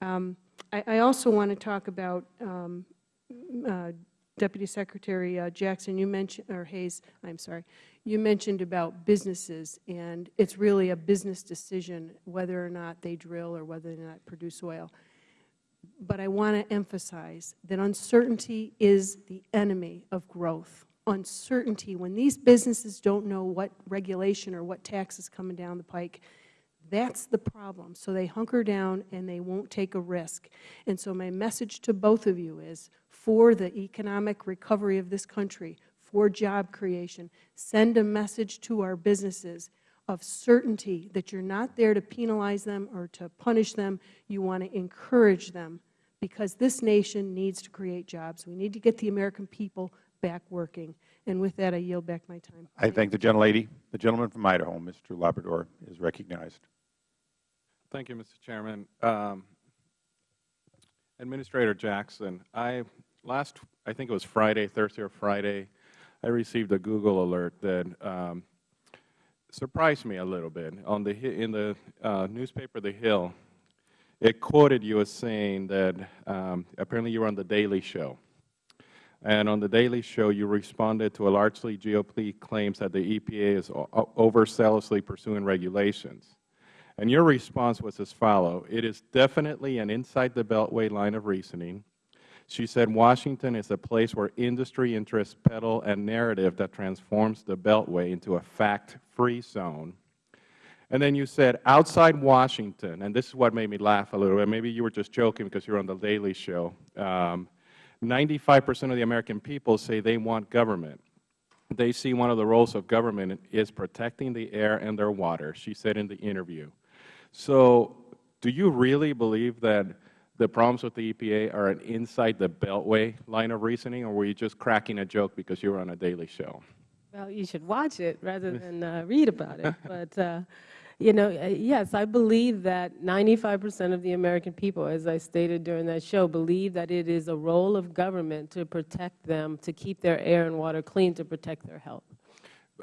Um, I, I, also want to talk about um, uh, Deputy Secretary uh, Jackson, you mentioned, or Hayes, I'm sorry, you mentioned about businesses, and it's really a business decision whether or not they drill or whether or not produce oil. But I want to emphasize that uncertainty is the enemy of growth. Uncertainty, when these businesses don't know what regulation or what tax is coming down the pike, that's the problem. So they hunker down and they won't take a risk. And so my message to both of you is, for the economic recovery of this country, for job creation, send a message to our businesses of certainty that you're not there to penalize them or to punish them. You want to encourage them because this nation needs to create jobs. We need to get the American people back working. And with that, I yield back my time. I thank the gentlelady. The gentleman from Idaho, Mr. Labrador, is recognized. Thank you, Mr. Chairman. Um, Administrator Jackson, I last, I think it was Friday, Thursday or Friday, I received a Google alert that um, surprised me a little bit. On the in the uh, newspaper, The Hill, it quoted you as saying that um, apparently you were on the Daily Show, and on the Daily Show you responded to a largely GOP claims that the EPA is overzealously pursuing regulations. And your response was as follows, it is definitely an inside the beltway line of reasoning. She said Washington is a place where industry interests peddle a narrative that transforms the beltway into a fact-free zone. And then you said outside Washington, and this is what made me laugh a little bit. Maybe you were just joking because you're on the Daily Show. 95 um, percent of the American people say they want government they see one of the roles of government is protecting the air and their water, she said in the interview. So do you really believe that the problems with the EPA are an inside the beltway line of reasoning, or were you just cracking a joke because you were on a daily show? Well, you should watch it rather than uh, read about it. But, uh, you know, uh, yes, I believe that 95 percent of the American people, as I stated during that show, believe that it is a role of government to protect them, to keep their air and water clean, to protect their health.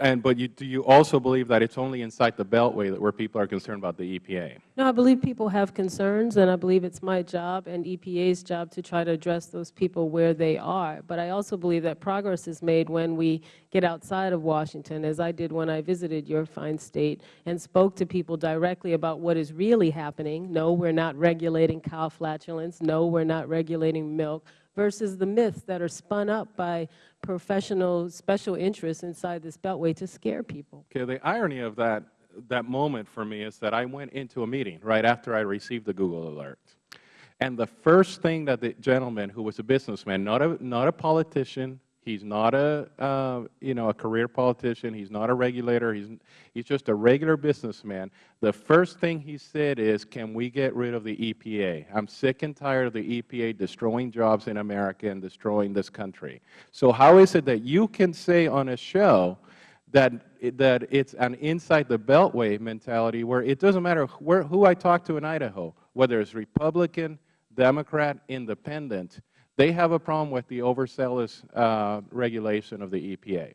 And but you, do you also believe that it's only inside the beltway that where people are concerned about the EPA? No, I believe people have concerns, and I believe it's my job and EPA's job to try to address those people where they are. But I also believe that progress is made when we get outside of Washington, as I did when I visited your fine State and spoke to people directly about what is really happening. No, we're not regulating cow flatulence. No, we're not regulating milk versus the myths that are spun up by professional special interests inside this beltway to scare people. Okay, the irony of that, that moment for me is that I went into a meeting right after I received the Google alert. And the first thing that the gentleman who was a businessman, not a, not a politician, He's not a, uh, you know, a career politician. He's not a regulator. He's, he's just a regular businessman. The first thing he said is, can we get rid of the EPA? I'm sick and tired of the EPA destroying jobs in America and destroying this country. So how is it that you can say on a show that, that it's an inside the beltway mentality where it doesn't matter where, who I talk to in Idaho, whether it's Republican, Democrat, Independent, they have a problem with the overzealous uh, regulation of the EPA.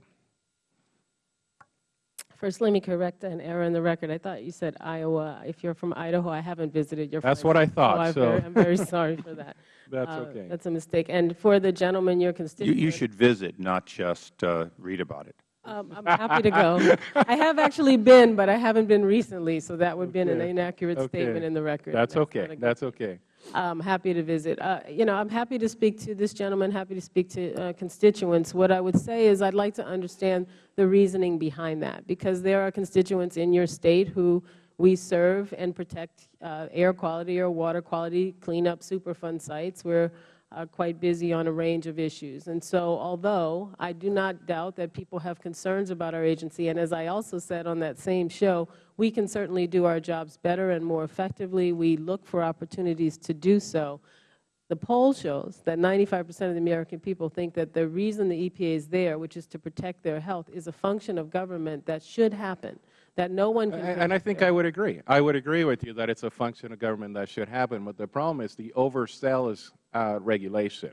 First, let me correct an error in the record. I thought you said Iowa. If you're from Idaho, I haven't visited your That's what I thought. So, I'm, very, sorry for that. That's uh, okay. That's a mistake. And for the gentleman, your constituent. You, you should visit, not just uh, read about it. Um, I'm happy to go. I have actually been, but I haven't been recently, so that would have okay. been an inaccurate okay. statement in the record. That's, That's okay. That's okay. I'm happy to visit. Uh, you know, I'm happy to speak to this gentleman, happy to speak to uh, constituents. What I would say is I'd like to understand the reasoning behind that, because there are constituents in your State who we serve and protect uh, air quality or water quality, clean up Superfund sites. We're uh, quite busy on a range of issues. And so although I do not doubt that people have concerns about our agency, and as I also said on that same show, we can certainly do our jobs better and more effectively. We look for opportunities to do so. The poll shows that 95 percent of the American people think that the reason the EPA is there, which is to protect their health, is a function of government that should happen that no one can. And, and I think I would agree. I would agree with you that it's a function of government that should happen. But the problem is the overzealous uh, regulation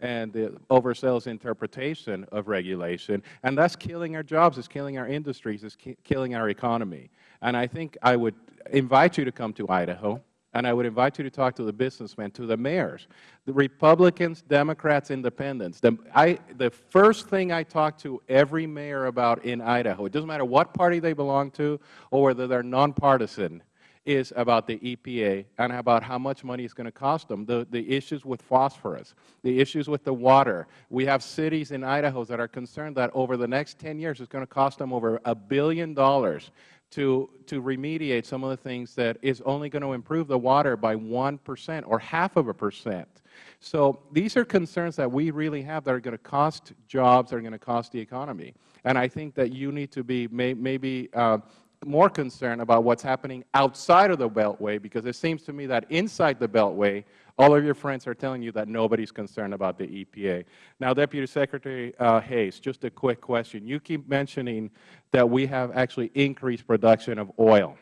and the overzealous interpretation of regulation, and that's killing our jobs, it's killing our industries, it's ki killing our economy. And I think I would invite you to come to Idaho and I would invite you to talk to the businessmen, to the mayors, the Republicans, Democrats, Independents. The, I, the first thing I talk to every mayor about in Idaho, it doesn't matter what party they belong to or whether they're nonpartisan, is about the EPA and about how much money it's going to cost them, the, the issues with phosphorus, the issues with the water. We have cities in Idaho that are concerned that over the next 10 years it's going to cost them over a billion dollars to, to remediate some of the things that is only going to improve the water by 1 percent or half of a percent. So these are concerns that we really have that are going to cost jobs, that are going to cost the economy. And I think that you need to be may, maybe uh, more concerned about what's happening outside of the Beltway because it seems to me that inside the Beltway, all of your friends are telling you that nobody's concerned about the EPA. Now, Deputy Secretary uh, Hayes, just a quick question. You keep mentioning that we have actually increased production of oil.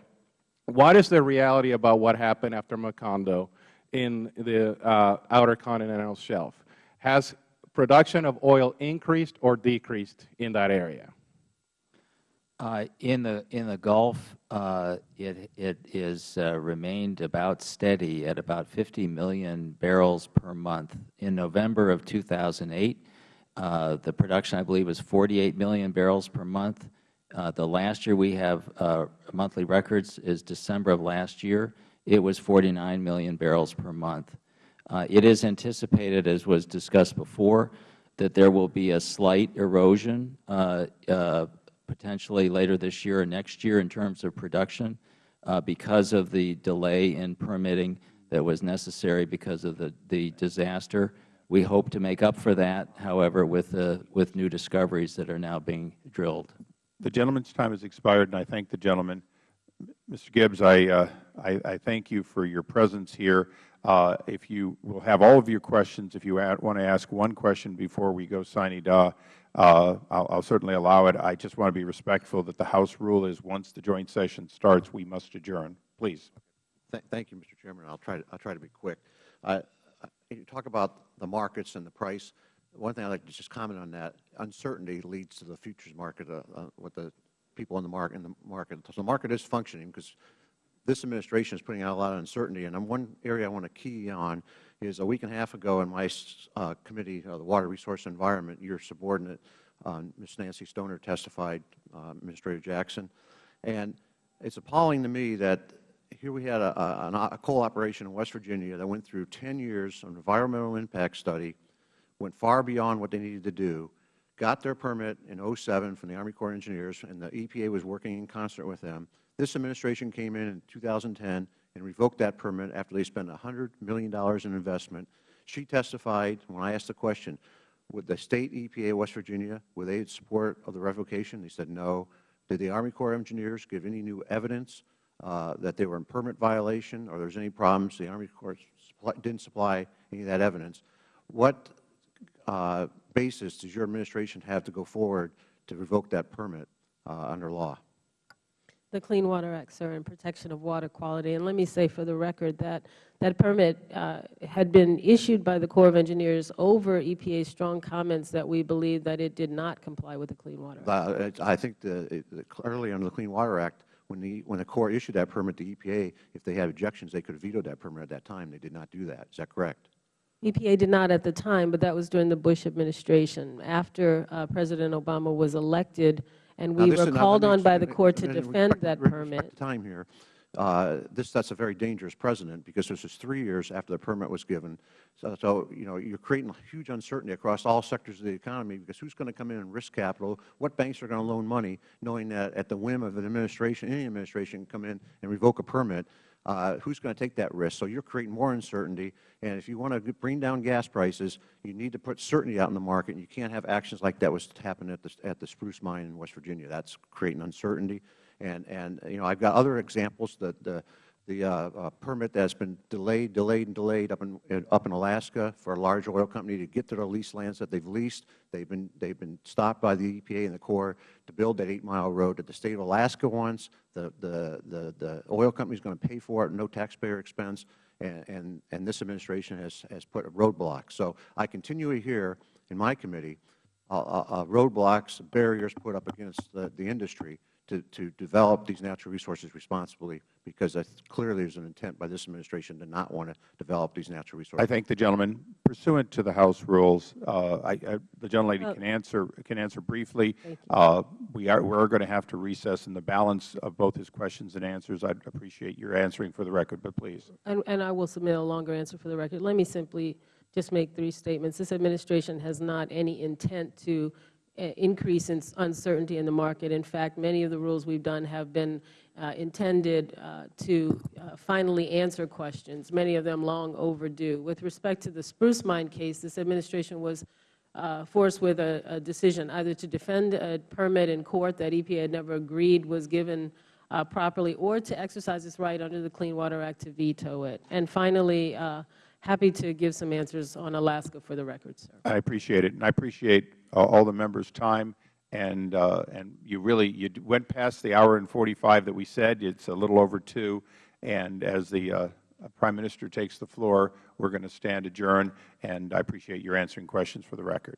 What is the reality about what happened after Macondo in the uh, outer continental shelf? Has production of oil increased or decreased in that area? Uh, in the in the Gulf, uh, it it is uh, remained about steady at about 50 million barrels per month. In November of 2008, uh, the production I believe was 48 million barrels per month. Uh, the last year we have uh, monthly records is December of last year. It was 49 million barrels per month. it is anticipated, as was discussed before, that there will be a slight erosion potentially later this year or next year in terms of production uh, because of the delay in permitting that was necessary because of the, the disaster. We hope to make up for that, however, with, uh, with new discoveries that are now being drilled. The gentleman's time has expired, and I thank the gentleman. Mr. Gibbs, I, uh, I, I, thank you for your presence here. Uh, if you will have all of your questions, if you want to ask one question before we go sine die, I'll, I'll, certainly allow it. I just want to be respectful that the House rule is once the joint session starts, we must adjourn. Please. Th thank you, Mr. Chairman. I'll try to, I'll try to be quick. Uh, you talk about the markets and the price. One thing I'd like to just comment on that, uncertainty leads to the futures market, uh, uh, what the people in the market, in the market. So the market is functioning because this administration is putting out a lot of uncertainty. And one area I want to key on is a week and a half ago in my uh, committee, uh, the Water Resource Environment, your subordinate, uh, Ms. Nancy Stoner, testified, uh, Administrator Jackson. And it's appalling to me that here we had a, a, a, coal operation in West Virginia that went through 10 years of environmental impact study, went far beyond what they needed to do, got their permit in 07 from the Army Corps of Engineers, and the EPA was working in concert with them. This administration came in in 2010 and revoked that permit after they spent $100 million in investment. She testified when I asked the question, would the State EPA of West Virginia, would they support of the revocation? They said no. Did the Army Corps of Engineers give any new evidence uh, that they were in permit violation or there was any problems? The Army Corps didn't supply any of that evidence. What uh, basis does your administration have to go forward to revoke that permit uh, under law? The Clean Water Act, sir, and protection of water quality. And let me say for the record that that permit uh, had been issued by the Corps of Engineers over EPA's strong comments that we believe that it did not comply with the Clean Water Act. Uh, I think the, the, early under the Clean Water Act, when the, when the Corps issued that permit to EPA, if they had objections, they could have vetoed that permit at that time. They did not do that. Is that correct? EPA did not at the time, but that was during the Bush administration. After uh, President Obama was elected, and we were called on by the Court to defend that permit. time here. Uh, this that's a very dangerous precedent because this is three years after the permit was given. So, so, you know you're creating huge uncertainty across all sectors of the economy because who's going to come in and risk capital? What banks are going to loan money, knowing that at the whim of an administration, any administration, can come in and revoke a permit? Uh, who's going to take that risk? So you're creating more uncertainty. And if you want to bring down gas prices, you need to put certainty out in the market. And You can't have actions like that was happening at the, at the Spruce Mine in West Virginia. That's creating uncertainty. And, and you know, I've got other examples that the, the uh, uh, permit that's been delayed, delayed, and delayed up in, in, up in Alaska for a large oil company to get to their lease lands that they've leased. They've been, they've been stopped by the EPA and the Corps to build that eight-mile road that the State of Alaska wants. The, the, the, the oil company is going to pay for it, no taxpayer expense, and, and, and this administration has, has put a roadblock. So I continue to hear in my committee uh, uh, uh roadblocks, barriers put up against the, the industry to, to develop these natural resources responsibly, because that's clearly there's an intent by this administration to not want to develop these natural resources. I thank the gentleman. Pursuant to the House rules, uh, I, I, the gentlelady Oh. can answer can answer briefly. Uh, we are we're going to have to recess in the balance of both his questions and answers. I'd appreciate your answering for the record, but please. And, and I will submit a longer answer for the record. Let me simply just make three statements. This administration has not any intent to increase in uncertainty in the market. In fact, many of the rules we've done have been uh, intended uh, to uh, finally answer questions, many of them long overdue. With respect to the Spruce Mine case, this administration was uh, forced with a, a decision either to defend a permit in court that EPA had never agreed was given uh, properly, or to exercise its right under the Clean Water Act to veto it. And finally, uh, happy to give some answers on Alaska for the record, sir. I appreciate it, and I appreciate all the members' time. And uh, and you really you went past the hour and 45 that we said. It's a little over two. And as the uh, Prime Minister takes the floor, we're going to stand adjourned. And I appreciate your answering questions for the record.